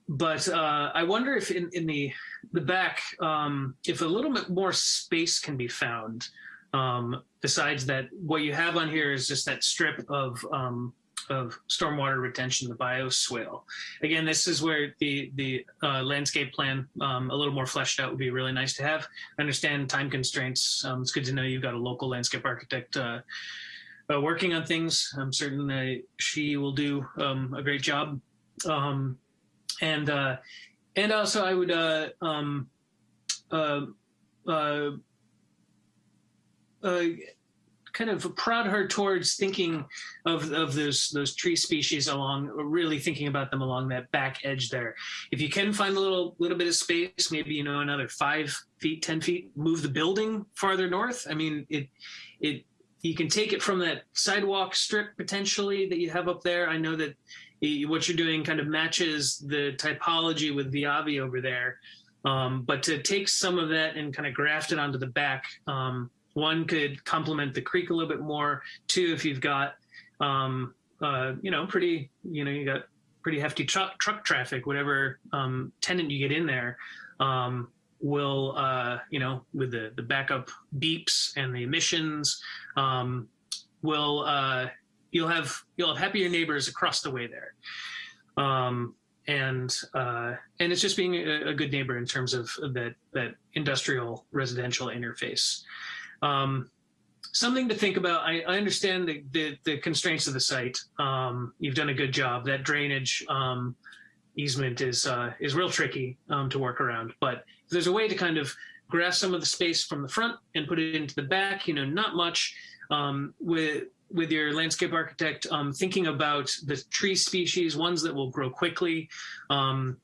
but uh, I wonder if in, in the, the back, um, if a little bit more space can be found, um, besides that, what you have on here is just that strip of um, of stormwater retention, the bioswale. Again, this is where the the uh, landscape plan um, a little more fleshed out would be really nice to have. I understand time constraints. Um, it's good to know you've got a local landscape architect uh, uh, working on things. I'm certain that she will do um, a great job. Um, and uh, and also I would uh, um, uh, uh, kind of prod her towards thinking of, of those those tree species along, really thinking about them along that back edge there. If you can find a little little bit of space, maybe you know another five feet, ten feet, move the building farther north. I mean, it it you can take it from that sidewalk strip potentially that you have up there. I know that what you're doing kind of matches the typology with Viavi over there. Um, but to take some of that and kind of graft it onto the back, um, one could complement the creek a little bit more. Two, if you've got, um, uh, you know, pretty, you know, you got pretty hefty truck truck traffic, whatever um, tenant you get in there, um, will, uh, you know, with the the backup beeps and the emissions, um, will uh, you'll have you'll have happier neighbors across the way there. Um, and uh, and it's just being a, a, good neighbor in terms of that that industrial residential interface. Um, something to think about. I, I understand the, the, the, constraints of the site. Um, you've done a good job. That drainage um, easement is uh, is real tricky um, to work around. But if there's a way to kind of grasp some of the space from the front and put it into the back, you know, not much um, with with your landscape architect um, thinking about the tree species, ones that will grow quickly. Um,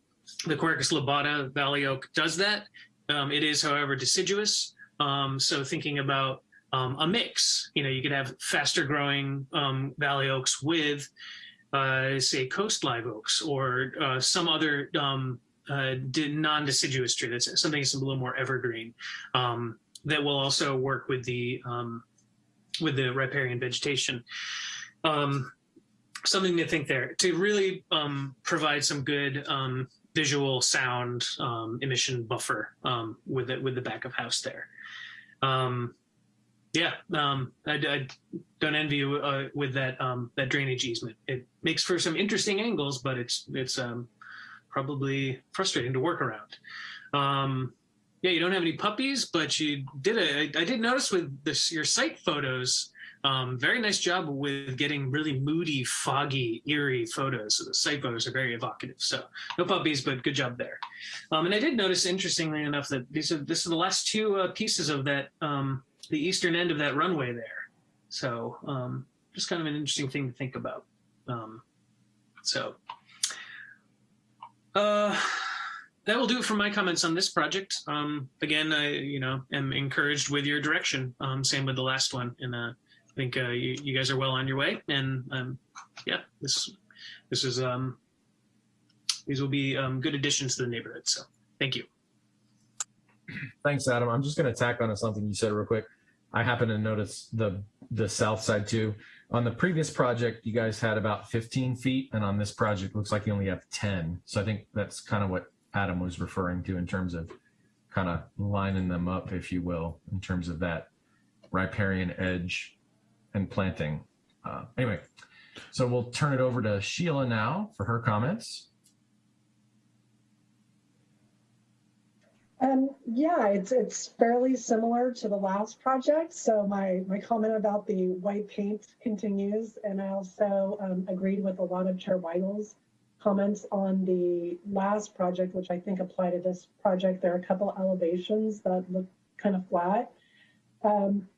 the Quercus lobata valley oak does that. it is, however, deciduous. Um, so thinking about um, a mix, you know, you could have faster growing um, valley oaks with, uh, say, coast live oaks or uh, some other um, uh, non-deciduous tree. That's something that's a little more evergreen um, that will also work with the um, with the riparian vegetation. something to think there to really provide some good visual sound um, emission buffer um, with it with the back of house there. Um, yeah, um, I, I, don't envy you uh, with that um, that drainage easement. It makes for some interesting angles, but it's it's um, probably frustrating to work around. Um, yeah, you don't have any puppies, but you did a. I, I did notice with this your site photos. Um, very nice job with getting really moody, foggy, eerie photos. So the site photos are very evocative. So no puppies, but good job there. Um, and I did notice, interestingly enough, that these are this are the last two uh, pieces of that um, the eastern end of that runway there. So um, just kind of an interesting thing to think about. Um, so uh, that will do it for my comments on this project. Um, again, I you know am encouraged with your direction. Same with the last one in a I think uh, you, you guys are well on your way, and um, yeah, this this is um, these will be um, good additions to the neighborhood. So thank you. Thanks, Adam. I'm just going to tack on to something you said real quick. I happen to notice the the south side too. On the previous project, you guys had about 15 feet, and on this project, looks like you only have 10. So I think that's kind of what Adam was referring to in terms of kind of lining them up, if you will, in terms of that riparian edge and planting. Uh, anyway, so we'll turn it over to Sheila now for her comments. Um, yeah, it's it's fairly similar to the last project. So my my comment about the white paint continues, and I also um, agreed with a lot of Chair Weigel's comments on the last project, which I think apply to this project. There are a couple elevations that look kind of flat. Um,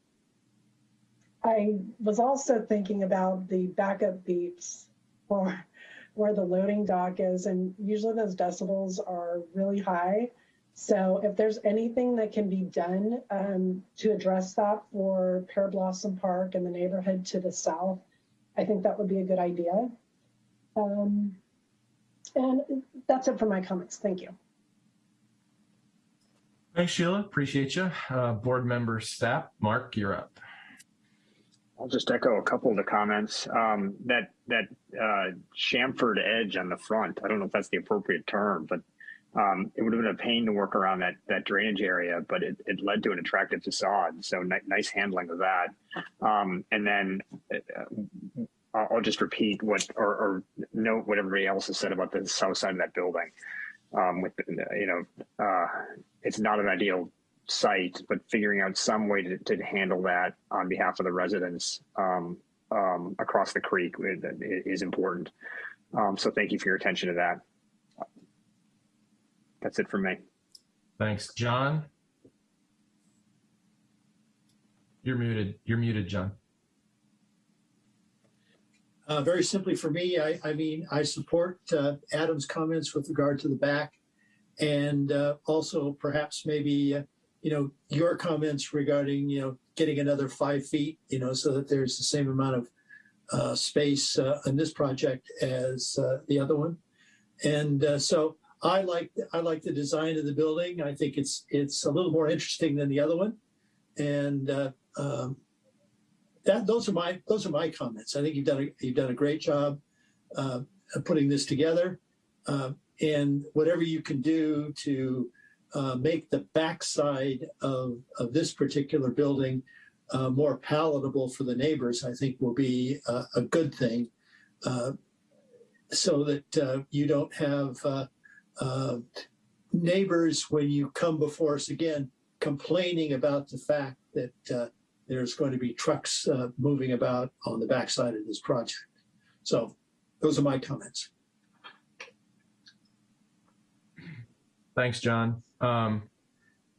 I was also thinking about the backup beeps for where the loading dock is, and usually those decibels are really high. So if there's anything that can be done um, to address that for Pear Blossom Park and the neighborhood to the south, I think that would be a good idea. Um, and that's it for my comments. Thank you. Thanks, Sheila. Appreciate you. Uh, board member Stapp, Mark, you're up. I'll just echo a couple of the comments. Um, that that uh, chamfered edge on the front, I don't know if that's the appropriate term, but um, it would have been a pain to work around that that drainage area, but it, it led to an attractive facade. So ni nice handling of that. Um, and then uh, I'll just repeat what or, or, note what everybody else has said about the south side of that building. Um, with you know, uh, it's not an ideal site, but figuring out some way to, to handle that on behalf of the residents um, um, across the creek is important. Um, so thank you for your attention to that. That's it for me. Thanks, John. You're muted. You're muted, John. Uh, very simply for me, I, I mean, I support uh, Adam's comments with regard to the back and uh, also perhaps maybe, uh, you know, your comments regarding, you know, getting another five feet, you know, so that there's the same amount of uh, space uh, in this project as the other one. And so I like I like the design of the building. I think it's it's a little more interesting than the other one, and uh, um, that those are my those are my comments. I think you've done a, you've done a great job uh, putting this together, uh, and whatever you can do to uh, make the backside of of this particular building uh, more palatable for the neighbors, I think will be a good thing, uh, so that you don't have uh, neighbors, when you come before us again, complaining about the fact that uh, there's going to be trucks uh, moving about on the backside of this project. So those are my comments. Thanks, John. Um,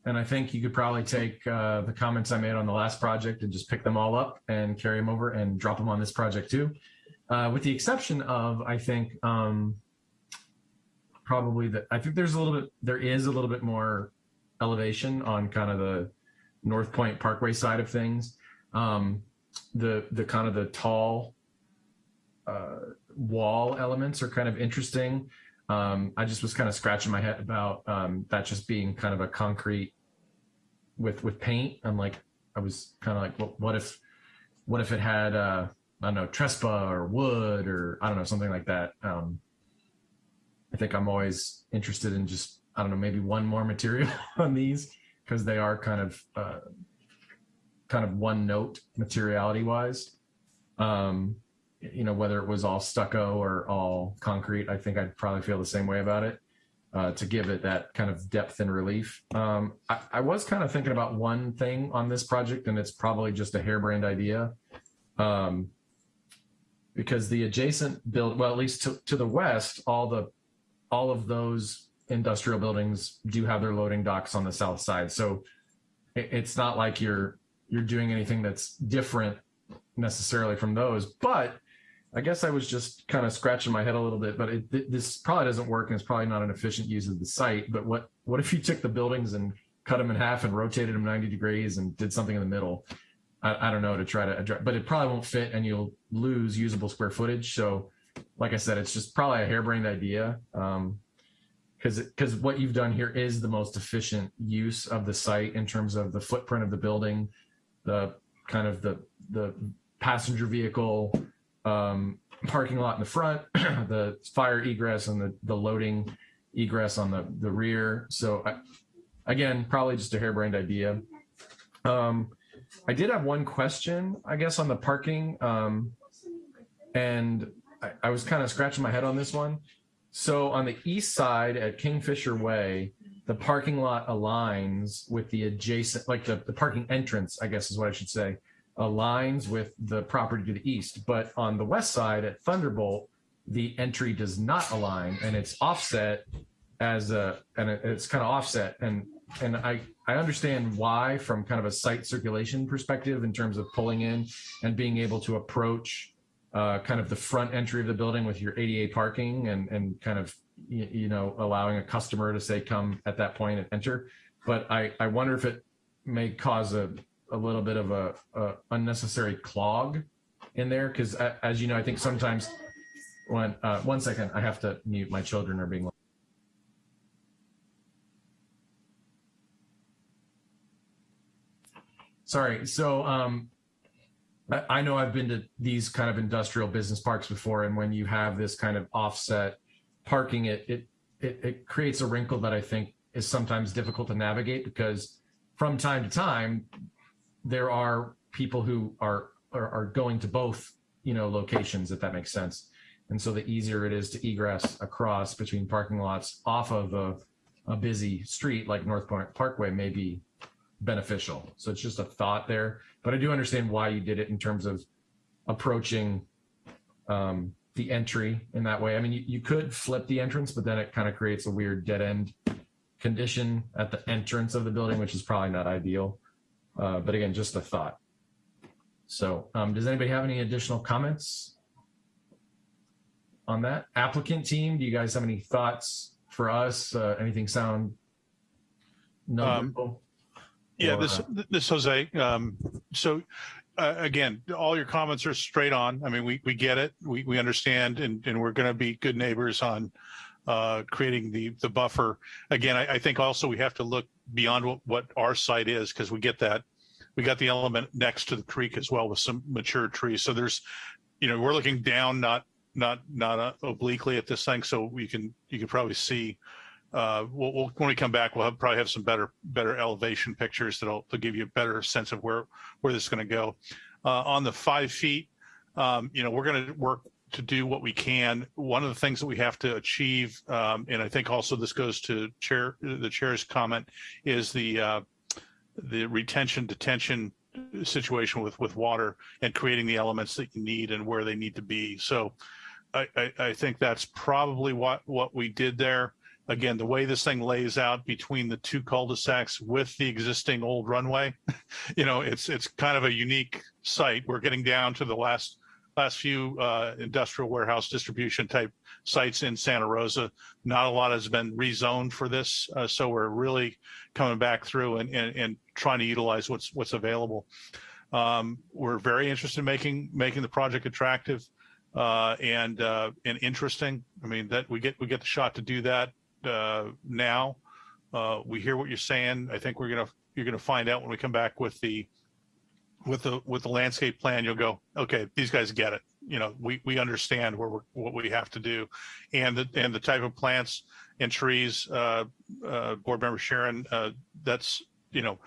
and I think you could probably take uh, the comments I made on the last project and just pick them all up and carry them over and drop them on this project too. Uh, with the exception of, I think, um, probably that I think there's a little bit there is a little bit more elevation on kind of the North Point Parkway side of things. Um, the the kind of the tall uh, wall elements are kind of interesting. Um, I just was kind of scratching my head about um, that just being kind of a concrete with with paint. I'm like, I was kind of like, well, what if what if it had uh, I don't know Trespa or wood or I don't know something like that. Um, I think I'm always interested in just, I don't know, maybe one more material on these because they are kind of, uh, kind of one note materiality wise. Um, you know, whether it was all stucco or all concrete, I think I'd probably feel the same way about it uh, to give it that kind of depth and relief. Um, I, I, was kind of thinking about one thing on this project, and it's probably just a harebrained idea. Um, because the adjacent build, well, at least to, to the west, all the all of those industrial buildings do have their loading docks on the south side. So it's not like you're you're doing anything that's different necessarily from those. But I guess I was just kind of scratching my head a little bit. But it, this probably doesn't work, and it's probably not an efficient use of the site. But what what if you took the buildings and cut them in half and rotated them 90 degrees and did something in the middle? I, I don't know to try to address, but it probably won't fit and you'll lose usable square footage. So like I said, it's just probably a harebrained idea. Um, because because what you've done here is the most efficient use of the site in terms of the footprint of the building, the kind of the the passenger vehicle um, parking lot in the front, the fire egress and the the loading egress on the the rear. So I, again, probably just a harebrained idea. Um, I did have one question, I guess, on the parking, um, and I, I was kind of scratching my head on this one. So on the east side at Kingfisher Way, the parking lot aligns with the adjacent, like the, the parking entrance, I guess is what I should say, aligns with the property to the east. But on the west side at Thunderbolt, the entry does not align and it's offset as a, and it's kind of offset. And, and I, I understand why from kind of a site circulation perspective in terms of pulling in and being able to approach uh, kind of the front entry of the building with your ADA parking and, and kind of, you, you know, allowing a customer to say, come at that point and enter. But I, I wonder if it may cause a, a little bit of a, a unnecessary clog in there. Cause as you know, I think sometimes when, uh, one second, I have to mute, my children are being. Sorry. So, um, I, I know I've been to these kind of industrial business parks before, and when you have this kind of offset parking, it it it, it creates a wrinkle that I think is sometimes difficult to navigate because from time to time there are people who are are, are going to both you know locations if that makes sense. And so the easier it is to egress across between parking lots off of a, a busy street like north point parkway may be beneficial. So it's just a thought there. But i do understand why you did it in terms of approaching um, the entry in that way. I mean you, you could flip the entrance but then it kind of creates a weird dead end condition at the entrance of the building which is probably not ideal uh, but again just a thought so um, does anybody have any additional comments on that applicant team do you guys have any thoughts for us uh, anything sound numberable Yeah, Or, this, uh, this Jose, um, so, uh, again, all your comments are straight on. I mean, we, we get it. We, we understand and, and we're going to be good neighbors on, uh, creating the, the buffer. Again, I, I think also we have to look beyond what, what our site is because we get that. We got the element next to the creek as well with some mature trees. So there's, you know, we're looking down, not, not, not uh, obliquely at this thing. So we can, you can probably see, uh, we'll, we'll, when we come back, we'll have, probably have some better, better elevation pictures that'll, to give you a better sense of where, where this is going to go. Uh, on the five feet, um, you know, we're going to work to do what we can. One of the things that we have to achieve, um, and I think also this goes to chair, the chair's comment, is the, uh, the retention detention situation with, with water and creating the elements that you need and where they need to be. So I, I, I think that's probably what, what we did there again, the way this thing lays out between the two cul-de-sacs with the existing old runway, you know, it's it's kind of a unique site. We're getting down to the last last few uh, industrial warehouse distribution type sites in Santa Rosa. Not a lot has been rezoned for this, uh, so we're really coming back through and, and and trying to utilize what's what's available. Um, we're very interested in making making the project attractive uh, and uh, and interesting. I mean that we get we get the shot to do that uh, now. Uh, we hear what you're saying. I think we're gonna you're gonna find out when we come back with the with the with the landscape plan. You'll go, okay, these guys get it. You know, we we understand where what we have to do, and the and the type of plants and trees. Uh, uh, Board Member Sharon, uh, that's you know.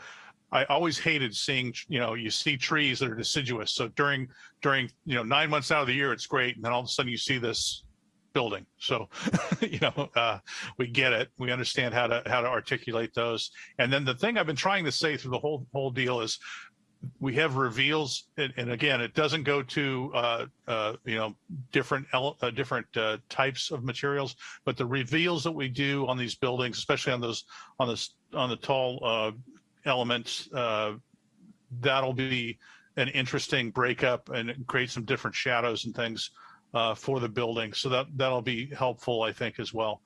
I always hated seeing, you know, you see trees that are deciduous. So during, during, you know, nine months out of the year, it's great. And then all of a sudden you see this building. So, you know, uh, we get it. We understand how to how to articulate those. And then the thing I've been trying to say through the whole whole deal is we have reveals, and, and again, it doesn't go to uh, uh, you know different uh, different uh, types of materials, but the reveals that we do on these buildings, especially on those on this on the tall uh, elements, uh, that'll be an interesting breakup and create some different shadows and things for the building. So that that'll be helpful, I think, as well.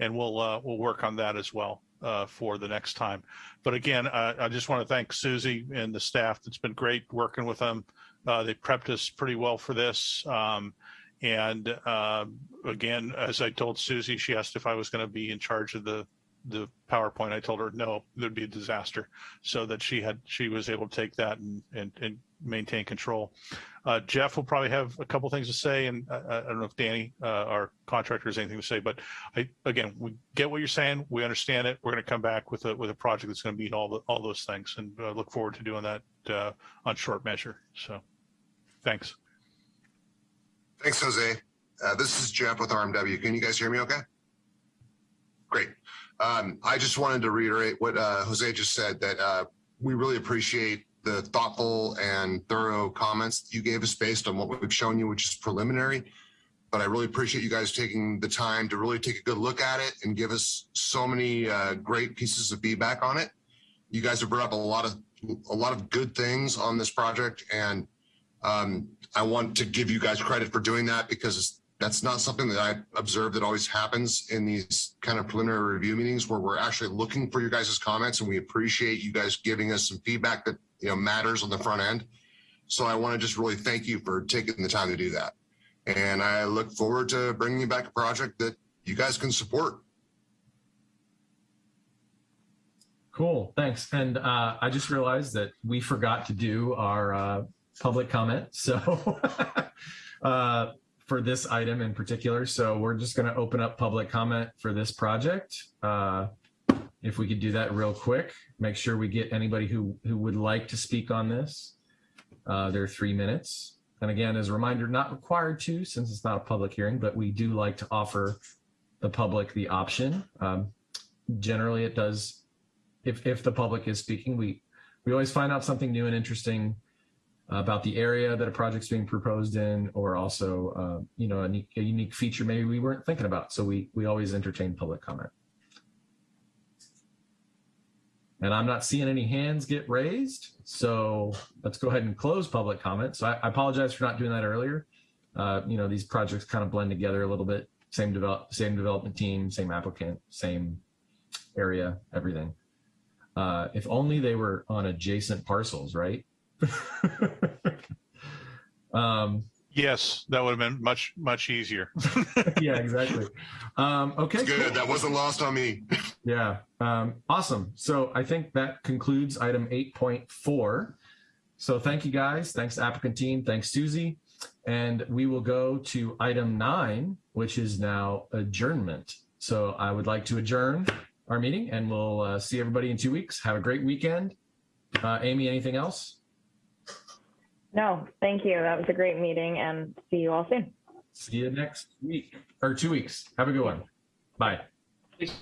And we'll we'll work on that as well. Uh, for the next time. But again, uh, I just want to thank Susie and the staff. It's been great working with them. Uh, they prepped us pretty well for this. Um, and uh, again, as I told Susie, she asked if I was going to be in charge of the the PowerPoint. I told her no, there'd be a disaster, so that she had she was able to take that and and, and maintain control. Uh, Jeff will probably have a couple things to say, and I, I don't know if Danny, uh, our contractor, has anything to say. But I, again, we get what you're saying. We understand it. We're going to come back with a with a project that's going to meet all the all those things, and uh, look forward to doing that uh, on short measure. So, thanks. Thanks, Jose. Uh, this is Jeff with RMW. Can you guys hear me okay? Great. Um, I just wanted to reiterate what uh, Jose just said, that we really appreciate the thoughtful and thorough comments you gave us based on what we've shown you, which is preliminary. But I really appreciate you guys taking the time to really take a good look at it and give us so many uh, great pieces of feedback on it. You guys have brought up a lot of a lot of good things on this project, and um, I want to give you guys credit for doing that because that's not something that I observe that always happens in these kind of preliminary review meetings where we're actually looking for your guys' comments and we appreciate you guys giving us some feedback that you know matters on the front end. So I want to just really thank you for taking the time to do that. And I look forward to bringing you back a project that you guys can support. Cool, thanks. And uh, I just realized that we forgot to do our uh, public comment. So uh, for this item in particular, so we're just going to open up public comment for this project. Uh, if we could do that real quick, make sure we get anybody who who would like to speak on this. Uh, there are three minutes. And again, as a reminder, not required to since it's not a public hearing, but we do like to offer the public the option. Um, generally, it does, if, if the public is speaking, we, we always find out something new and interesting about the area that a project's being proposed in, or also, uh, you know, a, unique- a unique feature maybe we weren't thinking about. So we, we always entertain public comment. And I'm not seeing any hands get raised. So let's go ahead and close public comment. So I, I apologize for not doing that earlier. Uh, you know, these projects kind of blend together a little bit. Same develop, same development team, same applicant, same area, everything. Uh, if only they were on adjacent parcels, right? um, Yes, that would have been much much easier. yeah, exactly. Um, okay, Good. cool. That wasn't lost on me. Yeah, um, awesome. So I think that concludes item 8.4. So thank you guys. Thanks applicant team. Thanks Susie. And we will go to item nine, which is now adjournment. So I would like to adjourn our meeting and we'll uh, see everybody in two weeks. Have a great weekend. Uh, Amy, anything else? No, thank you. That was a great meeting and see you all soon. See you next week or two weeks. Have a good one. Bye. Thanks.